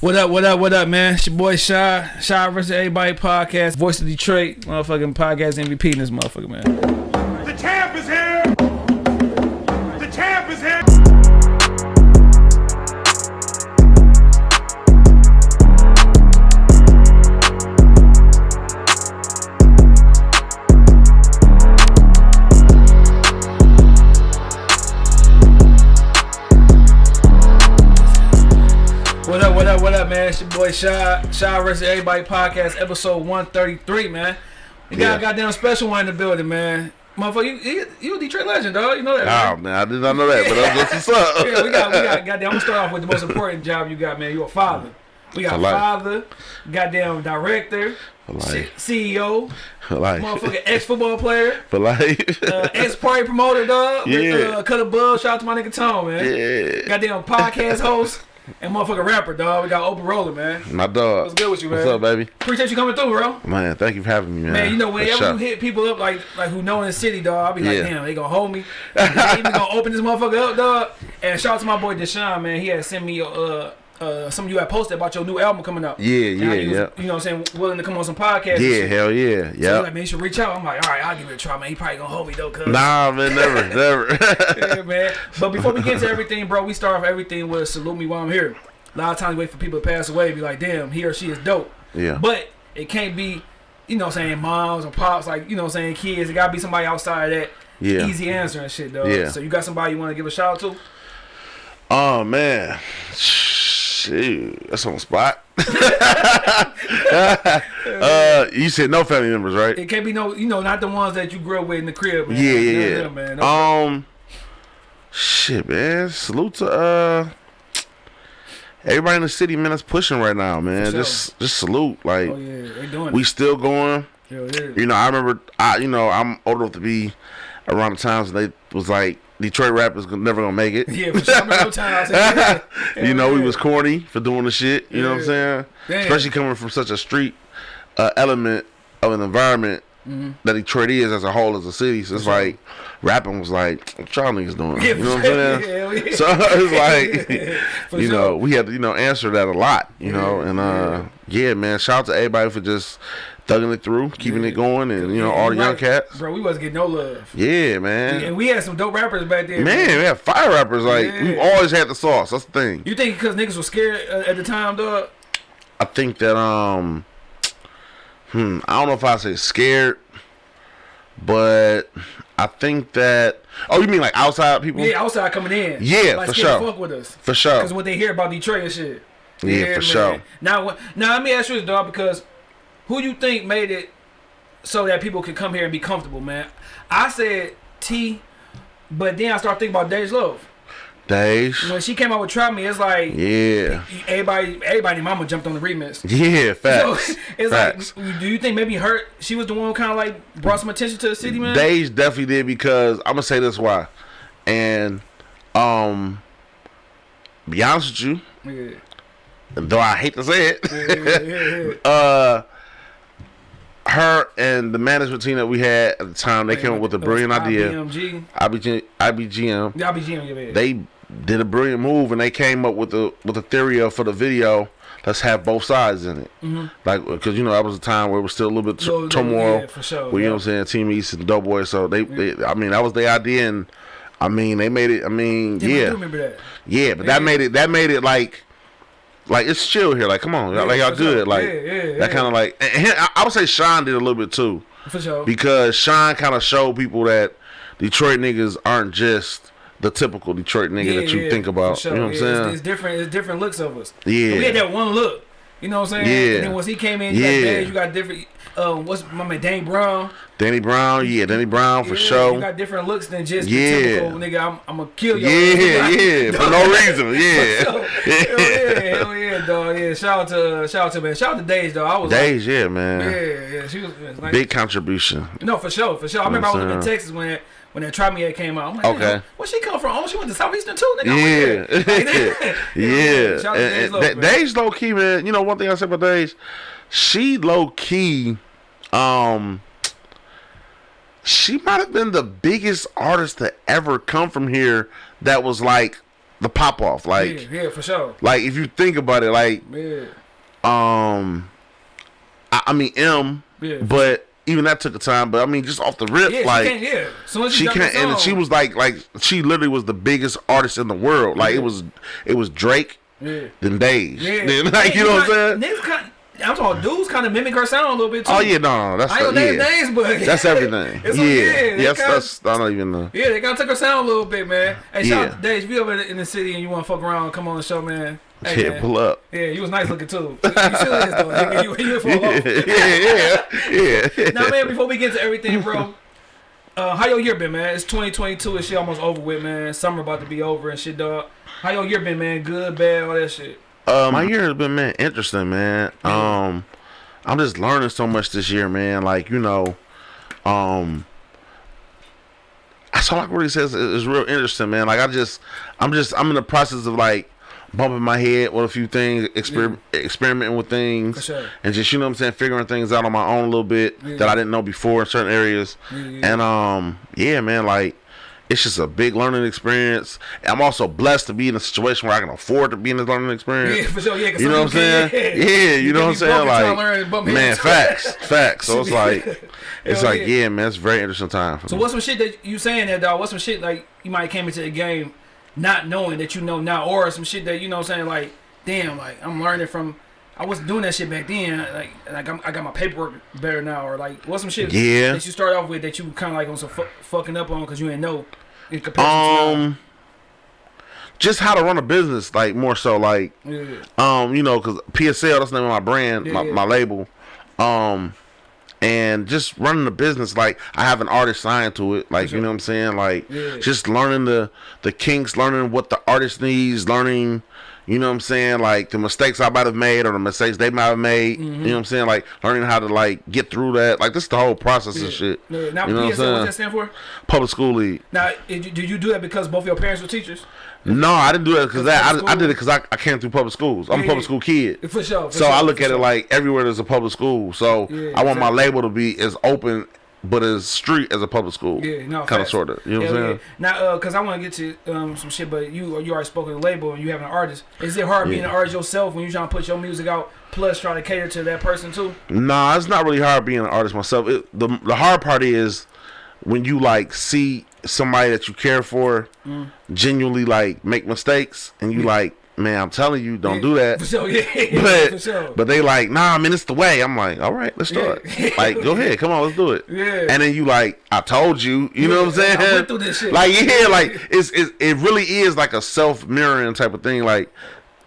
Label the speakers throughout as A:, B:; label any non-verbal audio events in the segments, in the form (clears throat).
A: What up, what up, what up, man? It's your boy Shy, Shy versus Everybody podcast, Voice of Detroit, motherfucking podcast MVP in this motherfucker, man. Boy Shy, Shy versus Everybody podcast, episode 133, man. We got
B: Yeah.
A: a goddamn special one in the building, man. Motherfucker, you, you, you a Detroit legend, dog. You know that,
B: Oh man, I did not know that, but that's what's up. (laughs)
A: Yeah, we got, we got, goddamn, I'm gonna start off with the most important job you got, man. You a father. We got father, goddamn director. CEO, motherfucking ex-football player. (laughs)
B: For life.
A: uh, ex-party promoter, dog. (laughs)
B: Yeah.
A: Uh, cut above. Shout out to my nigga Tom, man.
B: yeah.
A: Goddamn podcast host and motherfucking rapper, dog. We got Open Roller, man.
B: My dog.
A: What's good with you, man?
B: What's up, baby?
A: Appreciate you coming through, bro.
B: Man, thank you for having me, man.
A: Man, you know whenever you hit people up like like who know in the city, dog, I'll be like,
B: Yeah.
A: damn, they gonna hold me. they even gonna open this motherfucker up, dog. And shout out to my boy Deshaun, man. He had sent me uh uh some of you had posted about your new album coming out.
B: Yeah, yeah,
A: you was,
B: yeah.
A: You know what I'm saying? Willing to come on some podcast.
B: Yeah, hell yeah.
A: So
B: Yeah.
A: like, man, you should reach out. I'm like, all right, I'll give it a try, man. He probably gonna hold me though, cuz.
B: Nah, man, never, (laughs) never.
A: yeah, man. But before we get into everything, bro, we start off everything with salute me while I'm here. A lot of times we wait for people to pass away, be like, damn, he or she is dope.
B: yeah.
A: But it can't be, you know what I'm saying, moms or pops, like, you know what I'm saying, kids. It gotta be somebody outside of that
B: Yeah.
A: easy answer and shit, though.
B: Yeah.
A: So you got somebody you wanna give a shout out to?
B: Oh man. Shoot. That's on the spot. (laughs) (laughs) uh, you said no family members, right?
A: It can't be no, you know, not the ones that you grew up with in the crib, man.
B: Yeah, yeah, yeah.
A: man. No-
B: Um, shit, man. Salute to uh everybody in the city, man. That's pushing right now, man.
A: Sure.
B: Just, just salute. Like
A: oh, yeah, they doing
B: we
A: it.
B: still going.
A: Yeah.
B: You know, I remember. I, you know, I'm old enough to be around the times they was like Detroit rappers gon- never gonna make it.
A: Yeah, for sure. I remember those. Yeah.
B: you know, we was corny for doing the shit. You know what I'm saying?
A: Damn.
B: Especially coming from such a street uh, element of an environment that Detroit is as a whole as a city. So it's
A: sure.
B: like rapping was like, what y'all niggas doing?
A: Yeah,
B: you know what I'm (laughs) saying?
A: yeah. (laughs)
B: So it's (laughs) like,
A: For
B: you
A: sure.
B: know, we had to, you know, answer that a lot, you know, and uh, yeah, man, shout out to everybody for just thugging it through, keeping
A: Yeah.
B: it going, and you know, all the young cats.
A: Bro, we wasn't getting no love.
B: Yeah, man.
A: And we had some dope rappers back then.
B: Man, we had fire rappers. Like
A: Yeah.
B: we've always had the sauce. That's the thing.
A: You think because niggas were scared uh, at the time, dog?
B: I think that um, hmm, I don't know if I say scared, but I think that. Oh, you mean like outside people?
A: Yeah, outside coming in.
B: Yeah,
A: like
B: for sure.
A: Fuck with us.
B: for sure.
A: Because what they hear about Detroit and shit.
B: Yeah, for sure.
A: Now, now let me ask you this, dog, because who you think made it so that people could come here and be comfortable, man? I said T, but then I started thinking about Dej Loaf.
B: Days.
A: When she came out with Try Me, it's like
B: Yeah.
A: everybody, everybody, mama jumped on the remix.
B: Yeah. (laughs)
A: So
B: Facts.
A: it's
B: Facts.
A: like, do you think maybe her? She was the one who kind of like brought some attention to the city, man.
B: Days definitely did because I'm gonna say this why, and um, be honest with you,
A: yeah,
B: though I hate to say it,
A: yeah, yeah. (laughs)
B: uh, her and the management team that we had at the time, they came up with a brilliant idea.
A: IBMG.
B: IBG, IBGM,
A: Yeah, IBGM, yeah, yeah.
B: they did a brilliant move and they came up with the with a theory of for the video. Let's have both sides in it, mm-hmm. like because you know that was a time where it was still a little bit
A: So,
B: turmoil.
A: yeah, for sure,
B: Well, you know what I'm saying, Team East and Doughboy. So they, they, I mean, that was the idea, and I mean, they made it. I mean,
A: Yeah, I do
B: yeah,
A: remember that.
B: yeah, but that made it. That made it like, like it's chill here. Like, come on,
A: Yeah,
B: like y'all good. Like
A: Yeah,
B: that kind of like. And, and I, would say Sean did a little bit too
A: For sure.
B: because Sean kind of showed people that Detroit niggas aren't just the typical Detroit nigga that you think about.
A: sure.
B: You know what I'm
A: Yeah, it's-
B: saying?
A: It's, different. It's different looks of us.
B: Yeah.
A: we had that one look. You know what I'm saying?
B: Yeah.
A: And then once he came in,
B: Yeah.
A: Dave, you got different. Um, what's my man Dane Brown?
B: Danny Brown, yeah, Danny Brown for
A: Yeah,
B: sure.
A: You got different looks than just
B: Yeah.
A: the typical nigga. I'm, I'm gonna kill you.
B: yeah, yeah, for no (laughs) reason, yeah. (laughs)
A: hell yeah, hell yeah, dog. Yeah, shout out to shout out to man, shout out to Days, dog. I was like,
B: Days, yeah, man.
A: yeah, yeah, she was was like,
B: Big contribution.
A: No, for sure, for sure. I remember I was
B: I'm
A: in? Texas when when that Try Me At came out. I'm like,
B: Okay.
A: where she come from? Oh, she went to Southeastern too, nigga.
B: Yeah,
A: like, yeah.
B: yeah.
A: Shout
B: And-
A: Days
B: and
A: Loaf,
B: Da-
A: man.
B: Days low key, man. You know one thing I said about Days, she low key, um, she might have been the biggest artist to ever come from here. That was like the pop off. Like
A: yeah, yeah, for sure.
B: like if you think about it, like
A: Yeah,
B: um, I, I mean M,
A: Yeah.
B: but even that took a time. But I mean, just off the rip,
A: yeah.
B: like
A: she can't. As
B: she can't, and she was like, like she literally was the biggest artist in the world. Like it was, it was Drake,
A: Yeah,
B: then Days,
A: yeah.
B: then (laughs) like you know what I'm saying?
A: I'm talking dudes kind of mimic her sound a little bit too.
B: Oh yeah, no, no, that's
A: I ain't gonna name
B: yeah,
A: names, but
B: that's everything. (laughs) Yeah,
A: yeah,
B: yes,
A: kinda-
B: that's I don't even know.
A: Yeah, they kind of took her sound a little bit, man. Hey, shout
B: Yeah.
A: out Dave. If you over in the city and you want to fuck around, come on the show, man. Hey,
B: Yeah,
A: man.
B: pull up.
A: Yeah, you was nice looking too. You still is though. nigga. You, you, you fall
B: Yeah,
A: off.
B: yeah, yeah, yeah.
A: Now, man, before we get to everything, bro, uh, how your year been, man? It's 2022 and shit almost over with, man. Summer about to be over and shit, dog. How your year been, man? Good, bad, all that shit.
B: Uh, my year has been man interesting, man. Um, I'm just learning so much this year, man. Like you know, um, that's all I can really say is, real interesting, man. Like I just, I'm just, I'm in the process of like bumping my head with a few things, exper- experimenting with things,
A: sure.
B: and just you know what I'm saying, figuring things out on my own a little bit
A: Yeah.
B: that I didn't know before in certain areas.
A: Yeah, yeah.
B: And um, yeah, man, like it's just a big learning experience. I'm also blessed to be in a situation where I can afford to be in this learning experience.
A: Yeah, for sure. Yeah, (laughs)
B: You know what I'm saying?
A: can't-
B: Yeah, you know what I'm saying?
A: broke and try to
B: Like,
A: learn and bump
B: man, facts, facts. So it's (laughs) like, it's
A: Hell
B: like,
A: yeah.
B: yeah, man, it's a very interesting time. For
A: So
B: me.
A: what's some shit that you saying that dog? What's some shit like you might have came into the game not knowing that you know now, or some shit that you know what I'm saying like, damn, like I'm learning from. I wasn't doing that shit back then. Like, like I'm, I got my paperwork better now, or like, what's some shit
B: Yeah.
A: that you start off with that you kind of like on some fu- fucking up on because you didn't know in comparison
B: um, just how to run a business, like more so, like.
A: Yeah,
B: um, you know, because PSL, that's the name of my brand,
A: Yeah,
B: my,
A: yeah.
B: my label, um, and just running the business. Like, I have an artist signed to it, like,
A: sure.
B: you know what I'm saying, like, just learning the the kinks, learning what the artist needs, learning. You know what I'm saying? Like the mistakes I might have made or the mistakes they might have made.
A: Mm-hmm.
B: You know what I'm saying? Like learning how to like get through that. Like this is the whole process and shit.
A: Yeah. Now
B: you know what I'm
A: PSL, what's that stand for?
B: Public school league.
A: Now, did you, do that because both your parents were teachers?
B: No, I didn't do that because that I, I did it because I, I came through public schools. I'm
A: Yeah,
B: a public school kid.
A: For sure. For
B: So
A: sure,
B: I look at it like everywhere there's a public school. So
A: Yeah,
B: I want my label to be as open but as street as a public school.
A: Yeah, no,
B: kind of sort of. You know what I'm saying?
A: yeah. Now, uh, cause I want to get to um, some shit, but you you already spoke of the label and you have an artist. Is it hard being an artist yourself when you trying to put your music out, plus try to cater to that person too?
B: Nah, it's not really hard being an artist myself. It, the the hard part is when you like see somebody that you care for
A: Mm.
B: genuinely like make mistakes, and you like, man, I'm telling you, don't do that. (laughs)
A: For sure, yeah, for
B: But
A: sure.
B: but they like, nah, I mean, it's the way. I'm like, all right, let's start.
A: Yeah. (laughs)
B: Like, go ahead, come on, let's do it.
A: Yeah.
B: And then you like, I told you, you know what I'm saying?
A: I went through this shit.
B: Like, yeah, (laughs) like it's, it's it really is like a self mirroring type of thing. Like,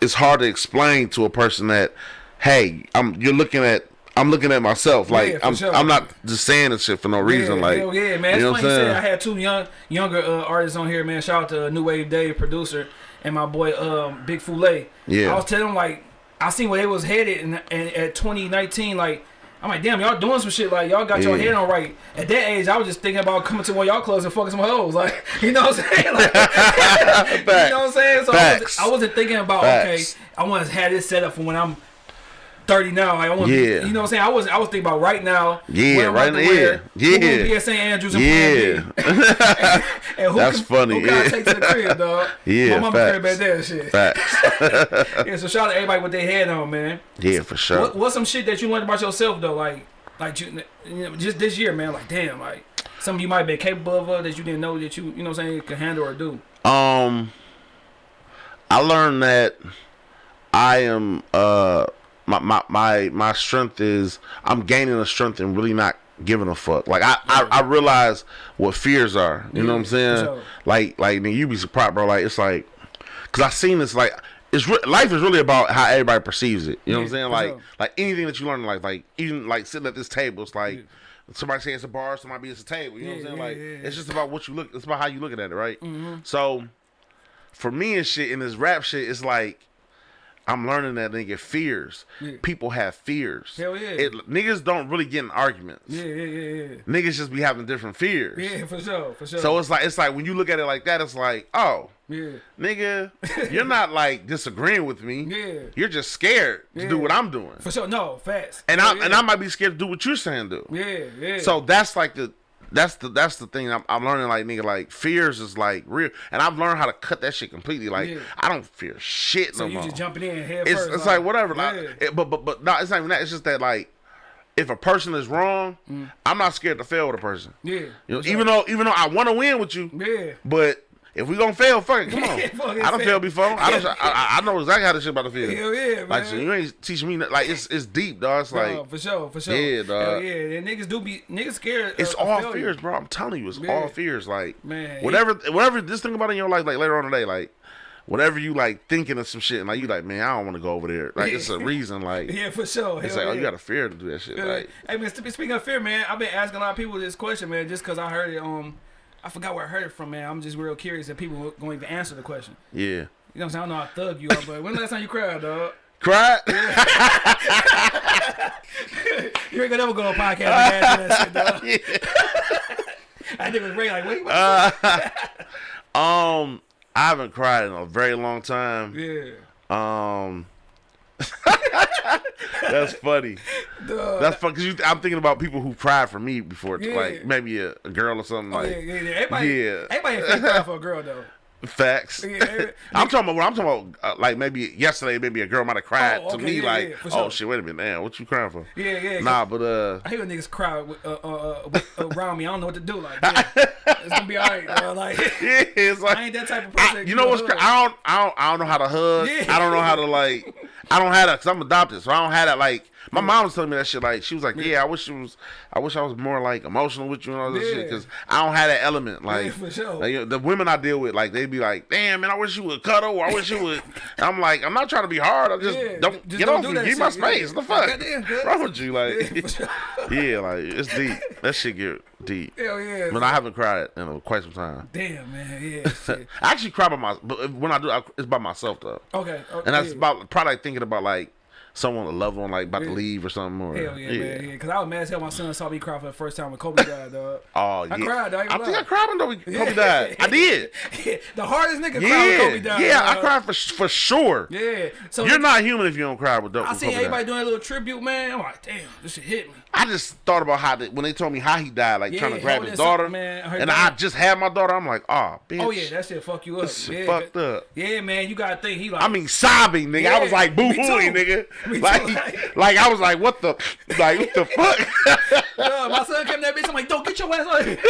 B: it's hard to explain to a person that, hey, I'm you're looking at. I'm looking at myself like
A: Yeah,
B: I'm.
A: sure.
B: I'm not just saying this shit for no reason.
A: yeah,
B: like,
A: hell yeah, man.
B: you know
A: It's
B: what I'm saying?
A: I had two young younger uh, artists on here, man. Shout out to New Wave Dave, producer, and my boy um, Big Foulet.
B: Yeah.
A: I was telling them like I seen where they was headed, and, and at 2019, like. I'm like, damn, y'all doing some shit like y'all got your head on right. At that age, I was just thinking about coming to one of y'all clubs and fucking some hoes, (laughs) like you know what I'm saying? Like, (laughs) you know what I'm saying? So I wasn't. I wasn't thinking about
B: Facts.
A: okay, I want to have this set up for when I'm 30 now. Like I want,
B: Yeah.
A: you know what I'm saying? I was I was thinking about right now.
B: Yeah,
A: what I'm about
B: right now, yeah.
A: be at St. Andrews and
B: Yeah. (laughs)
A: And who
B: That's
A: can,
B: funny,
A: Who can I take to the crib, dog? (laughs)
B: Yeah,
A: my mama
B: facts.
A: crib shit.
B: Facts. (laughs)
A: Yeah, so shout out to everybody with their head on, man.
B: yeah, for sure.
A: What, what's some shit that you learned about yourself though? Like, like you, you know, just this year, man. Like, damn, like something you might have been capable of uh, that you didn't know that you, you know, what I'm saying, could handle or do.
B: Um, I learned that I am uh my my my my strength is I'm gaining a strength and really not giving a fuck. Like I I, I realize what fears are. You know what I'm saying?
A: sure.
B: Like like man, you be surprised, bro. Like it's like, cause I seen this like. It's life is really about how everybody perceives it. You know what I'm saying? Like,
A: sure.
B: like anything that you learn in life, like even like sitting at this table, it's like somebody say it's a bar, somebody be it's a table. You know what I'm saying? Like
A: yeah,
B: it's just about what you look. It's about how you looking at it, right? Mm-hmm. So for me and shit in this rap shit, it's like I'm learning that nigga fears.
A: Yeah.
B: People have fears.
A: Hell yeah.
B: It, niggas don't really get in arguments.
A: Yeah, yeah, yeah, yeah.
B: Niggas just be having different fears.
A: Yeah, for sure, for sure.
B: So it's like it's like when you look at it like that, it's like, oh,
A: yeah,
B: nigga, (laughs) you're not like disagreeing with me.
A: Yeah.
B: You're just scared to do what I'm doing.
A: for sure. No, fast.
B: And
A: Yeah,
B: I
A: yeah.
B: and I might be scared to do what you're saying do.
A: Yeah, yeah.
B: So that's like the that's the that's the thing I'm, I'm learning. Like nigga, like fears is like real, and I've learned how to cut that shit completely. Like
A: Yeah.
B: I don't fear shit
A: So
B: no
A: you
B: more.
A: just jumping in head
B: it's
A: first.
B: it's like whatever. Like, it- but but but no, it's not even that. It's just that like if a person is wrong, I'm not scared to fail with a person.
A: Mm. yeah.
B: You know, even though even though I want to win with you,
A: yeah.
B: but if we gonna fail, fuck it, come on. (laughs) I done
A: fail.
B: before. I, don't, I, I know exactly how this shit about to feel.
A: Hell yeah, man.
B: Like so you ain't teaching me that- like it's it's deep, dog. It's like
A: for sure, for sure.
B: Yeah, dog.
A: Hell yeah, and niggas do be niggas scared.
B: it's
A: of, of
B: all
A: failure.
B: fears, bro. I'm telling you, it's
A: Yeah.
B: all fears. Like
A: Man,
B: whatever, whatever. Just think about it in your life, like later on today, like whatever you like thinking of some shit, and like you like, man, I don't want to go over there. Like it's a reason. (laughs) Like
A: Yeah, for sure.
B: it's
A: Hell
B: like, oh, you got a fear to do that shit.
A: Yeah.
B: Like
A: Hey man, speaking of fear, man, I've been asking a lot of people this question, man, just because I heard it. Um, I forgot where I heard it from, man. I'm just real curious that people were going to answer the question.
B: yeah,
A: You know what I'm saying? I don't know how thug you are, but when the last time you cried, dog?
B: cried. (laughs) (laughs)
A: You ain't gonna never go on a podcast and answer that shit, dog. (laughs) I think it was Ray like, what you about
B: Uh, um, I haven't cried in a very long time.
A: Yeah.
B: Um, (laughs) that's funny.
A: Dog.
B: That's funny because I'm thinking about people who cried for me before,
A: Yeah.
B: like maybe a, a girl or something.
A: Oh,
B: like
A: yeah, yeah, yeah. Everybody,
B: Yeah.
A: everybody ain't fake for a girl, though.
B: Facts.
A: Yeah, (laughs)
B: I'm talking about. I'm talking about. Uh, like maybe yesterday, maybe a girl might have cried
A: Oh,
B: to me,
A: yeah,
B: like,
A: yeah, for
B: "Oh shit, wait a minute, man, what you crying for?"
A: Yeah, yeah.
B: Nah, but uh,
A: I hear niggas cry with, uh, uh, uh, with, (laughs) around me. I don't know what to do. Like, (laughs) it's gonna be alright. dog. Like,
B: yeah, it's like
A: I ain't that type of
B: I-
A: person.
B: you know what's cra- I don't I don't I don't know how to hug. I don't know how to like. I don't have that because I'm adopted, so I don't have that. Like my mm-hmm. mom was telling me that shit. Like she was like, "Yeah, I wish it was. I wish I was more like emotional with you and all this
A: Yeah.
B: shit because I don't have that element. Like,
A: Yeah, for sure.
B: like, you know, the women I deal with, like they'd be like, "Damn, man, I wish you would cuddle. Or I wish you would." (laughs) I'm like, I'm not trying to be hard. I just
A: Yeah,
B: don't
A: just
B: get
A: don't
B: off
A: do
B: me. Give me my
A: shit, yeah.
B: space. The fuck?
A: Goddamn,
B: wrong with you? Like,
A: Yeah, (laughs) sure.
B: yeah, like it's deep. That shit get deep.
A: Hell yeah.
B: But I haven't cried in a, quite some time.
A: Damn, man. Yeah. (laughs)
B: I actually cry by my, but when I do, I, it's by myself though.
A: Okay. okay
B: And that's about probably like thinking about like someone, a loved one, like about to leave or something. Or,
A: Hell yeah, man. Yeah. Because I was mad as hell. My son saw me cry for the first time when Kobe died, dog.
B: Oh yeah.
A: I cried, I
B: I think. I cried when Kobe, (laughs) Kobe died. I did.
A: the hardest nigga cried when Kobe died.
B: yeah. I cried for for sure.
A: Yeah. So
B: You're not human if you don't cry with Kobe.
A: I seen
B: died.
A: everybody doing a little tribute, man. I'm like, damn, this shit hit me.
B: I just thought about how they, when they told me how he died, like
A: Yeah,
B: trying to grab his daughter,
A: man,
B: and I just had my daughter. I'm like, oh, bitch.
A: Oh yeah, that shit fuck you up. Yeah,
B: fucked up.
A: Yeah, man, you gotta think he like.
B: I mean, sobbing, nigga. I was like boo hooing, nigga. Like,
A: like-
B: like I was like, what the, like what the fuck? (laughs)
A: My son came that bitch. I'm like, don't get your ass on. (laughs)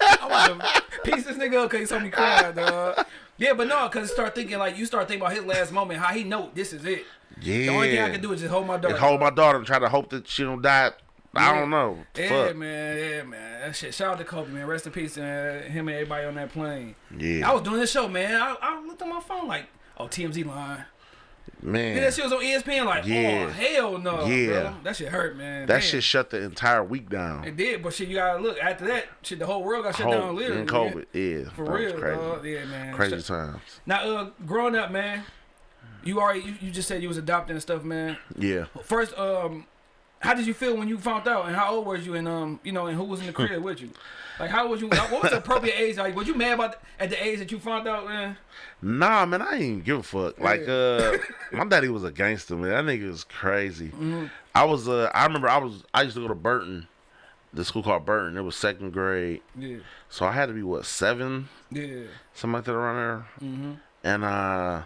A: I want to piece this nigga up because he saw me cry, dog. Yeah, but no, because start thinking like you start thinking about his last moment, how he know this is it.
B: yeah.
A: The only thing I can do is just hold my daughter.
B: and hold my daughter and try to hope that she don't die. I
A: Yeah.
B: don't know.
A: Yeah,
B: Fuck.
A: man, yeah, man. That shit. Shout out to Kobe, man. Rest in peace, and him and everybody on that plane.
B: Yeah.
A: I was doing this show, man. I, I looked on my phone like, oh, TMZ line.
B: Man,
A: Then that shit was on ESPN. Like,
B: Yeah.
A: oh hell no,
B: Yeah.
A: bro. That shit hurt, man.
B: that
A: Damn.
B: shit shut the entire week down.
A: It did, but shit, you gotta look after that. Shit, the whole world got shut
B: Whole-
A: down. Literally,
B: in
A: man.
B: COVID, yeah,
A: For real,
B: crazy.
A: dog. Yeah, man.
B: Crazy
A: Shut-
B: times.
A: Now, uh, growing up, man, you already you, you just said you was adopted and stuff, man.
B: Yeah.
A: First, um, how did you feel when you found out, and how old was you, and um, you know, and who was in the crib with you? Like, how was you? What was the appropriate age? Like, was you mad about at the age that you found out, man?
B: Nah, man, I ain't even give a fuck. Like, uh, my daddy was a gangster, man. That nigga was crazy.
A: Mm-hmm.
B: I was, uh, I remember I was, I used to go to Burton, the school called Burton. It was second grade,
A: Yeah,
B: so I had to be what seven,
A: yeah,
B: something like that around there,
A: mm-hmm.
B: and uh,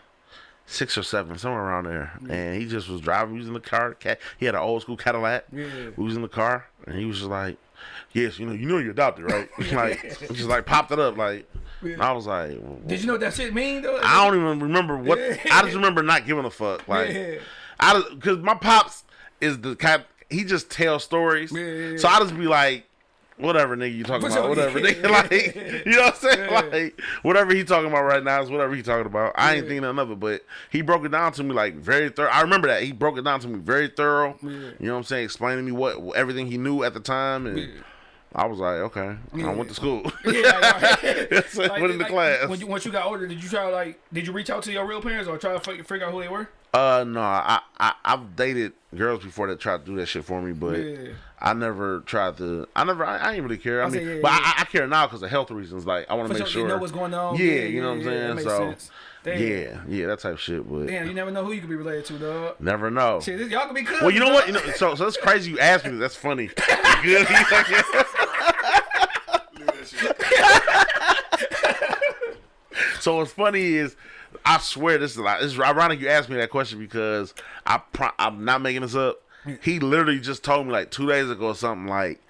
B: six or seven, somewhere around there. And he just was driving, using the car. He had an old school Cadillac.
A: yeah.
B: We was in the car, and he was just like, "Yes, you know, you know, you're adopted, right?" (laughs) (laughs) like, just like popped it up, like. And I was like,
A: Did you know what that shit mean though?
B: I don't even remember what.
A: Yeah. (laughs)
B: I just remember not giving a fuck. Like,
A: Yeah.
B: I because my pops is the kind. He just tells stories.
A: Yeah, yeah,
B: So I just be like, whatever, nigga, you talking about? (laughs) Whatever, (laughs) nigga. (laughs) Like, you know what I'm saying? Like, whatever he talking about right now is whatever he talking about. I ain't thinking nothing of it, but he broke it down to me like very thorough. I remember that he broke it down to me very thorough. You know what I'm saying? Explaining me what everything he knew at the time, and. I was like, okay.
A: Yeah.
B: I went to school.
A: Yeah.
B: Yes, I went into class.
A: When you, once you got older, did you try to like, did you reach out to your real parents or try to figure out who they were?
B: Uh no, I, I I've dated girls before that tried to do that shit for me, but
A: yeah.
B: I never tried to. I never. I, I didn't really care. I,
A: I
B: mean,
A: yeah,
B: but
A: yeah.
B: I, I, care now because of health reasons. Like I want to make
A: sure, you know what's going on.
B: Yeah, you know what I'm saying. so. Yeah, yeah, that type of shit. But
A: damn, you never know who you could be related to, dog.
B: Never know.
A: Shit, y'all could be.
B: Well, you know what? You know, so, so that's crazy. You asked me. That's funny. good. (laughs) (laughs) so what's funny is I swear this is like it's ironic you asked me that question because I pro- I'm not making this up. He literally just told me like two days ago or something like,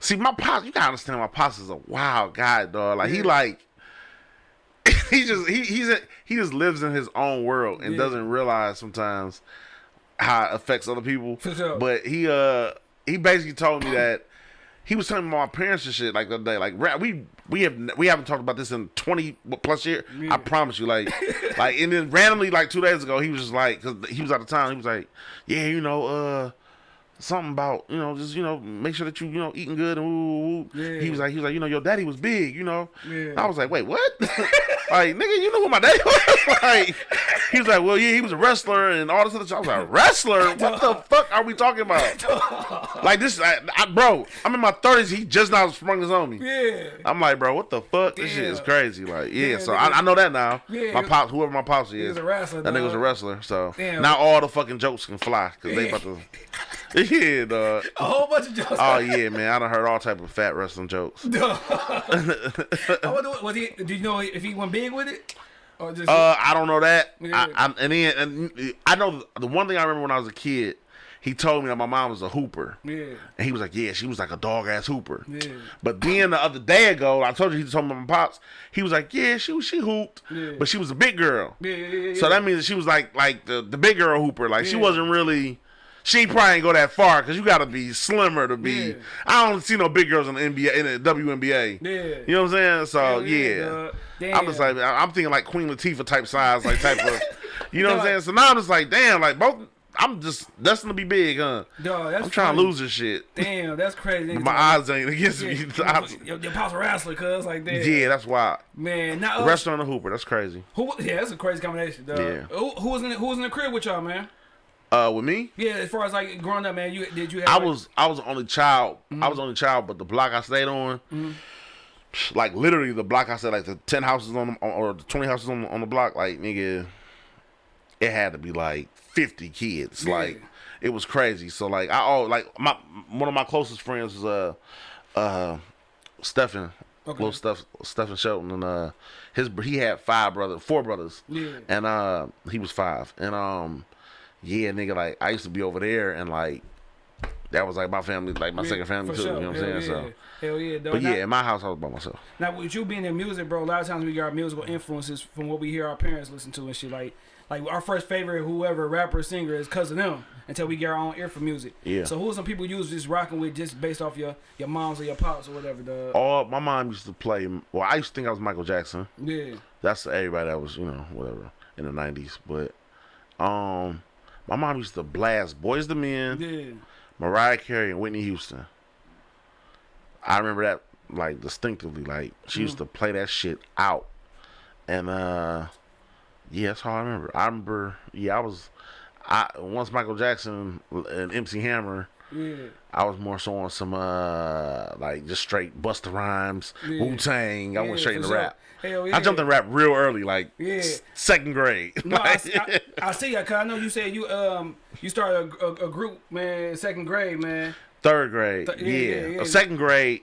B: see my pops. You gotta understand my pops is a wild guy, dog. Like he like. (laughs) he just he he's a, he just lives in his own world and
A: Yeah.
B: doesn't realize sometimes how it affects other people.
A: For sure.
B: But he uh he basically told me that he was telling my parents and shit like the other day. Like ra- we we have we haven't talked about this in twenty plus years.
A: Yeah.
B: I promise you. Like (laughs) like and then randomly like two days ago he was just like because he was out of town. He was like, yeah, you know, uh. Something about you know, just you know, make sure that you you know eating good and woo, woo.
A: Yeah.
B: He was like, he was like, you know, your daddy was big, you know.
A: Yeah.
B: I was like, wait, what? (laughs) like, nigga, you know who my daddy (laughs) was? like, he was like, well, yeah, he was a wrestler and all this other stuff. I was like, wrestler? (laughs) What the fuck are we talking about? like this, I, I, bro. I'm in my thirties. He just now sprung this on me.
A: Yeah.
B: I'm like, bro, what the fuck? This shit is crazy. Like, yeah. So. I, I know that now.
A: Yeah,
B: my pops, whoever my pops is,
A: was a wrestler,
B: That nigga was a wrestler. So
A: Damn.
B: now all the fucking jokes can fly because they about to. (laughs) Yeah, dog.
A: A whole bunch of jokes.
B: Oh yeah, man. I done heard all type of fat wrestling jokes. (laughs) (laughs)
A: I wonder, what- was he? Did you know if he went big with it, or just?
B: Uh, I don't know that.
A: Yeah.
B: I, I, and then and I know the one thing I remember when I was a kid. He told me that my mom was a hooper,
A: yeah.
B: and he was like, "Yeah, she was like a dog ass hooper."
A: Yeah.
B: But then the other day ago, I told you he told me my pops. He was like, "Yeah, she was she hooped,
A: Yeah.
B: but she was a big girl."
A: Yeah, yeah, yeah,
B: So that means that she was like like the the big girl hooper. Like she wasn't really. She probably ain't go that far because you got to be slimmer to be.
A: Yeah.
B: I don't see no big girls in the NBA in the WNBA.
A: Yeah.
B: You know what I'm saying? So yeah,
A: yeah.
B: I'm just like I'm thinking like Queen Latifah type size, like type of. (laughs) You know what I'm saying? So now I'm just like, damn, like both. I'm just destined to be big, huh?
A: Dog, that's
B: I'm trying
A: funny.
B: to lose this shit.
A: Damn, that's crazy. (laughs)
B: My eyes ain't against
A: Yeah,
B: me.
A: your, your, pop's a wrestler, cuz like that.
B: yeah, that's why.
A: man. Now, uh,
B: Wrestler and a hooper, that's crazy.
A: who? Yeah, that's a crazy combination, dog.
B: Yeah.
A: Who, who was in the, Who was in the crib with y'all, man?
B: Uh, with me,
A: Yeah, as far as like growing up, man, you did you have?
B: I
A: like-
B: was I was the only child.
A: Mm-hmm.
B: I was the only child, but the block I stayed on, like literally the block I stayed, like the ten houses on, the, or the twenty houses on, on the block, like nigga, it had to be like fifty kids.
A: Yeah.
B: Like it was crazy. So like I all like my one of my closest friends was uh uh Stephen.
A: Okay.
B: Little Steph, Stephen Shelton, and uh, his he had five brothers, four brothers,
A: Yeah.
B: and uh, he was five, and um, yeah, nigga, like I used to be over there, and like that was like my family, like my
A: Yeah,
B: second family too.
A: sure.
B: You know what I'm saying?
A: Yeah.
B: So,
A: Hell yeah, dog.
B: but
A: now,
B: yeah, in my house I was by myself.
A: now with you being in music, bro, a lot of times we get our musical influences from what we hear our parents listen to and shit. Like, like our first favorite, whoever rapper, singer is cousin them until we get our own ear for music.
B: Yeah.
A: So who are some people you was just rocking with just based off your your moms or your pops or whatever? Dog.
B: All my mom used to play. Well, I used to think I was Michael Jackson.
A: Yeah.
B: That's everybody that was, you know, whatever in the '90s. But um, my mom used to blast Boyz II Men,
A: Yeah.
B: Mariah Carey, and Whitney Houston. I remember that like distinctively. Like she used to play that shit out, and uh, yeah, that's how I remember. I remember, yeah, I was, I once Michael Jackson and MC Hammer.
A: Yeah.
B: I was more so on some uh like just straight Busta Rhymes,
A: Yeah.
B: Wu Tang. I
A: Yeah,
B: went straight into
A: sure.
B: rap.
A: Hell yeah.
B: I jumped in rap real early, like
A: Yeah.
B: second grade.
A: No, I, (laughs)
B: Like,
A: see- I, I see ya, cause I know you said you um you started a, a, a group, man, second grade, man.
B: third grade,
A: Th-
B: yeah,
A: yeah,
B: second grade.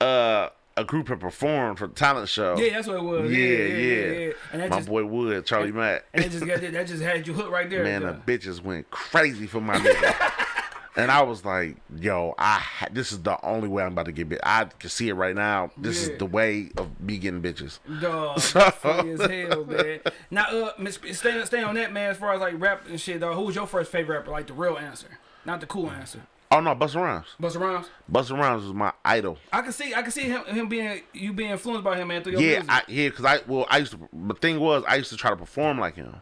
B: Uh, a group had performed for the talent show.
A: Yeah, that's what it was.
B: yeah,
A: Yeah,
B: yeah.
A: yeah. And
B: My
A: just
B: boy Wood, Charlie Mack.
A: and it just got that just had you hooked right there.
B: Man, the bitches went crazy for my nigga. (laughs) And I was like, "Yo, I ha- this is the only way I'm about to get bit. I can see it right now. This
A: Yeah.
B: is the way of me getting bitches."
A: Dog, (laughs)
B: So-
A: funny as hell, man. Now, uh, stay stay on that, man. As far as like rap and shit, dog. Who was your first favorite rapper? Like the real answer, not the cool answer.
B: Oh no, Busta Rhymes.
A: Busta Rhymes.
B: Busta Rhymes was my idol.
A: I can see, I can see him, him being you being influenced by him, man. Through your
B: Yeah,
A: music.
B: I, yeah, because I well, I used to. The thing was, I used to try to perform like him.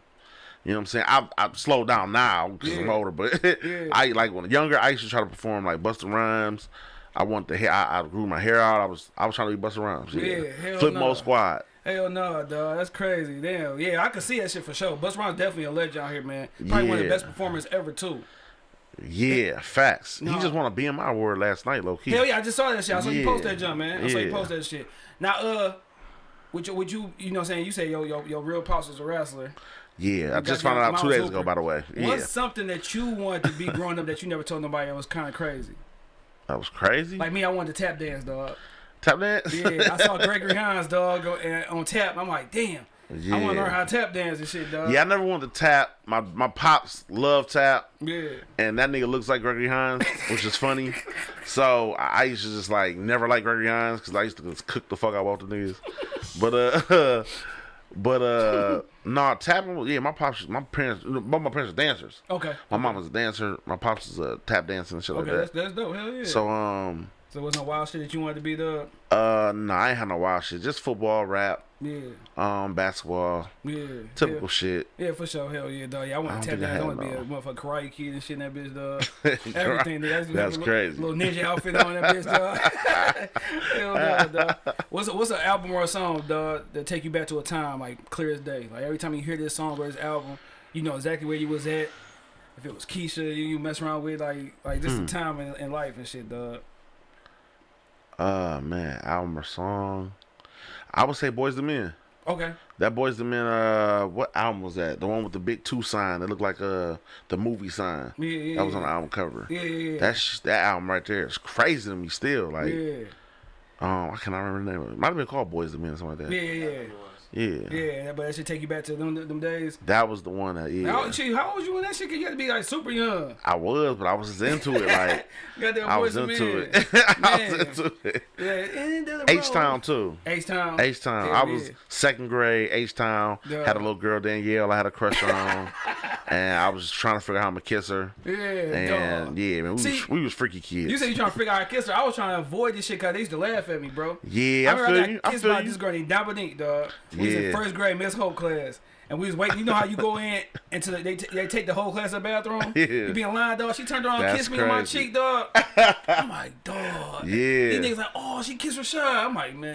B: You know what I'm saying? I I slowed down now because I'm older, but (laughs)
A: Yeah.
B: I like when younger. I used to try to perform like Busta Rhymes. I want the hair. I, I grew my hair out. I was I was trying to be Busta Rhymes. Yeah,
A: Yeah, hell
B: Flip
A: no.
B: Mode Squad.
A: Hell no, dog. That's crazy. Damn. Yeah, I can see that shit for sure. Busta Rhymes definitely a legend out here, man. Probably one of the best performers ever too.
B: Yeah, facts.
A: No.
B: He just want to be in my word last night, low key.
A: Hell yeah, I just saw that shit. I saw you post that jump, man. I saw you post that shit. Now, uh, would you, would you, you know, what I'm saying you say yo, yo, your real pops was a wrestler.
B: Yeah, I just found it out two days ago, by the way. Yeah,
A: What's something that you wanted to be growing up that you never told nobody? It was kind of crazy.
B: that was crazy.
A: Like me, I wanted to tap dance, dog.
B: Tap dance.
A: Yeah, I saw (laughs) Gregory Hines, dog, go, and, on tap. I'm like, damn.
B: Yeah.
A: I want to learn how to tap dance and shit, dog.
B: Yeah, I never wanted to tap. My my pops love tap,
A: Yeah.
B: and that nigga looks like Gregory Hines, which is funny. (laughs) So I I used to just like never like Gregory Hines because I used to just cook the fuck out of the niggas. But uh, (laughs) but uh, nah, tapping. Yeah, my pops, my parents, both my parents are dancers.
A: Okay.
B: My mom was a dancer. My pops is a tap dancer and shit
A: Okay,
B: like
A: that's,
B: that.
A: that's dope. Hell yeah.
B: So um,
A: so it was no wild shit that you wanted to be the.
B: uh, nah, I ain't had no wild shit. Just football, rap,
A: Yeah.
B: um, basketball,
A: Yeah.
B: typical
A: Yeah.
B: shit.
A: Yeah, for sure. Hell yeah, dog. Yeah, I want to tap dance. I want to be a
B: no.
A: motherfucking karate kid and shit in that bitch, dog. (laughs) Everything. Nigga. I used to have
B: That's
A: a little,
B: crazy.
A: Little ninja outfit on that bitch, dog. (laughs) Hell no, dog. What's a, what's an album or a song, dog, that take you back to a time like clear as day? Like every time you hear this song or this album, you know exactly where you was at. If it was Keisha, you, you mess around with like like just
B: Hmm.
A: a time in, in life and shit, dog.
B: Uh man, album or song? I would say Boyz II Men.
A: Okay.
B: That Boyz II Men. Uh, what album was that? The one with the big two sign that looked like uh the movie sign.
A: Yeah, yeah.
B: That was on the album cover.
A: Yeah, yeah, yeah.
B: That's that album right there. It's crazy to me still. Like,
A: yeah.
B: um, I cannot remember the name of it. Might have been called Boyz II Men, or something like that.
A: Yeah, yeah, yeah.
B: Yeah.
A: Yeah, but that should take you back to them them days.
B: That was the one that yeah.
A: How, how old was you when that shit? 'Cause You had to be like super young.
B: I was, but I was just into it. Like (laughs) I was into it. (laughs) I was into it.
A: Yeah, and the road.
B: H Town too.
A: H Town.
B: H Town. I was
A: yeah.
B: second grade. H Town had a little girl Danielle. I had a crush on, (laughs) and I was just trying to figure out how I'm gonna kiss her.
A: Yeah,
B: And
A: dog.
B: yeah, man, we,
A: See,
B: was, we was freaky kids.
A: You said you trying to figure out how to kiss her. I was trying to avoid this shit because they used to laugh at me, bro.
B: yeah, I,
A: remember
B: feel
A: I
B: you.
A: got
B: I
A: kissed
B: feel
A: by
B: you.
A: this girl named Dominique, dog. We was in first grade Miss Hope class. And we was waiting. You know how you go in until they, t- they take the whole class to the bathroom? (laughs)
B: Yeah.
A: You be in line, dog. She turned around and kissed me on my cheek, dog. (laughs) I'm like, dog.
B: Yeah.
A: These niggas like, oh, she kissed Rashad. I'm like, man.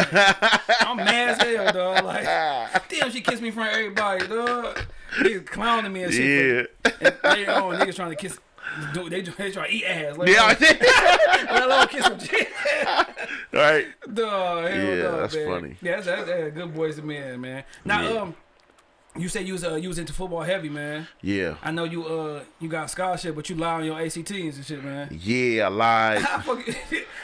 A: I'm mad as hell, dog. Like, (laughs) damn, she kissed me in front of everybody, dog. Niggas clowning me and shit.
B: Yeah,
A: And later on, niggas trying to kiss. They, they trying to eat ass. Let
B: yeah, I did. (laughs) (laughs)
A: let alone kiss some chick.
B: right. (laughs)
A: Dog, hell
B: Yeah, that's
A: man.
B: funny.
A: Yeah, that's, that's, that's good Boyz II Men, man. Now,
B: Yeah.
A: um, you said you was uh, you was into football heavy, man.
B: Yeah,
A: I know you uh you got a scholarship, but you lie on your ACTs and shit, man.
B: yeah, I lied.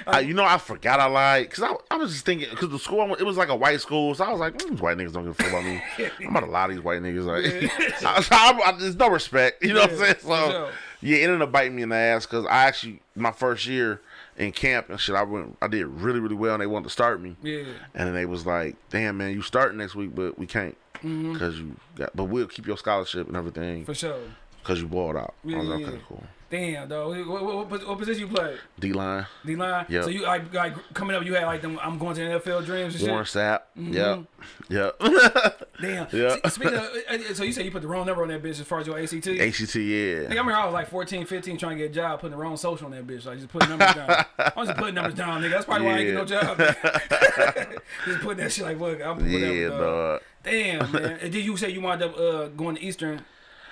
A: I
B: you know, I forgot I lied because I, I was just thinking because the school went, it was like a white school, so I was like, mm, white niggas don't give a fuck about me. I'm about to lie to these white niggas. Like, I, I, I, there's no respect. You know what I'm saying? So. Yeah, it ended up biting me in the ass because I actually my first year in camp and shit, I went, I did really really well, and they wanted to start me.
A: yeah,
B: And then they was like, "Damn, man, you start next week, but we can't
A: Mm-hmm.
B: because you got, but we'll keep your scholarship and everything
A: for sure.
B: because you balled out." I was like,
A: Yeah,
B: "Okay,
A: yeah.
B: cool."
A: Damn, dog. What, what, what, what position you play?
B: D line,
A: D line.
B: Yeah.
A: So you like like coming up, you had like them. I'm going to NFL dreams and
B: Warren
A: shit.
B: Sapp, yep, yep. (laughs)
A: Damn.
B: Yeah.
A: Speaking of, uh, so you said you put the wrong number on that bitch as far as your ACT.
B: ACT, yeah.
A: Nigga, I remember I was like 14, 15 trying to get a job, putting the wrong social on that bitch. Like just putting numbers down. (laughs) I was just putting numbers down, nigga. That's probably why I ain't get no job. (laughs) just putting that shit like, look, I'm whatever.
B: Yeah,
A: dog.
B: dog.
A: Damn, man. And did you say you wound up uh, going to Eastern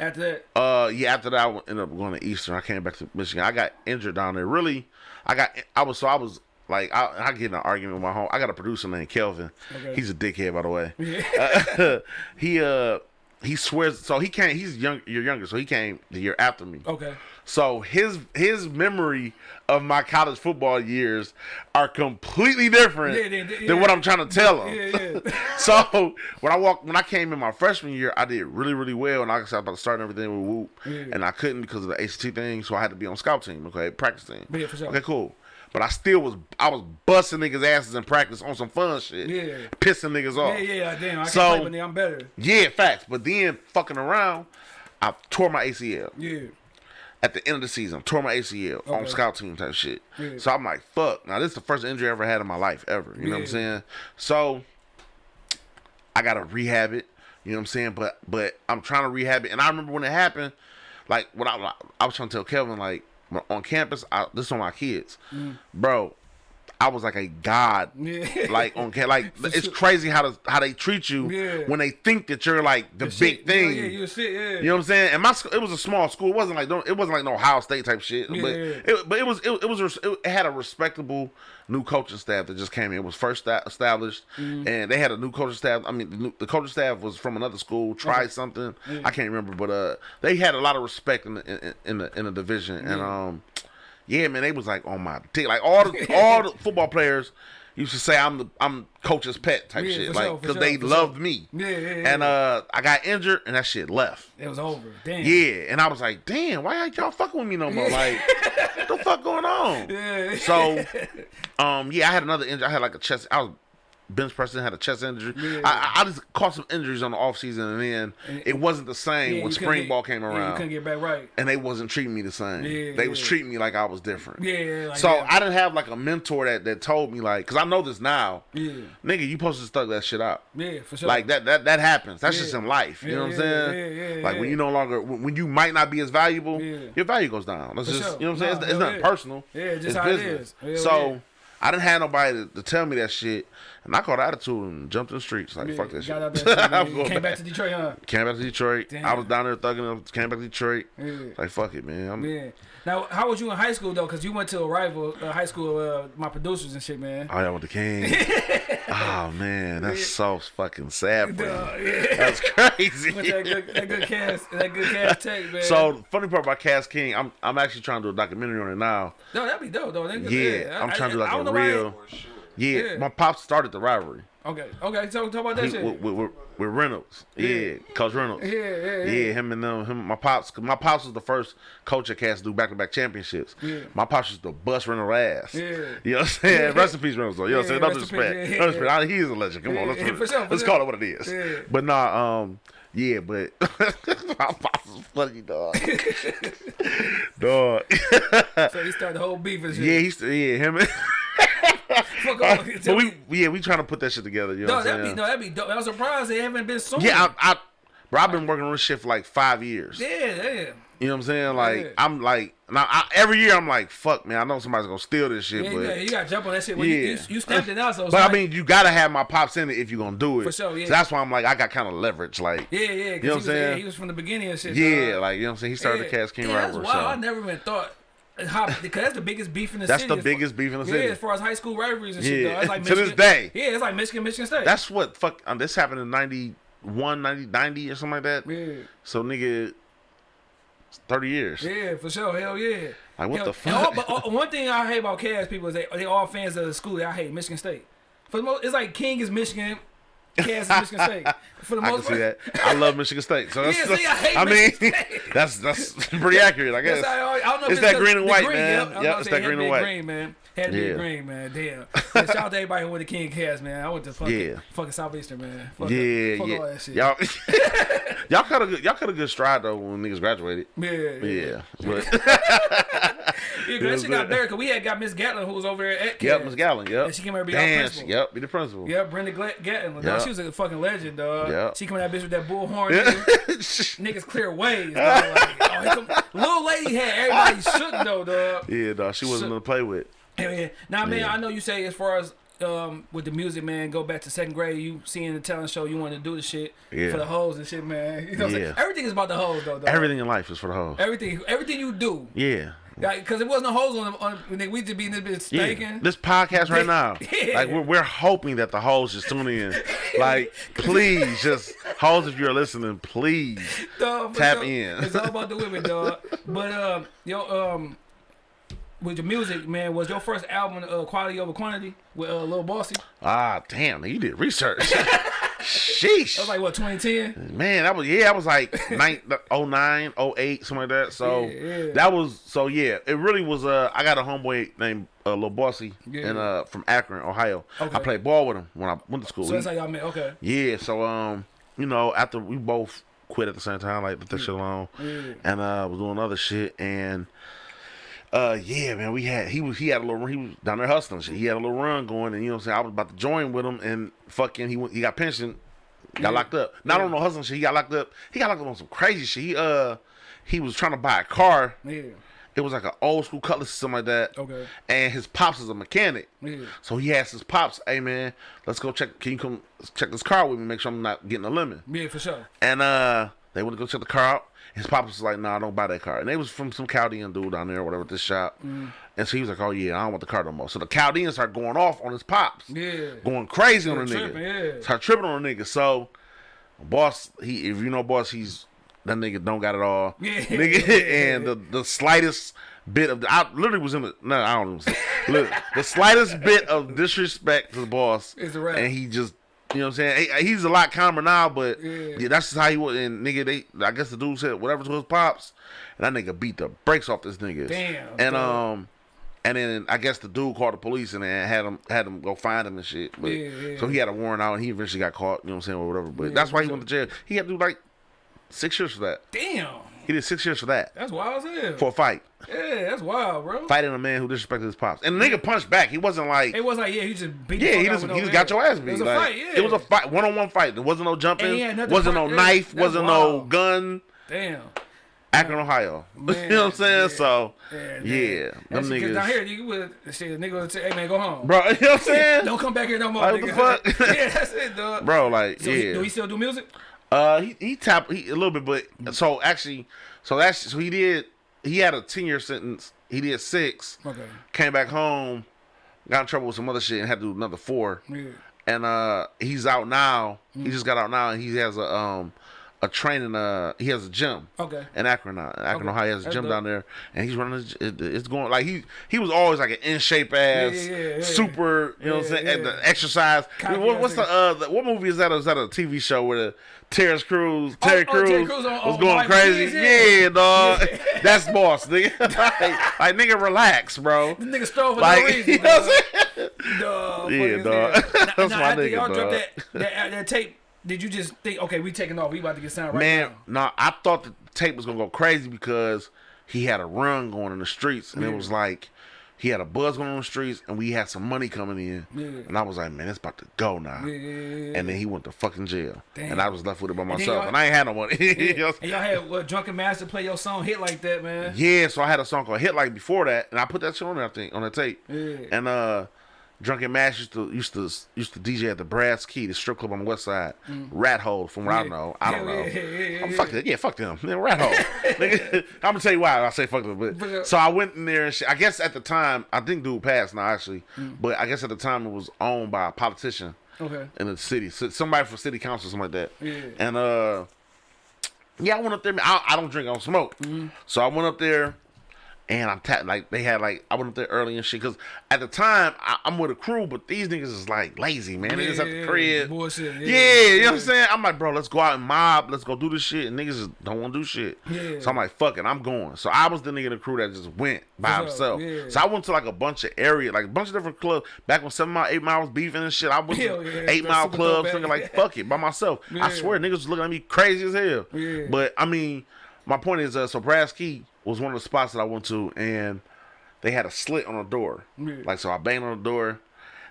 A: after that?
B: Uh, yeah. After that, I ended up going to Eastern. I came back to Michigan. I got injured down there. Really, I got. I was so I was like I, I get in an argument with my home. I got a producer named Kelvin.
A: Okay.
B: He's a dickhead, by the way. Uh, (laughs) he uh he swears. So he came. He's young. You're younger. So he came the year after me.
A: Okay.
B: So his his memory of my college football years are completely different
A: Yeah, they- they-
B: than what I'm trying to tell them.
A: Yeah, yeah. (laughs)
B: so when I walked, when I came in my freshman year, I did really, really well, and I was about to start everything with Whoop,
A: Yeah.
B: and I couldn't because of the ACT thing, so I had to be on scout team, okay, practice team.
A: Yeah, for sure.
B: Okay, cool. But I still was, I was busting niggas' asses in practice on some fun shit,
A: Yeah.
B: pissing niggas off.
A: Yeah, yeah, damn. I can't
B: So-
A: play, but I'm better.
B: Yeah, facts. But then fucking around, I tore my ACL
A: Yeah.
B: At the end of the season. Tore my ACL um,
A: on
B: scout team type shit.
A: Yeah.
B: So I'm like, fuck. Now this is the first injury I ever had in my life ever. You know what I'm saying? So I gotta rehab it. You know what I'm saying? But but I'm trying to rehab it. And I remember when it happened, like what I I was trying to tell Kevin like on campus, I, this is on my kids, mm. bro. I was like a god,
A: Mm. Yeah.
B: like on ca- like (laughs)
A: For
B: it's
A: sure.
B: crazy how to, how they treat you
A: Yeah.
B: when they think that you're like the, big
A: Shit,
B: thing.
A: Yeah, you shit, yeah.
B: You know what I'm saying? And my it was a small school. It wasn't like don't it wasn't like no Ohio State type shit. But it, but it was it, it was it, had a respectable new coaching staff that just came in. It was first established,
A: Mm-hmm.
B: and they had a new coaching staff. I mean, the, new, the coaching staff was from another school. Tried something I can't remember, but uh, they had a lot of respect in the in, in the in the division, and um, yeah, man, they was like on my dick. Like all the (laughs) all the football players used to say I'm the I'm coach's pet type
A: Yeah,
B: shit, like because
A: sure,
B: they loved
A: sure.
B: me.
A: Yeah, yeah, yeah.
B: And uh, I got injured, and that shit left.
A: It was over. Damn.
B: Yeah, and I was like, damn, why ain't y'all fucking with me no more? Like, (laughs) what the fuck going on?
A: Yeah.
B: So, um, yeah, I had another injury. I had like a chest. I was bench pressing, had a chest injury.
A: Yeah.
B: I, I just caught some injuries on the off season, and then
A: And-
B: it wasn't the same
A: Yeah,
B: when spring
A: get-
B: ball came around,
A: couldn't get back right.
B: and they wasn't treating me the same.
A: Yeah,
B: they was treating me like I was different.
A: Yeah. Like
B: so. I didn't have like a mentor that that told me like, cause I know this now.
A: Yeah.
B: Nigga, you supposed to stuck that shit out.
A: Yeah, for sure.
B: Like that, that that happens. That's just in life. You know what I'm saying?
A: yeah, yeah,
B: like when you no longer, when you might not be as valuable, your value goes down. That's
A: For
B: just,
A: sure.
B: you know what I'm saying? It's, it's
A: yeah.
B: personal.
A: Yeah, just
B: it's
A: how
B: business.
A: is. Hell
B: so. I didn't have nobody to, to tell me that shit, and I caught attitude and jumped in the streets. Like
A: Yeah,
B: fuck that shit.
A: got out that (laughs) shit,
B: I'm
A: Came back to Detroit, huh?
B: Came back to Detroit.
A: Damn.
B: I was down there thugging up. Came back to Detroit.
A: Yeah.
B: Like fuck it, man. I'm,
A: Yeah. Now, how was you in high school though? Because you went to a rival uh, high school, uh, my producers and shit, man.
B: Oh, yeah, with the king. (laughs) oh man, that's so fucking sad bro.
A: Duh, yeah.
B: That's (laughs) crazy.
A: With that good, that good cast, that good Cass Tech, man.
B: So funny part about Cass King, I'm I'm actually trying to do a documentary on it now.
A: no, that'd be dope though. That good-
B: Yeah,
A: I-
B: I'm trying to do like a
A: don't why-
B: real. Yeah,
A: Yeah.
B: my pops started the rivalry.
A: Okay, okay. So talk about that
B: He,
A: shit.
B: with, with, with, Reynolds. Yeah, Coach Reynolds.
A: yeah, yeah, yeah.
B: Yeah, him and them, him, my pops. my pops was the first coach at Cass to do back to back championships.
A: Yeah.
B: My pops was the bust Reynolds ass.
A: Yeah.
B: You know what I'm saying? Rest in peace, Reynolds. Though. You know what I'm saying?
A: Yeah,
B: No disrespect.
A: Yeah,
B: No
A: yeah,
B: disrespect. He is a legend. Come on, let's,
A: yeah, for sure, for
B: let's
A: sure.
B: call it what it is.
A: Yeah.
B: But nah, um, yeah, but (laughs) my pops was funny, dog. (laughs) dog.
A: So he started the whole beef and shit.
B: yeah, he's yeah him. and- (laughs) (laughs)
A: Fuck off.
B: but we yeah we trying to put that shit together. You know
A: No, that'd be no, that'd be dope. I'm surprised they haven't been soon.
B: Yeah, I, I, bro, I've been working on this shit for like five years.
A: yeah, yeah.
B: You know what I'm saying? Like
A: Yeah.
B: I'm like now I, every year I'm like, fuck man, I know somebody's gonna steal this shit,
A: Yeah,
B: but
A: you, got, you got to jump on that shit. When you, you,
B: Yeah.
A: you stamped it out, so
B: but I mean you gotta have my pops in it if you're gonna do it.
A: For sure, yeah.
B: So that's why I'm like I got kind of leverage, like
A: yeah, yeah.
B: You know what I'm
A: was, yeah,
B: saying?
A: he was from the beginning and shit.
B: yeah,
A: dog.
B: like you know what I'm saying. He started the Cass King
A: yeah. That's wild. I never even thought. Because that's the biggest beef in the
B: That's
A: city.
B: the
A: as far-
B: biggest beef in the
A: Yeah,
B: city.
A: as far as high school rivalries and shit.
B: Yeah,
A: Dog. It's like
B: to this
A: Michigan-
B: day.
A: Yeah, it's like Michigan, Michigan State.
B: That's what fuck. Um, this happened in 91, 90, 90 or something like that.
A: yeah,
B: So nigga, thirty years.
A: yeah, for sure. Hell yeah.
B: Like what
A: Hell-
B: the fuck?
A: all- but all- one thing I hate about Cass people is they they all fans of the school. I hate Michigan State. For the most, it's like King is Michigan, Cass is Michigan State. For the
B: I can
A: most
B: see that. I love Michigan State. So (laughs) that's,
A: Yeah, see, I hate
B: I mean, (laughs) that's that's pretty accurate, I guess.
A: Yes, I, I don't know
B: It's that green and white,
A: green,
B: man.
A: Yep,
B: Yep, it's that green and white.
A: Green, man. Had to be
B: Yeah.
A: green, man. Damn. (laughs) Yeah, shout out to everybody who went to King Cass, man. I went to fucking,
B: Yeah.
A: fucking Southeastern, man. Fuck
B: Yeah,
A: fuck
B: yeah.
A: all that shit.
B: Y'all, (laughs) (laughs) y'all cut a good, y'all cut a good stride though when niggas graduated.
A: yeah, yeah.
B: Yeah, but
A: Yeah, that shit got better because we had got Miss Gatlin who was over there at
B: yep,
A: Cass.
B: Miss Gallon, yep.
A: And she came over to be our principal.
B: she- Yep, be the principal.
A: Yeah, Brenda Gatlin. dog. She was a fucking legend, dog.
B: Yeah.
A: She coming that bitch with that bullhorn. nigga. Niggas clear ways, dog. Like, oh, little lady had everybody shook though, dog.
B: yeah, dog. She wasn't gonna play with.
A: Hell yeah. Now, man,
B: Yeah.
A: I know you say as far as um, with the music, man, go back to second grade. You seeing the talent show, you want to do the shit
B: Yeah.
A: for the hoes and shit, man. (laughs) You know what I'm saying?
B: Yeah.
A: Everything is about the hoes, though. Dog.
B: Everything in life is for the hoes.
A: everything, everything you do,
B: Yeah.
A: because it wasn't no hoes on. on nigga, we just be in this bitch
B: Yeah, this podcast right (laughs) now,
A: Yeah.
B: like we're, we're hoping that the hoes just tune in. Like, (laughs) please, just hoes, if you're listening, please.
A: Dog,
B: Tap
A: sure.
B: in.
A: It's all about the women, dog. But um, yo, um, with your music, man, was your first album uh, quality over quantity with uh, Lil Bossy?
B: Ah, damn, you did research. (laughs) Sheesh.
A: That was like what 2010.
B: Man, that was yeah, that was like (laughs) nine, 09, 08, something like that. So
A: Yeah, yeah.
B: that was so yeah. It really was. Uh, I got a homeboy named uh, Lil Bossy,
A: Yeah.
B: and uh, from Akron, Ohio.
A: Okay.
B: I played ball with him when I went to school.
A: So that's how y'all met. Okay.
B: yeah, so um, you know, after we both quit at the same time, like that shit alone, and uh, was doing other shit, and uh, yeah, man, we had he was he had a little he was down there hustling shit. He had a little run going, and you know, what I'm saying I was about to join with him, and fucking he went, he got pension, got locked up. Not on no hustling shit. He got locked up. He got locked up on some crazy shit. He uh, he was trying to buy a car.
A: Yeah.
B: It was like an old school cutlass or something like that.
A: Okay.
B: And his pops is a mechanic.
A: Yeah.
B: So he asked his pops, "Hey man, let's go check. Can you come check this car with me? Make sure I'm not getting a lemon."
A: Yeah, for sure.
B: And uh, they went to go check the car out. His pops was like, "No, "Nah, don't buy that car." And they was from some Chaldean dude down there or whatever at this shop.
A: Mm.
B: And so he was like, "Oh yeah, I don't want the car no more." So the Chaldeans started going off on his pops,
A: Yeah.
B: going crazy on the
A: tripping,
B: nigga.
A: yeah.
B: Start tripping on the nigga. So boss, he if you know boss, he's that nigga don't got it all. (laughs)
A: Yeah. (laughs)
B: Nigga, and the the slightest bit of the, I literally was in the no I don't know look, (laughs) the slightest bit of disrespect to the boss
A: It's a wrap.
B: and he just you know what I'm saying He- he's a lot calmer now but
A: Yeah.
B: yeah, that's just how he was and nigga they I guess the dude said whatever to his pops and that nigga beat the brakes off this nigga
A: Damn,
B: and
A: dog.
B: um and then I guess the dude called the police and then had him had him go find him and shit. But
A: Yeah, yeah.
B: so he had a warrant out and he eventually got caught, you know what I'm saying, or whatever. But that's why he went to jail. He had to do like six years for that.
A: Damn,
B: He did six years for that.
A: that's wild as hell.
B: For a fight.
A: yeah, that's wild, bro.
B: Fighting a man who disrespected his pops. And the nigga punched back. He wasn't like
A: It was like yeah, he just beat.
B: Yeah, he just he just got your ass beat.
A: It was a fight. Yeah,
B: It was a fight, one on one fight. There wasn't no jumping,
A: And he had nothing
B: wasn't no knife,
A: that's
B: wasn't no gun.
A: Damn.
B: Akron, Ohio. (laughs) you know what I'm saying?
A: yeah.
B: So
A: Yeah,
B: yeah,
A: man.
B: them
A: because down here, you would shit, nigga would say, "Hey man, go home."
B: Bro, (laughs) you know what I'm saying?
A: Don't come back here no more.
B: Like, what the fuck? (laughs)
A: yeah, that's it, dog.
B: Bro, like
A: So
B: yeah.
A: he, do he still do music?
B: Uh, he he tapped he, a little bit, but so actually, so that's so he did. He had a ten year sentence. He did six.
A: Okay.
B: Came back home, got in trouble with some other shit, and had to do another four.
A: Yeah.
B: And uh, he's out now.
A: Mm.
B: He just got out now, and he has a um a training. Uh, he has a gym.
A: Okay.
B: In Akron, now. Akron,
A: Okay.
B: Ohio, he has a
A: That's
B: gym
A: dope.
B: down there, and he's running. his- It, it's going like he he was always like an in shape ass,
A: yeah, yeah, yeah.
B: super. You know what I'm saying? And the exercise. What, what's the uh? The, what movie is that? Is that a TV show where the Terrence Crews,
A: Oh,
B: Terry
A: oh, Terry
B: Crews,
A: Crews on-
B: was going crazy?
A: Yeah.
B: Dog. (laughs) That's boss, nigga. (laughs) like, like, nigga, relax, bro. (laughs)
A: The nigga stole for
B: Like,
A: no reason.
B: you know what I'm saying?
A: Dog,
B: Yeah, dog. That's
A: now,
B: my
A: after
B: nigga,
A: y'all dropped that, that tape, did you just think, okay, we taking off, we about to get signed right
B: Man,
A: now?
B: no, I thought the tape was gonna go crazy because he had a run going in the streets, and it was like he had a buzz going on the streets, and we had some money coming in,
A: Yeah.
B: and I was like, man, it's about to go now.
A: Yeah, yeah, yeah,
B: And then he went to fucking jail,
A: Damn.
B: and I was left with it by myself,
A: y'all-
B: and I ain't had no money.
A: Yeah. (laughs) and y'all had what Drunken Master play your song hit like that, man.
B: Yeah, so I had a song called Hit Like before that, and I put that shit on there, I think, on the tape.
A: Yeah.
B: And uh Drunken Mash used to used to used to DJ at the Brass Key, the strip club on the west side. Rat Hole, from what I
A: Yeah.
B: know. I don't know.
A: yeah, yeah, yeah,
B: I'm
A: yeah.
B: fuck it. Yeah, fuck them. Man, rat hole. (laughs) (laughs) I'm gonna tell you why I say fuck them. But,
A: But, uh,
B: so I went in there and shit. I guess at the time, I think dude passed now actually,
A: Mm.
B: but I guess at the time it was owned by a politician
A: Okay.
B: in the city, so somebody from city council, something like that.
A: Yeah.
B: And uh, yeah, I went up there. I, I don't drink, I don't smoke.
A: Mm-hmm.
B: So I went up there, and I'm tapped like they had like I went up there early and shit because at the time I, I'm with a crew, but these niggas is like lazy man. They just at the crib.
A: bullshit,
B: Yeah,
A: yeah,
B: you know what I'm saying. I'm like, bro, let's go out and mob. Let's go do this shit. And niggas just don't want to do shit.
A: Yeah.
B: So I'm like, fuck it, I'm going. So I was the nigga in the crew that just went by
A: sure,
B: himself.
A: yeah.
B: So I went to like a bunch of area, like a bunch of different clubs. Back when Seven Mile, Eight Mile was beefing and shit, I went
A: Hell
B: to Eight Mile clubs, thinking like, fuck it, by myself. I swear, niggas was looking at me crazy as hell. But I mean, my point is, uh, so Brass Key was one of the spots that I went to, and they had a slit on the door.
A: Yeah.
B: Like, so I banged on the door.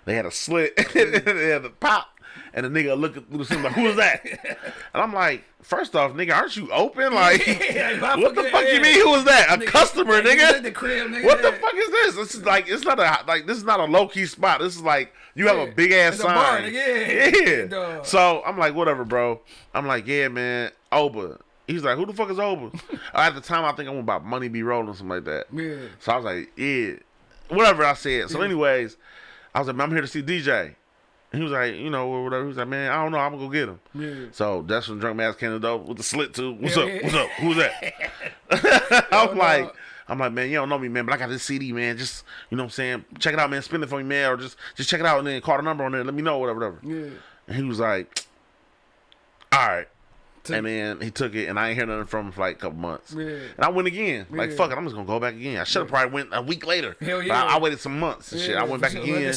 B: They had a slit. (laughs) they had a pop. And the nigga looking through the scene like, who is that? (laughs) And I'm like, first off, nigga, aren't you open? Like, (laughs)
A: Yeah,
B: what the
A: fuck
B: fuck you
A: yeah.
B: mean? Who is that? A
A: Nigga,
B: customer,
A: yeah,
B: nigga?
A: the crib, nigga,
B: What the fuck is this? This is like, it's not a like, this is not a low key spot. This is like, you have a big ass sign.
A: bar, yeah.
B: yeah. So I'm like, whatever, bro. I'm like, yeah, man, Oba. He's like, who the fuck is Oba? (laughs) At the time, I think I went about Money Be Rolling, something like that.
A: Yeah.
B: So I was like, yeah, whatever I said. So, anyways, I was like, man, I'm here to see DJ. He was like, you know, or whatever. He was like, man, I don't know. I'm gonna go get him.
A: Yeah.
B: So that's when Drunk Mass came to the door with the slit too. What's
A: Yeah,
B: up? What's up? Who's that? (laughs) (laughs) I'm oh,
A: no.
B: like, I'm like, man, you don't know me, man, but I got this CD, man. Just you know what I'm saying? Check it out, man. Spin it for me, man, or just just check it out and then call the number on there. Let me know, whatever, whatever.
A: Yeah.
B: And he was like, all right. And then he took it, and I ain't hear nothing from him for like a couple months.
A: Yeah.
B: And I went again. Like, fuck it, I'm just gonna go back again. I should have probably went a week later.
A: Hell
B: But
A: yeah.
B: I, I waited some months and shit. I went back again.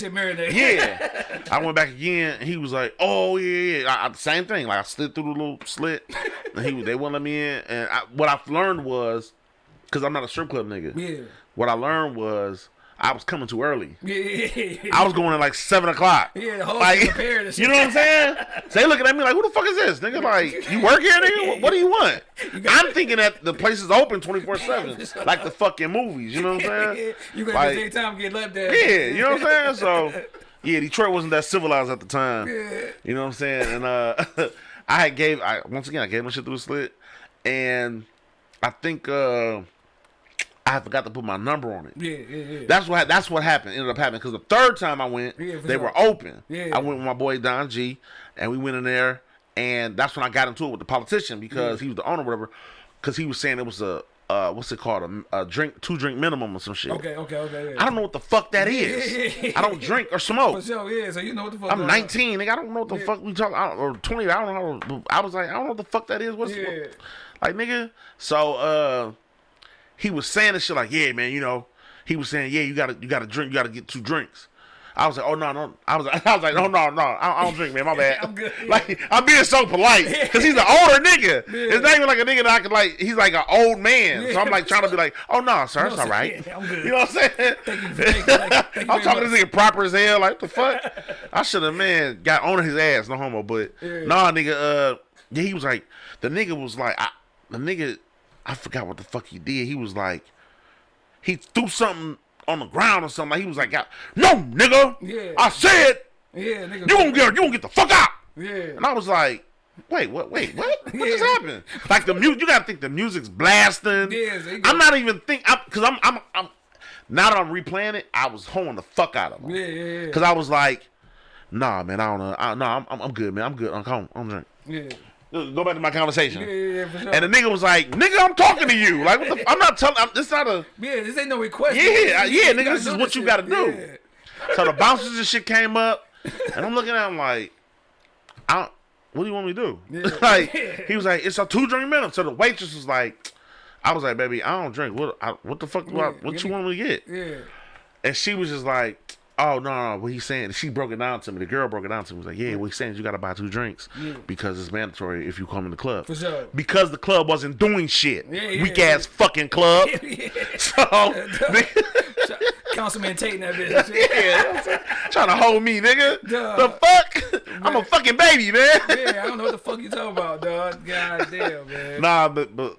B: Yeah. (laughs) I went back again, and he was like, "Oh yeah, yeah." I, I- same thing. Like I slid through the little slit, and he they wouldn't let me in. And I, what I learned was, because I'm not a strip club nigga.
A: Yeah.
B: What I learned was I was coming too early. (laughs)
A: Yeah.
B: I was going at like seven o'clock.
A: Yeah, the whole
B: like,
A: shit prepared and (laughs)
B: you know what I'm saying? So (laughs) they looking at me like, "Who the fuck is this, nigga? Like, you work here, nigga? What, what do you want?" I'm thinking that the place is open 24 seven, like the fucking movies. You know what I'm saying?
A: you gonna
B: Like-
A: take time get left there.
B: Yeah, you know what I'm saying? So, yeah, Detroit wasn't that civilized at the time.
A: Yeah.
B: You know what I'm saying? And uh, I had gave I once again I gave my shit through the slit, and I think uh, I forgot to put my number on it.
A: Yeah, yeah, yeah.
B: That's what that's what happened. Ended up happening because the third time I went,
A: Yeah,
B: they
A: sure.
B: were open.
A: Yeah.
B: I went with my boy Don G, and we went in there, and that's when I got into it with the politician because he was the owner, or whatever. Because he was saying it was a, uh, what's it called? A, a drink, two drink minimum or some shit.
A: Okay, okay, okay. Yeah.
B: I don't know what the fuck that is. (laughs) I don't drink or
A: For
B: smoke.
A: sure, yeah. So you know what the fuck.
B: I'm 19, nigga. I don't know what the
A: Yeah.
B: fuck we talking. Or 20. I don't know. I was like, I don't know what the fuck that is. What's
A: Yeah.
B: like, nigga? So, uh, he was saying this shit like, yeah, man. You know, he was saying, yeah, you gotta, you gotta drink. You gotta get two drinks. I was like, oh no, no. I was, (laughs) I was like, no, no, no. I, I don't drink, man. My (laughs) bad.
A: I'm good.
B: Like, I'm being so polite because he's an (laughs) older nigga. It's not even like a nigga that I could like. He's like an old man. So I'm like trying to be like, oh no, sir, it's all right.
A: yeah, I'm good.
B: You know what I'm saying?
A: Thank you, thank you, you, thank
B: I'm talking to this nigga proper as hell. Like, the fuck? I should have, man, got on his ass. No homo. But,
A: Yeah.
B: nah, nigga, uh, yeah, he was like, the nigga was like, I, the nigga, I forgot what the fuck he did. He was like, he threw something on the ground or something. Like, he was like, no, nigga.
A: Yeah.
B: I said,
A: Yeah, nigga.
B: you gonna get, you gonna get the fuck out.
A: Yeah.
B: And I was like, wait, what? Wait, what? What just happened? Like the music, you gotta think the music's blasting.
A: Yeah, so you go-
B: I'm not even think, I'm, cause I'm, I'm, I'm. Now that I'm replaying it, I was holding the fuck out of him.
A: Yeah, yeah, yeah.
B: Cause I was like, nah, man, I don't know. I, nah, I'm, I'm, I'm good, man. I'm good. I'm home. I'm drink.
A: Yeah.
B: Go back to my conversation.
A: Yeah, yeah, yeah, sure.
B: And the nigga was like, nigga, I'm talking to you. Like, what the, I'm not telling. I'm, this not a.
A: yeah, this ain't no request.
B: Yeah, yeah,
A: do
B: nigga, this is what you gotta do.
A: Yeah.
B: So the bouncers and shit came up, (laughs) and I'm looking at him like, I don't, what do you want me to do?
A: Yeah. (laughs)
B: like, he was like, it's a two drink minimum. So the waitress was like, I was like, baby, I don't drink. What, I, what the fuck? do I, what you
A: me-
B: want me to get?
A: Yeah.
B: And she was just like, oh no, no, what he's saying. She broke it down to me. The girl broke it down to me. Was like, yeah, what he's saying is you got to buy two drinks
A: Yeah.
B: because it's mandatory if you come in the club.
A: For sure.
B: Because the club wasn't doing shit.
A: Yeah, yeah,
B: Weak ass fucking club. (laughs) (laughs) So, (laughs)
A: Councilman Tate and that bitch.
B: yeah, trying to hold me, nigga.
A: Duh.
B: The fuck? I'm a fucking baby, man.
A: Yeah, I don't know what the fuck you talking about, dog. God damn, man.
B: Nah, but but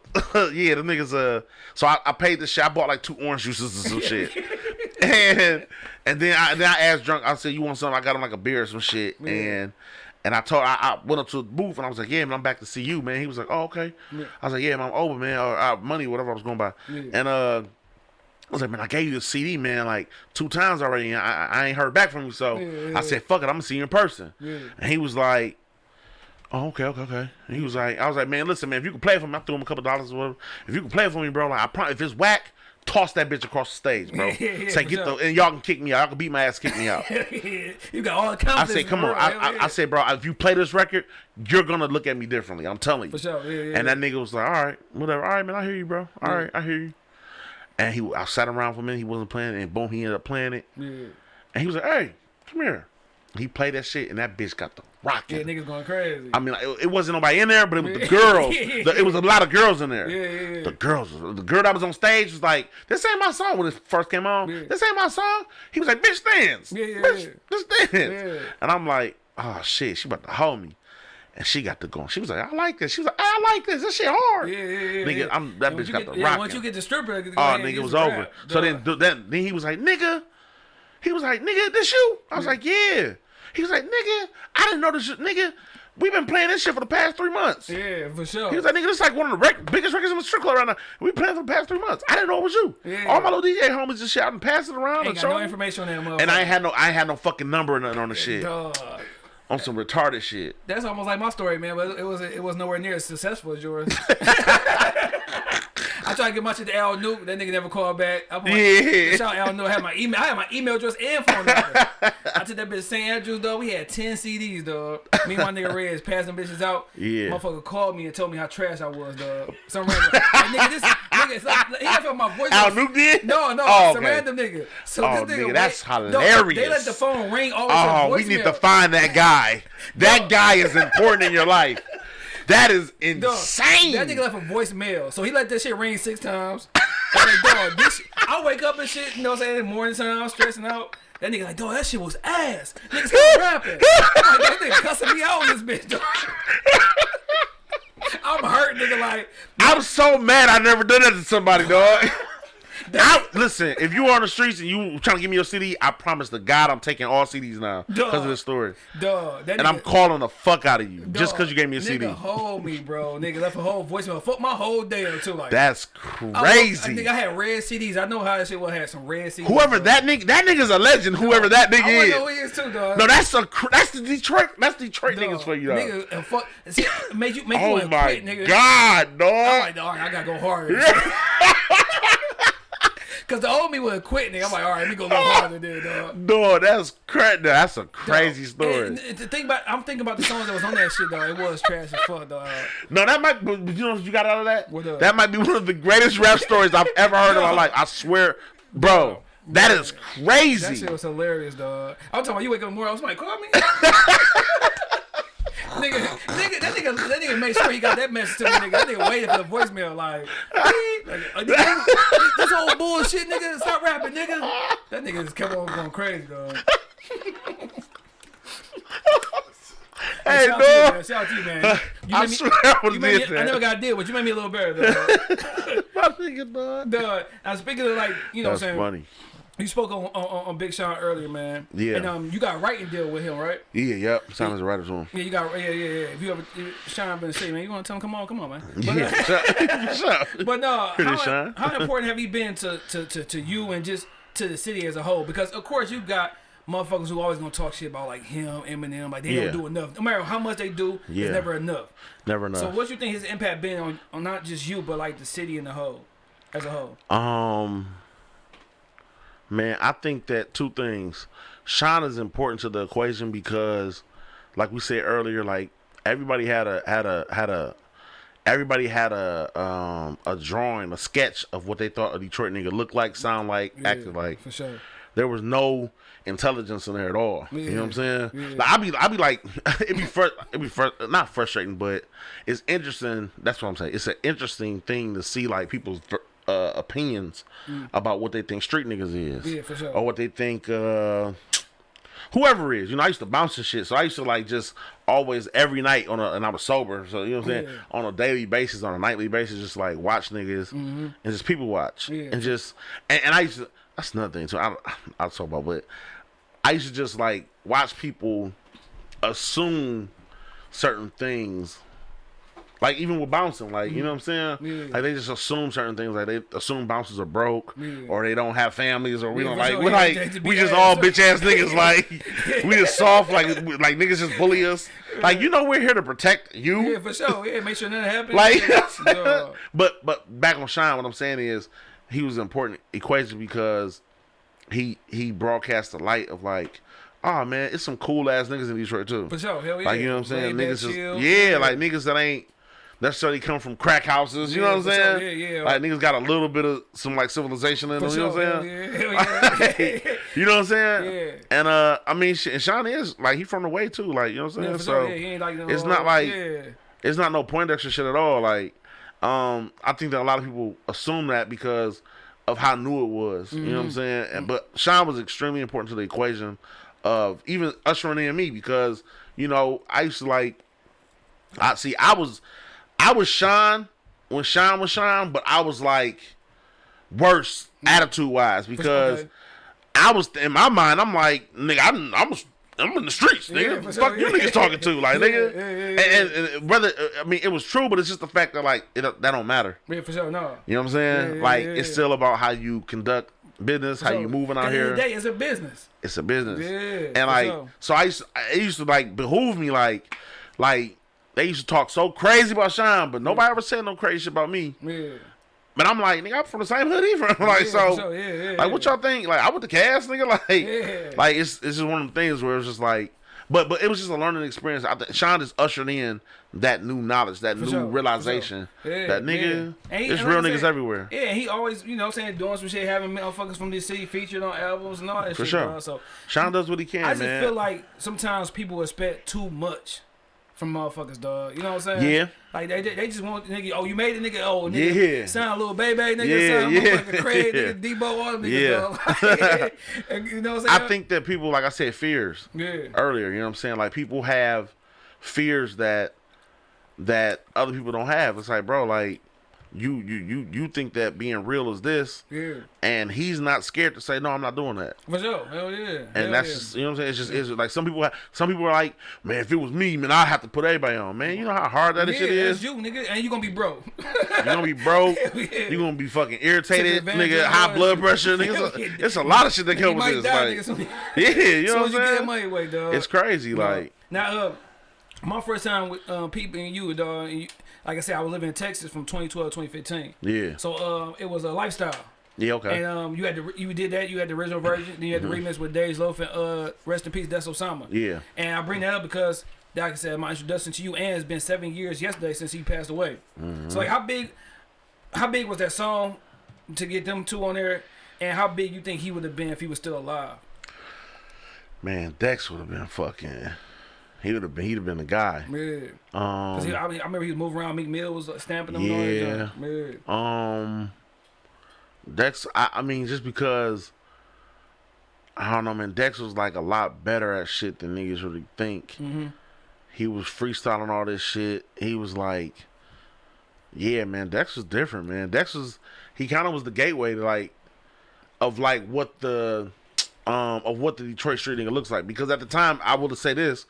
B: yeah, the niggas. Uh, so I, I paid the shit. I bought like two orange juices and some shit, and and then I then I asked drunk. I said, "You want something?" I got him like a beer or some shit, and and I told I, I went up to the booth and I was like, "Yeah, man, I'm back to see you, man." He was like, "Oh, okay." I was like, "Yeah, man, I'm over, man, or uh, money, whatever I was going by," and uh. I was like, man, I gave you the CD, man, like two times already, and I, I ain't heard back from you. So
A: Yeah, yeah,
B: I said, fuck it, I'm gonna see you in person.
A: Yeah.
B: And he was like, Oh, okay, okay, okay. And he was like, I was like, man, listen, man, if you can play for me, I threw him a couple dollars or whatever. If you can play for me, bro, like I promise, if it's whack, toss that bitch across the stage, bro. (laughs)
A: Yeah, yeah,
B: Say get
A: sure.
B: the and y'all can kick me out. Y'all can beat my ass, kick me out. (laughs)
A: you got all the confidence.
B: I
A: say, come
B: on. I. I. I said, bro, if you play this record, you're gonna look at me differently. I'm telling you.
A: For sure, yeah, yeah,
B: And that nigga was like, all right, whatever. All right, man, I hear you, bro. All right, I hear you. And he, I sat around for a minute. He wasn't playing, it, and boom, he ended up playing it.
A: yeah.
B: And he was like, hey, come here. He played that shit, and that bitch got the rocking.
A: Yeah, niggas going crazy.
B: I mean, it, it wasn't nobody in there, but it was the girls. (laughs) The- it was a lot of girls in there.
A: Yeah, yeah, yeah.
B: The girls, the girl that was on stage was like, "This ain't my song." When it first came on, this ain't my song. He was like, "Bitch, dance,
A: Yeah, yeah,
B: bitch,
A: yeah.
B: just dance."
A: Yeah.
B: And I'm like, "Oh shit, she about to hold me." And she got to going. She was like, "I like this." She was like, "I like this. This shit hard."
A: yeah, yeah, yeah.
B: Nigga. I'm- that
A: And once
B: bitch
A: you
B: got
A: get,
B: the rocking.
A: Once you get the stripper,
B: Oh, nigga, it was over.
A: rap.
B: So then, then, then he was like, "Nigga," he was like, "Nigga, this you?" I was like, "Yeah." He was like, "Nigga, I didn't know this shit, nigga. We've been playing this shit for the past three months."
A: Yeah, for sure.
B: He was like, nigga, this is like one of the rec- biggest records in the strip club right now. We playing for the past three months. I didn't know it was you.
A: Yeah.
B: All my little DJ homies just shouting, passing around
A: Ain't
B: and
A: got no information on that motherfucker.
B: And I had no, I had no fucking number or nothing on the shit.
A: Dog.
B: On some retarded shit.
A: That's almost like my story, man. But it was it was nowhere near as successful as yours. (laughs) (laughs) I tried to get my shit to Al Nuke. That nigga never called back. I'm like,
B: Yeah.
A: Shout out Al Nuke. I had my email. I had my email address and phone number. (laughs) I took that bitch to St. Andrews, dog. We had 10 CDs, dog. Me and my nigga Reds them bitches out.
B: Yeah.
A: Motherfucker called me and told me how trash I was, dog. Some random. nigga, this nigga, it's like, he felt my voice.
B: Al Nuke did?
A: No, no,
B: Oh,
A: some
B: okay.
A: random nigga. So
B: Oh,
A: this nigga,
B: nigga, that's
A: wait- dog, they let the phone ring all the time.
B: Oh, we need to find that guy. (laughs) That guy is important in your life. (laughs) That is
A: Dog,
B: insane.
A: That nigga left a voicemail. So he let that shit ring six times. (laughs) I'm like, dog, this I wake up and shit, you know what I'm saying, morning time, I'm stressing out. That nigga like, dog, that shit was ass. Nigga stop (laughs) rapping. I'm like, that nigga cussing me out on this bitch, dog. (laughs) I'm hurt, nigga, like,
B: I'm so mad I never done that to somebody, dog. I, listen, if you are on the streets and you trying to give me your CD, I promise to God I'm taking all CDs now because of this story.
A: That
B: And I'm calling the fuck out of you just because you gave me a
A: nigga
B: CD.
A: hold me, bro. Nigga left a whole voicemail. Fuck my whole day up too. Like
B: That's crazy.
A: I, think I had red CDs. I know how that shit was. Had some red CDs.
B: Whoever
A: bro.
B: that nigga, that nigga's a legend. Whoever that
A: I wanna
B: nigga
A: know he is too, dog.
B: No, that's a that's the Detroit. That's Detroit
A: Dog,
B: niggas for you. Dog.
A: Nigga, uh, fuck. See, make you make you
B: Oh
A: wanna
B: my
A: quit, nigga.
B: god,
A: I'm
B: dog.
A: like, dog, I gotta go harder. (laughs) Cause the old me would quit, nigga. I'm like, all right, let me go a little (laughs) harder there, dog.
B: Dog, that's cra- That's a crazy
A: Dog,
B: story.
A: and- and the thing about, I'm thinking about the songs that was on that shit, though. It was trash as fuck, dog.
B: No, that might. But you know what you got out of that?
A: What up?
B: That might be one of the greatest rap stories I've ever heard in my (laughs) life. I swear, bro. That is crazy.
A: That shit was hilarious, dog. I'm talking about you wake up morning, I was like, call me. (laughs) nigga, nigga, that nigga, that nigga made sure he got that message to me, nigga. That nigga waited for the voicemail, like, like oh, nigga, this old bullshit, nigga. Stop rapping, nigga. That nigga just kept on going crazy, dog.
B: hey,
A: Shout out to you, man. Shout out to you, man. You
B: I
A: made me-
B: swear I would
A: made
B: did
A: I never got a deal, but you made me a little better, dog. (laughs)
B: My nigga, dog.
A: dog. Now speaking of like, you know,
B: That's
A: what I'm saying
B: funny.
A: You spoke on, on on Big Sean earlier, man.
B: Yeah.
A: And um, you got a writing deal with him, right?
B: Yeah, yep. Sounds right as well.
A: Yeah, you got yeah, yeah, yeah. If you ever if Sean been to say, man, you want to tell him, come on, come on, man. (laughs) (laughs) But, uh,
B: Yeah. Up.
A: but no, how,
B: Sean.
A: how (laughs) important have you been to, to, to, to you and just to the city as a whole? Because of course you got motherfuckers who always gonna talk shit about like him, Eminem, like they
B: Yeah.
A: don't do enough. No matter how much they do,
B: Yeah.
A: it's never enough.
B: Never know.
A: So what you think his impact been on, on not just you, but like the city in the whole, as a whole?
B: Um, man, I think that two things. Sean is important to the equation because, like we said earlier, like everybody had a had a had a everybody had a um a drawing, a sketch of what they thought a Detroit nigga looked like, sound like, acted like.
A: for sure.
B: There was no intelligence in there at all. You know what I'm saying?
A: Yeah.
B: Like I be I be like (laughs) it be fr- it be fr- not frustrating, but it's interesting. That's what I'm saying. It's an interesting thing to see like people's uh, opinions about what they think street niggas is,
A: Mm. Yeah, for sure.
B: or what they think uh, (tsk) whoever is. You know, I used to bounce and shit, so I used to like just always every night on a and I was sober, so you know what I'm saying
A: Yeah.
B: on a daily basis, on a nightly basis, just like watch niggas and just people watch.
A: Yeah.
B: and just and, and I used to. That's another thing too. I I'll talk about, but I used to just like watch people assume certain things. Like even with bouncing, like you mm-hmm. know what I'm saying?
A: Yeah.
B: Like they just assume certain things, like they assume bouncers are broke,
A: Yeah.
B: or they don't have families, or we
A: Yeah,
B: don't like we like we just
A: ass.
B: all bitch ass niggas. (laughs) Like we just soft, like like niggas just bully us. Like you know we're here to protect you.
A: Yeah, for sure. Yeah, make sure nothing happens.
B: Like, (laughs) but but back on Shine, what I'm saying is he was an important equation because he he broadcast the light of like, oh man, it's some cool ass niggas in Detroit too.
A: For sure, hell yeah.
B: Like you know what I'm saying? Niggas just yeah, like niggas that ain't necessarily come from crack houses. You
A: Yeah,
B: know what I'm
A: sure.
B: saying?
A: Yeah, yeah.
B: Like niggas got a little bit of some like civilization in them. You know what I'm saying?
A: yeah, yeah. (laughs)
B: you know what I'm saying?
A: Yeah.
B: And uh, I mean, and Sean is like he from the way too. Like you know what I'm saying? So
A: sure. Yeah, he ain't like no,
B: it's not like
A: yeah.
B: it's not no Poindexter shit at all. Like, um, I think that a lot of people assume that because of how new it was. You know what I'm
A: Mm-hmm.
B: saying? And but Sean was extremely important to the equation of even ushering in me because you know I used to like. I see. I was, I was Sean when Sean was Sean, but I was like worse attitude wise because
A: Okay.
B: I was in my mind. I'm like, nigga, I'm, I'm, I'm in the streets,
A: Yeah,
B: nigga.
A: for
B: Fuck
A: sure,
B: you
A: yeah.
B: niggas talking to, like, (laughs)
A: Yeah,
B: nigga.
A: yeah, yeah,
B: And, and, and whether uh, I mean, it was true, but it's just the fact that like it, that don't matter.
A: Yeah, for sure. No.
B: You know what I'm saying?
A: Yeah, yeah,
B: like
A: yeah,
B: it's still about how you conduct business, how
A: So,
B: you moving out
A: the end of the
B: here.
A: day, it's a business.
B: It's a business.
A: Yeah,
B: and like,
A: sure.
B: so I used, to, it used to like behoove me, like, like they used to talk so crazy about Sean, but nobody ever said no crazy shit about me.
A: Yeah.
B: But I'm like, nigga, I'm from the same hood he from. (laughs) like,
A: Yeah,
B: so.
A: Yeah, yeah,
B: like, what y'all think? Like, I went to Cass, nigga. (laughs) Like,
A: Yeah.
B: like it's it's just one of the things where it's just like, but but it was just a learning experience. I think Sean just ushered in that new knowledge, that
A: For
B: new
A: sure,
B: realization
A: sure. Yeah,
B: that nigga,
A: yeah. And he-
B: there's real niggas
A: said,
B: everywhere.
A: Yeah, he always, you know, saying doing some shit, having motherfuckers from this city featured on albums and all that
B: For
A: shit.
B: sure.
A: So
B: Sean does what he can,
A: I just
B: man.
A: feel like sometimes people expect too much from motherfuckers, dog. You know what I'm saying?
B: Yeah.
A: Like they, they just want nigga. Oh, you made it, nigga. Oh, nigga.
B: Yeah.
A: Sound a little baby, nigga.
B: Yeah,
A: sound
B: yeah.
A: motherfucking Craig, (laughs) nigga. Debo, all them niggas,
B: Yeah.
A: dog. (laughs) You know what I'm saying?
B: I think that people, like I said, fears
A: Yeah.
B: earlier. You know what I'm saying? Like people have fears that that other people don't have. It's like, bro, like you you you you think that being real is this,
A: Yeah.
B: and he's not scared to say no, I'm not doing that.
A: For sure. Hell yeah.
B: And
A: Hell
B: that's
A: yeah.
B: just you know what I'm saying. It's just it's like some people have, some people are like, man, if it was me, man, I have to put everybody on. Man, you know how hard that
A: yeah,
B: shit is.
A: you, nigga, and you gonna be broke.
B: You're gonna be broke. (laughs)
A: Yeah.
B: You're gonna be fucking irritated, nigga. High blood pressure, nigga. (laughs)
A: yeah.
B: It's, it's a lot of shit that
A: you
B: comes with this.
A: die,
B: like,
A: nigga. (laughs)
B: yeah, you know
A: as
B: what
A: you get
B: I'm
A: that money
B: saying?
A: away, dog.
B: It's crazy.
A: No.
B: Like,
A: now, uh, my first time with uh, people and you, dog. And you, like I said, I was living in Texas from 2012 to 2015.
B: yeah,
A: So uh, it was a lifestyle.
B: yeah, okay,
A: And um, you had the you did that. You had the original version. Then you had the remix with Dej Loaf and uh, rest in peace, that's Osama.
B: Mm-hmm. yeah,
A: And I bring that up because, like I said, my introduction to you, and it's been seven years yesterday since he passed away.
B: Mm-hmm.
A: So like, how big, how big was that song to get them two on there, and how big you think he would have been if he was still alive?
B: man, Dex would have been fucking. He would have been. He'd have been the guy.
A: Yeah. 'Cause he,
B: Um,
A: I, mean, I remember he was moving around. Meek Mill was uh, stamping him.
B: Yeah. um, Dex. I, I mean, just because. I don't know, man. Dex was like a lot better at shit than niggas really think.
A: Mm-hmm.
B: He was freestyling all this shit. He was like, yeah, man. Dex was different, man. Dex was. He kind of was the gateway to like, of like what the, um, of what the Detroit street nigga looks like. Because at the time, I will say this,